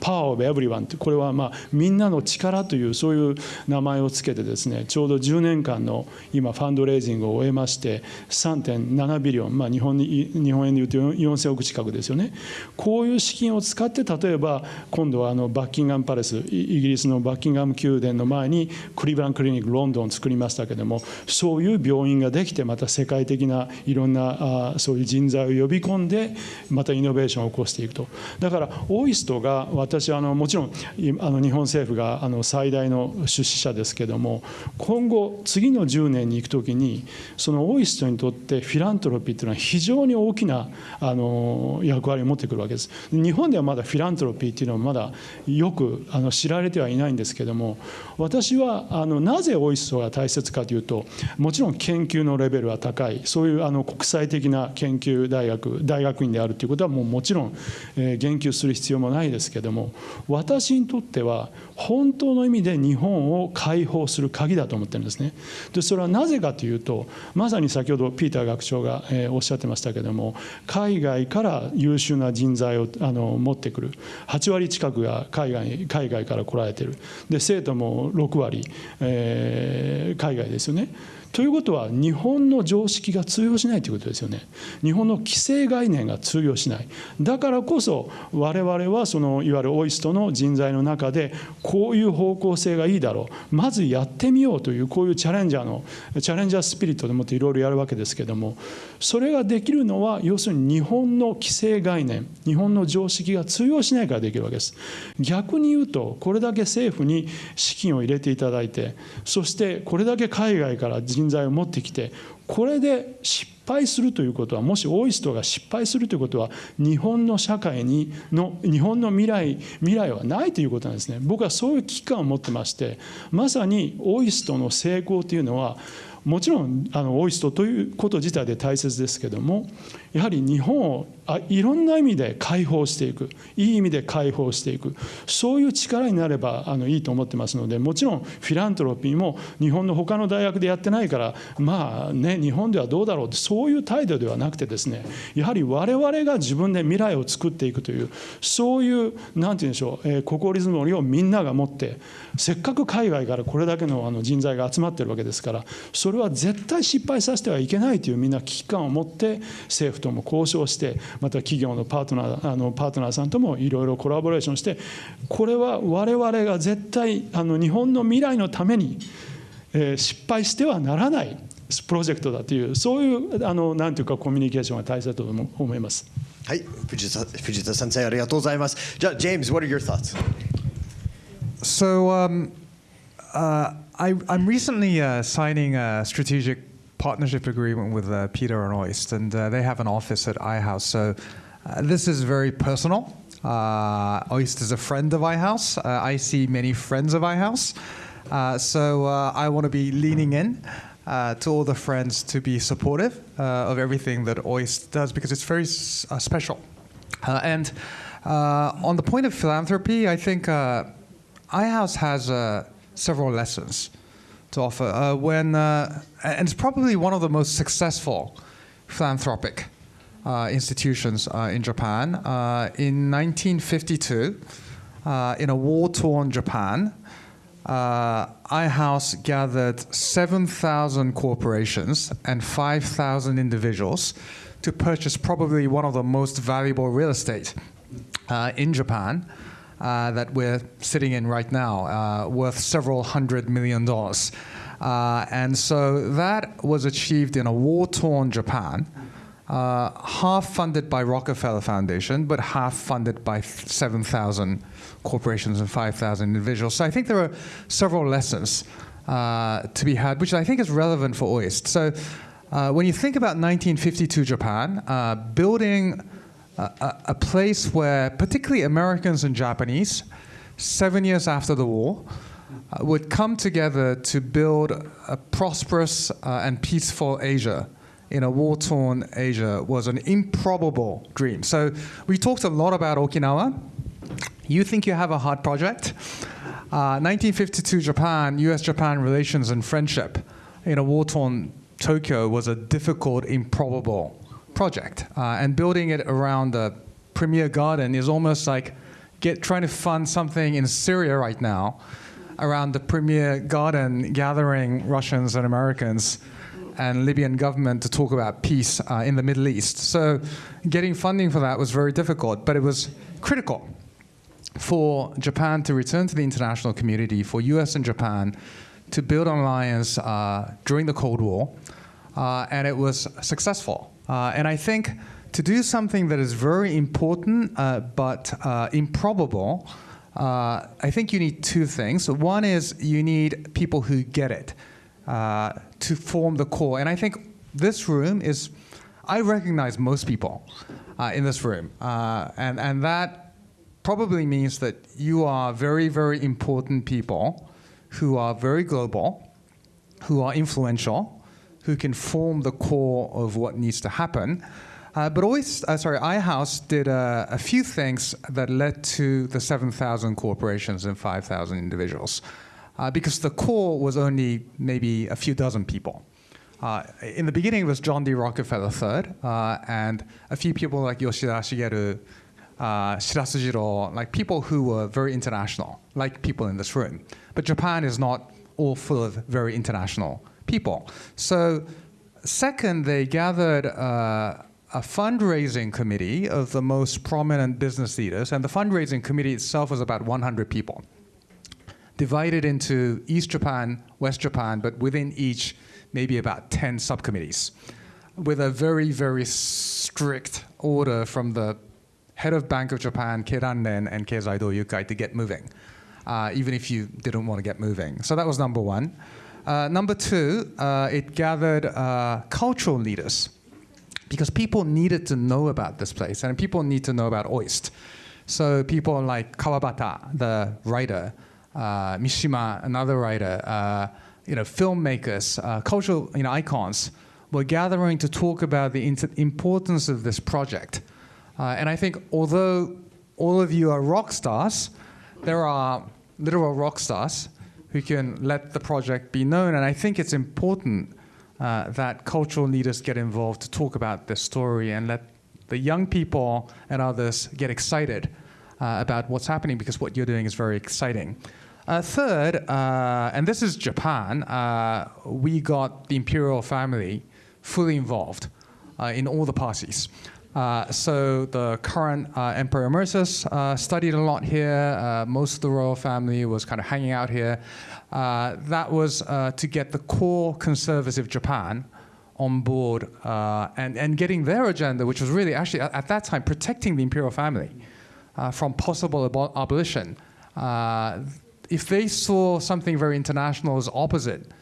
パワーオブエブリワンってこれはまあみんなの力というそういう名前をつけてですねちょうど10年間の今ファンドレイジングを終えまして3.7ビリオン、まあ、日本に日本円でいうと4000億近くですよね。こういう資金を使って例えば今度はあのバッキンガムパレスイギリスのバッキンガム宮殿の前にクリーブランクリニックロンドンを作りましたけどもそういう病院ができてまた世界的ないろんなあそういう人材を呼び込んでまたイノベーションを起こしていくと。だからオイストが私はあのもちろんあの日本政府があの最大の出資者ですけども今後次の10年に行く時にそのオイストにとってフィラントロピーというのは非常に大きなあの役割を持ってくるわけです。日本ではまだフィラントロピーっていうのはまだよくあの知られてはいないんですけども私はあのなぜオイストが大切かというともちろん研究のレベルは高い。そういうあの国際的な研究大学大学院であるということはもうもちろん、え、言及する必要もないですけども私にとっては本当の意味で日本を解放する鍵だと思ってるんですね。でそれはなぜかというとまさに先ほどピーター学長が、え、おっしゃってましたけども海外から優秀な人材をあの持ってくる。8割近くが海外海外から来られてる。で生徒も6割、えー、海外ですよね。ということは日本の常識が通用しないということですよね。日本の規制概念が通用しない。だからこそ我々はそのいわゆるオイストの人材の中でこういう方向性がいいだろう。まずやってみようというこういうチャレンジャーのチャレンジャースピリットでもっていろいろやるわけですけどもそれができるのは要するに日本の規制概念日本の常識が通用しないからできるわけです。逆に言うとこれだけ政府に資金を入れていただいてそしてこれだけ海外から人人材を持ってきてこれで失敗するということはもしオイストが失敗するということは日本の社会にの日本の未来未来はないということなんですね。僕はそういう危機感を持ってましてまさにオイストの成功というのはもちろんあのオイストということ自体で大切ですけどもやはり日本をあいろんな意味で解放していく。いい意味で解放していく。そういう力になればあのいいと思ってますのでもちろんフィラントロピーも日本の他の大学でやってないからまあね日本ではどうだろうってそういう態度ではなくてですねやはり我々が自分で未来を作っていくというそういう何て言うんでしょう、えー、心リズムをみんなが持ってせっかく海外からこれだけのあの人材が集まってるわけですからそれは絶対失敗させてはいけないというみんな危機感を持って政府とも交渉してまた企業のパートナーあのパートナーさんともいろいろコラボレーションしてこれは我々が絶対あの日本の未来のために、えー、失敗してはならないプロジェクトだというそういうあのなんていうかコミュニケーションが大切だと思います。はい、藤田藤田先生ありがとうございます。じゃあ、James, what are your thoughts? So, um, uh, I, I'm recently uh, signing a strategic partnership agreement with uh, Peter and Oist, and uh, they have an office at iHouse. So uh, this is very personal. Uh, Oist is a friend of iHouse. Uh, I see many friends of iHouse. Uh, so I want to be leaning in to all the friends to be supportive of everything that Oist does because it's very special. and on the point of philanthropy, I think iHouse has several lessons to offer. Uh, when uh, and it's probably one of the most successful philanthropic uh, institutions uh, in Japan. Uh, in 1952, uh, in a war-torn Japan, iHouse gathered 7,000 corporations and 5,000 individuals to purchase probably one of the most valuable real estate in Japan that we're sitting in right now, uh, worth several hundred million dollars. Uh, and so that was achieved in a war torn Japan. uh, half funded by Rockefeller Foundation, but half funded by 7,000 corporations and 5,000 individuals. So I think there are several lessons uh, to be had, which I think is relevant for OIST. So uh, when you think about 1952 Japan, uh, building a, a place where particularly Americans and Japanese, seven years after the war, uh, would come together to build a prosperous uh, and peaceful Asia in a war-torn Asia was an improbable dream. So we talked a lot about Okinawa. You think you have a hard project? Uh, 1952 Japan, U.S.-Japan relations and friendship in a war-torn Tokyo was a difficult, improbable project. Uh, and building it around the premier garden is almost like get, trying to fund something in Syria right now around the premier garden gathering Russians and Americans and Libyan government to talk about peace uh, in the Middle East. So getting funding for that was very difficult, but it was critical for Japan to return to the international community, for US and Japan to build an alliance uh, during the Cold War, uh, and it was successful. Uh, and I think to do something that is very important uh, but uh, improbable, uh, I think you need two things. One is you need people who get it uh, to form the core. And I think this room is, I recognize most people in this room. And, and that probably means that you are very, very important people who are very global, who are influential, who can form the core of what needs to happen. Uh, but always, uh, sorry, iHouse did uh, a few things that led to the 7,000 corporations and 5,000 individuals. Uh, because the core was only maybe a few dozen people. Uh, in the beginning, it was John D. Rockefeller III, uh, and a few people like Yoshida Shigeru, Shirasu Jiro, like people who were very international, like people in this room. But Japan is not all full of very international people. So second, they gathered uh, a fundraising committee of the most prominent business leaders, and the fundraising committee itself was about 100 people, divided into East Japan, West Japan, but within each, maybe about 10 subcommittees, with a very, very strict order from the head of Bank of Japan, Keidanren, and Keizai Doyukai to get moving, uh, even if you didn't want to get moving. So that was number one. Uh, number two, uh, it gathered uh, cultural leaders because people needed to know about this place and people need to know about OIST. So people like Kawabata, the writer, uh, Mishima, another writer, uh, you know, filmmakers, uh, cultural you know, icons were gathering to talk about the importance of this project. And I think although all of you are rock stars, there are literal rock stars who can let the project be known. And I think it's important uh, that cultural leaders get involved to talk about this story and let the young people and others get excited uh, about what's happening because what you're doing is very exciting. Uh, third, uh, and this is Japan, uh, we got the imperial family fully involved uh, in all the parties. Uh, so the current uh, Emperor Emeritus uh, studied a lot here. most of the royal family was kind of hanging out here. that was to get the core conservative Japan on board and, and getting their agenda, which was really actually at, at that time protecting the imperial family from possible ab abolition. if they saw something very international as opposite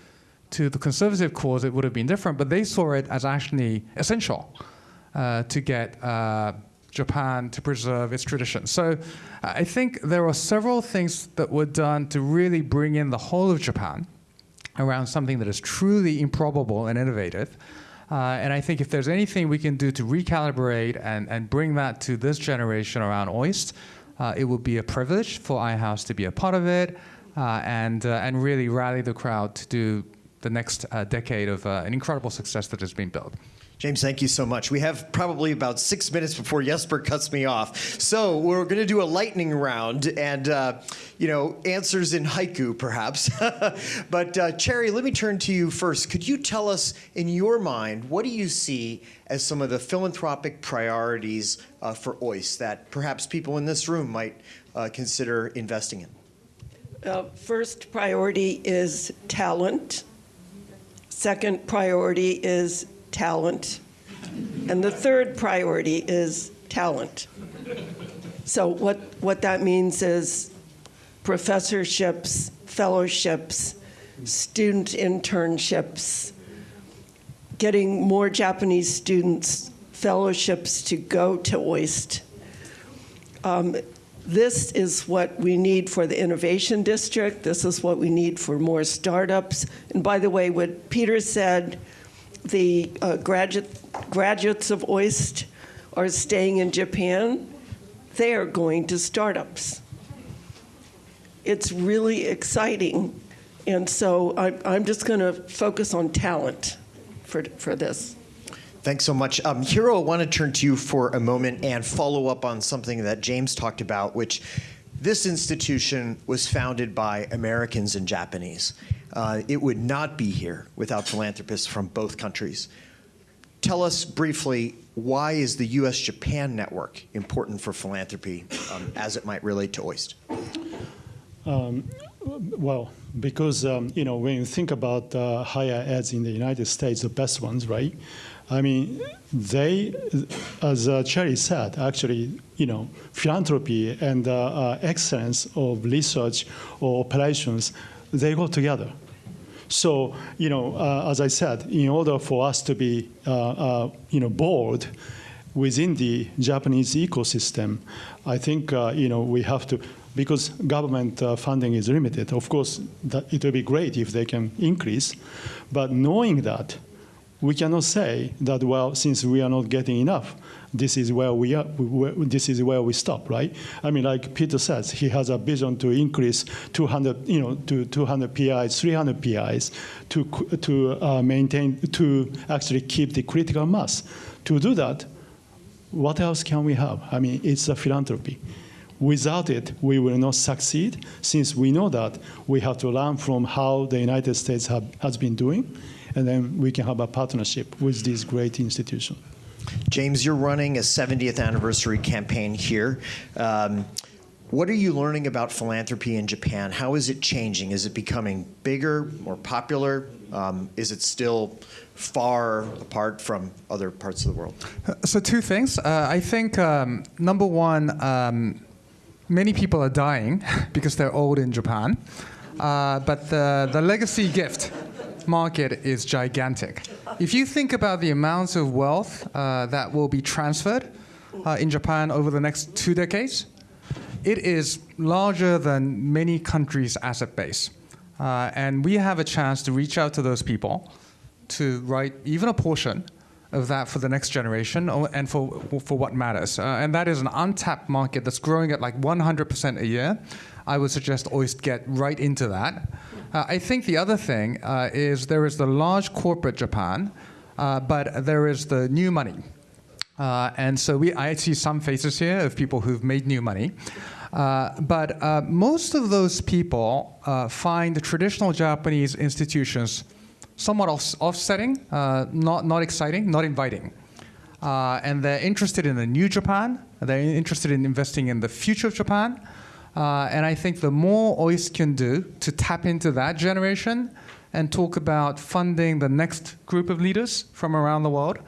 to the conservative cause, it would have been different, but they saw it as actually essential uh, to get uh, Japan to preserve its traditions. So I think there are several things that were done to really bring in the whole of Japan around something that is truly improbable and innovative. Uh, and I think if there's anything we can do to recalibrate and, and bring that to this generation around OIST, uh, it would be a privilege for iHouse to be a part of it uh, and, uh, and really rally the crowd to do the next uh, decade of uh, an incredible success that has been built. James, thank you so much. We have probably about six minutes before Jesper cuts me off. So we're going to do a lightning round and, uh, you know, answers in haiku, perhaps. but uh, Cherry, let me turn to you first. Could you tell us, in your mind, what do you see as some of the philanthropic priorities uh, for OIST that perhaps people in this room might uh, consider investing in? Uh, first priority is talent. Second priority is talent. And the third priority is talent. So what, what that means is professorships, fellowships, student internships, getting more Japanese students fellowships to go to OIST. Um, this is what we need for the Innovation District. This is what we need for more startups. And by the way, what Peter said, the uh, graduate, graduates of OIST are staying in Japan. They are going to startups. It's really exciting. And so I, I'm just going to focus on talent for, for this. Thanks so much. Um, Hiro, I want to turn to you for a moment and follow up on something that James talked about, which this institution was founded by Americans and Japanese. Uh, it would not be here without philanthropists from both countries. Tell us briefly, why is the U.S.-Japan network important for philanthropy um, as it might relate to OIST? Um, well, because um, you know when you think about uh, higher eds in the United States, the best ones, right? I mean, they, as uh, Cherry said, actually, you know, philanthropy and uh, uh, excellence of research or operations, they go together. So, you know, uh, as I said, in order for us to be, uh, uh, you know, bold within the Japanese ecosystem, I think, you know, we have to because government uh, funding is limited. Of course, it would be great if they can increase, but knowing that, we cannot say that well, since we are not getting enough, this is where we are. this is where we stop, right? I mean, like Peter says, he has a vision to increase 200, you know, to 200 PIs, 300 PIs, to to uh, maintain, to actually keep the critical mass. To do that, what else can we have? I mean, it's a philanthropy. Without it, we will not succeed, since we know that we have to learn from how the United States have, has been doing, and then we can have a partnership with this great institution. James, you're running a 70th anniversary campaign here. Um, what are you learning about philanthropy in Japan? How is it changing? Is it becoming bigger, more popular? Um, is it still far apart from other parts of the world? So two things. Uh, I think um, number one, um, many people are dying because they're old in Japan. Uh, but the, the legacy gift market is gigantic. If you think about the amounts of wealth uh, that will be transferred uh, in Japan over the next two decades, it is larger than many countries' asset base. Uh, and we have a chance to reach out to those people to write even a portion of that for the next generation and for, for what matters. Uh, and that is an untapped market that's growing at like 100% a year. I would suggest OIST get right into that. Uh, I think the other thing uh, is there is the large corporate Japan, uh, but there is the new money. Uh, and so we, I see some faces here of people who've made new money. Uh, but most of those people find the traditional Japanese institutions somewhat off offsetting, uh, not, not exciting, not inviting. Uh, and they're interested in the new Japan. They're interested in investing in the future of Japan. Uh, and I think the more OIST can do to tap into that generation and talk about funding the next group of leaders from around the world,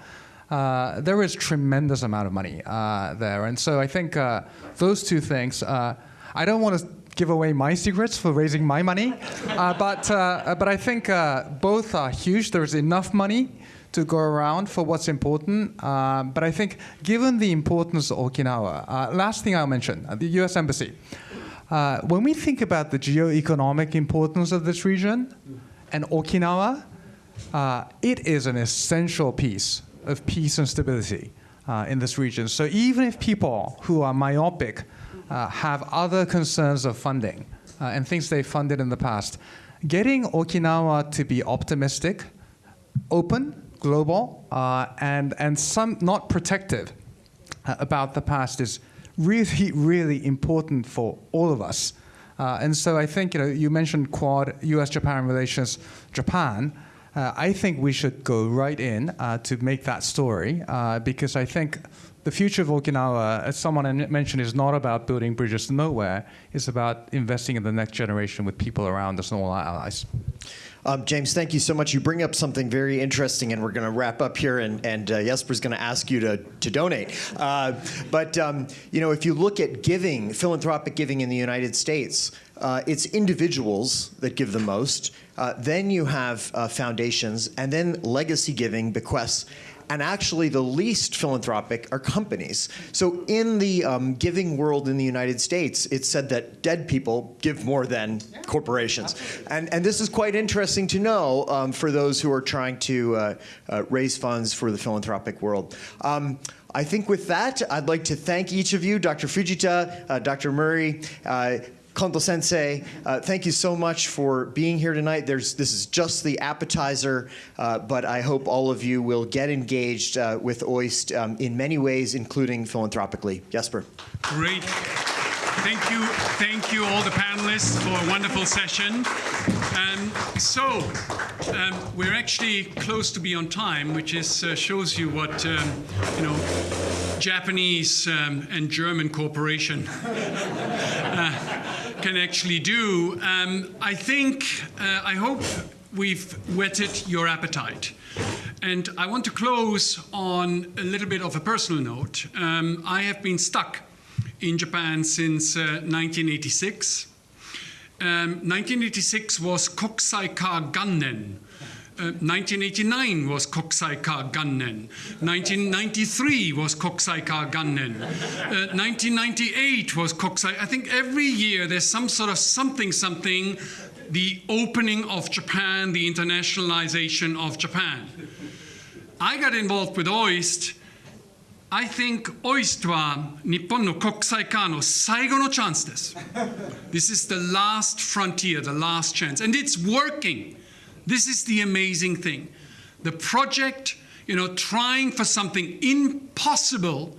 uh, there is tremendous amount of money uh, there. And so I think uh, those two things, I don't want to give away my secrets for raising my money. Uh, but, uh, but I think uh, both are huge. There's enough money to go around for what's important. But I think given the importance of Okinawa, uh, last thing I'll mention, uh, the US Embassy. Uh, when we think about the geo-economic importance of this region and Okinawa, it is an essential piece of peace and stability in this region. So even if people who are myopic uh, have other concerns of funding uh, and things they funded in the past. Getting Okinawa to be optimistic, open, global, uh, and, and some not protective uh, about the past is really, really important for all of us. Uh, and so I think, you know, you mentioned Quad, US-Japan relations, Japan. Uh, I think we should go right in uh, to make that story uh, because I think the future of Okinawa, as someone mentioned, is not about building bridges to nowhere. It's about investing in the next generation with people around us and all our allies. Um, James, thank you so much. You bring up something very interesting, and we're going to wrap up here, and, and uh, Jesper's going to ask you to, to donate. Uh, but, um, you know, if you look at giving, philanthropic giving in the United States, uh, it's individuals that give the most. Uh, then you have uh, foundations, and then legacy giving, bequests and actually the least philanthropic are companies. So in the um, giving world in the United States, it's said that dead people give more than corporations. And, and this is quite interesting to know um, for those who are trying to uh, uh, raise funds for the philanthropic world. Um, I think with that, I'd like to thank each of you, Dr. Fujita, uh, Dr. Murray, uh, Kondo Sensei, uh, thank you so much for being here tonight. There's, this is just the appetizer, uh, but I hope all of you will get engaged uh, with OIST um, in many ways, including philanthropically. Jesper. Great. Thank you, thank you all the panelists for a wonderful session. Um, so, um, we're actually close to be on time, which is uh, shows you what um, you know Japanese um, and German cooperation uh, can actually do. Um, I think, uh, I hope we've whetted your appetite. And I want to close on a little bit of a personal note. Um, I have been stuck in Japan since uh, 1986. Um, 1986 was Kokusai Ka Gannen. Uh, 1989 was Kokusaika Gannen. 1993 was Kokusaika Gannen. Uh, 1998 was Kokusai. I think every year there's some sort of something, something, the opening of Japan, the internationalization of Japan. I got involved with OIST. I think OIST は日本の国際化の最後のチャンスです。This is the last frontier, the last chance. And it's working. This is the amazing thing. The project, you know, trying for something impossible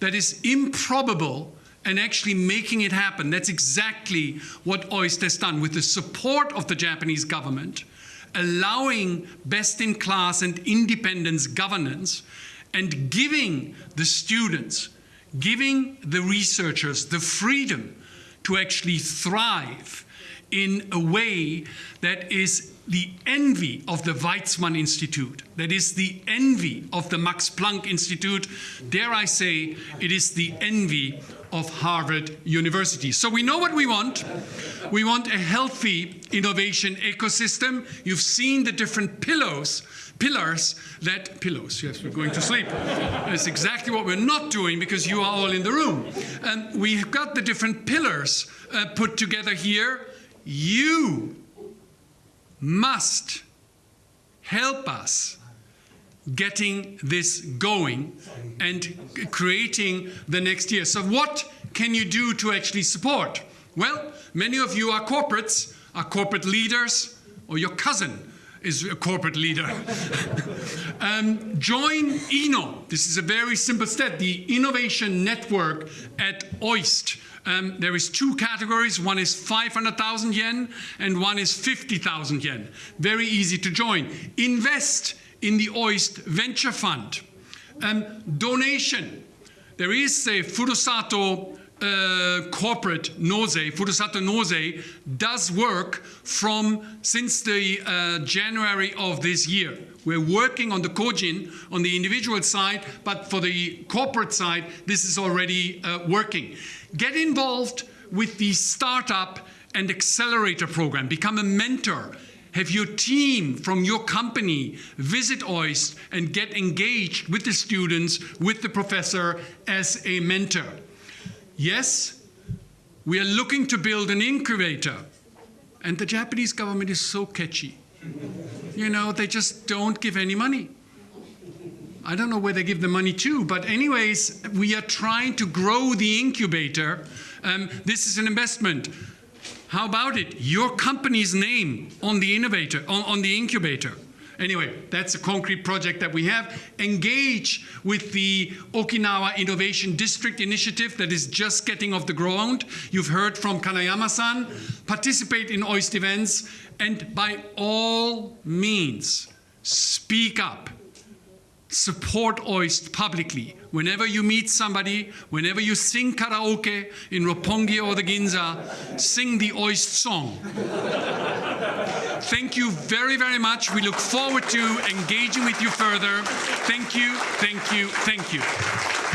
that is improbable and actually making it happen. That's exactly what OIST has done with the support of the Japanese government, allowing best in class and independence governance and giving the students, giving the researchers the freedom to actually thrive in a way that is the envy of the Weizmann Institute, that is the envy of the Max Planck Institute. Dare I say, it is the envy of Harvard University. So we know what we want. We want a healthy innovation ecosystem. You've seen the different pillars pillars that pillows yes we're going to sleep that's exactly what we're not doing because you are all in the room and we've got the different pillars uh, put together here you must help us getting this going and creating the next year. So what can you do to actually support? Well, many of you are corporates, are corporate leaders, or your cousin is a corporate leader. um, join INNO. This is a very simple step. The innovation network at OIST. Um, there is two categories. One is 500,000 yen and one is 50,000 yen. Very easy to join. Invest in the OIST Venture Fund. Um, donation. There is a Furusato uh, corporate Nozei, Furusato Nozei, does work from since the uh, January of this year. We're working on the Kojin, on the individual side, but for the corporate side, this is already uh, working. Get involved with the startup and accelerator program. Become a mentor. Have your team from your company visit OIST and get engaged with the students, with the professor as a mentor. Yes, we are looking to build an incubator. And the Japanese government is so kechi. You know, they just don't give any money. I don't know where they give the money to, but anyways, we are trying to grow the incubator. Um, this is an investment. How about it? Your company's name on the innovator, on, on the incubator. Anyway, that's a concrete project that we have. Engage with the Okinawa Innovation District Initiative that is just getting off the ground. You've heard from Kanayama-san. Participate in OIST events and by all means, speak up. Support OIST publicly. Whenever you meet somebody, whenever you sing karaoke in Roppongi or the Ginza, sing the OIST song. Thank you very, very much. We look forward to engaging with you further. Thank you, thank you, thank you.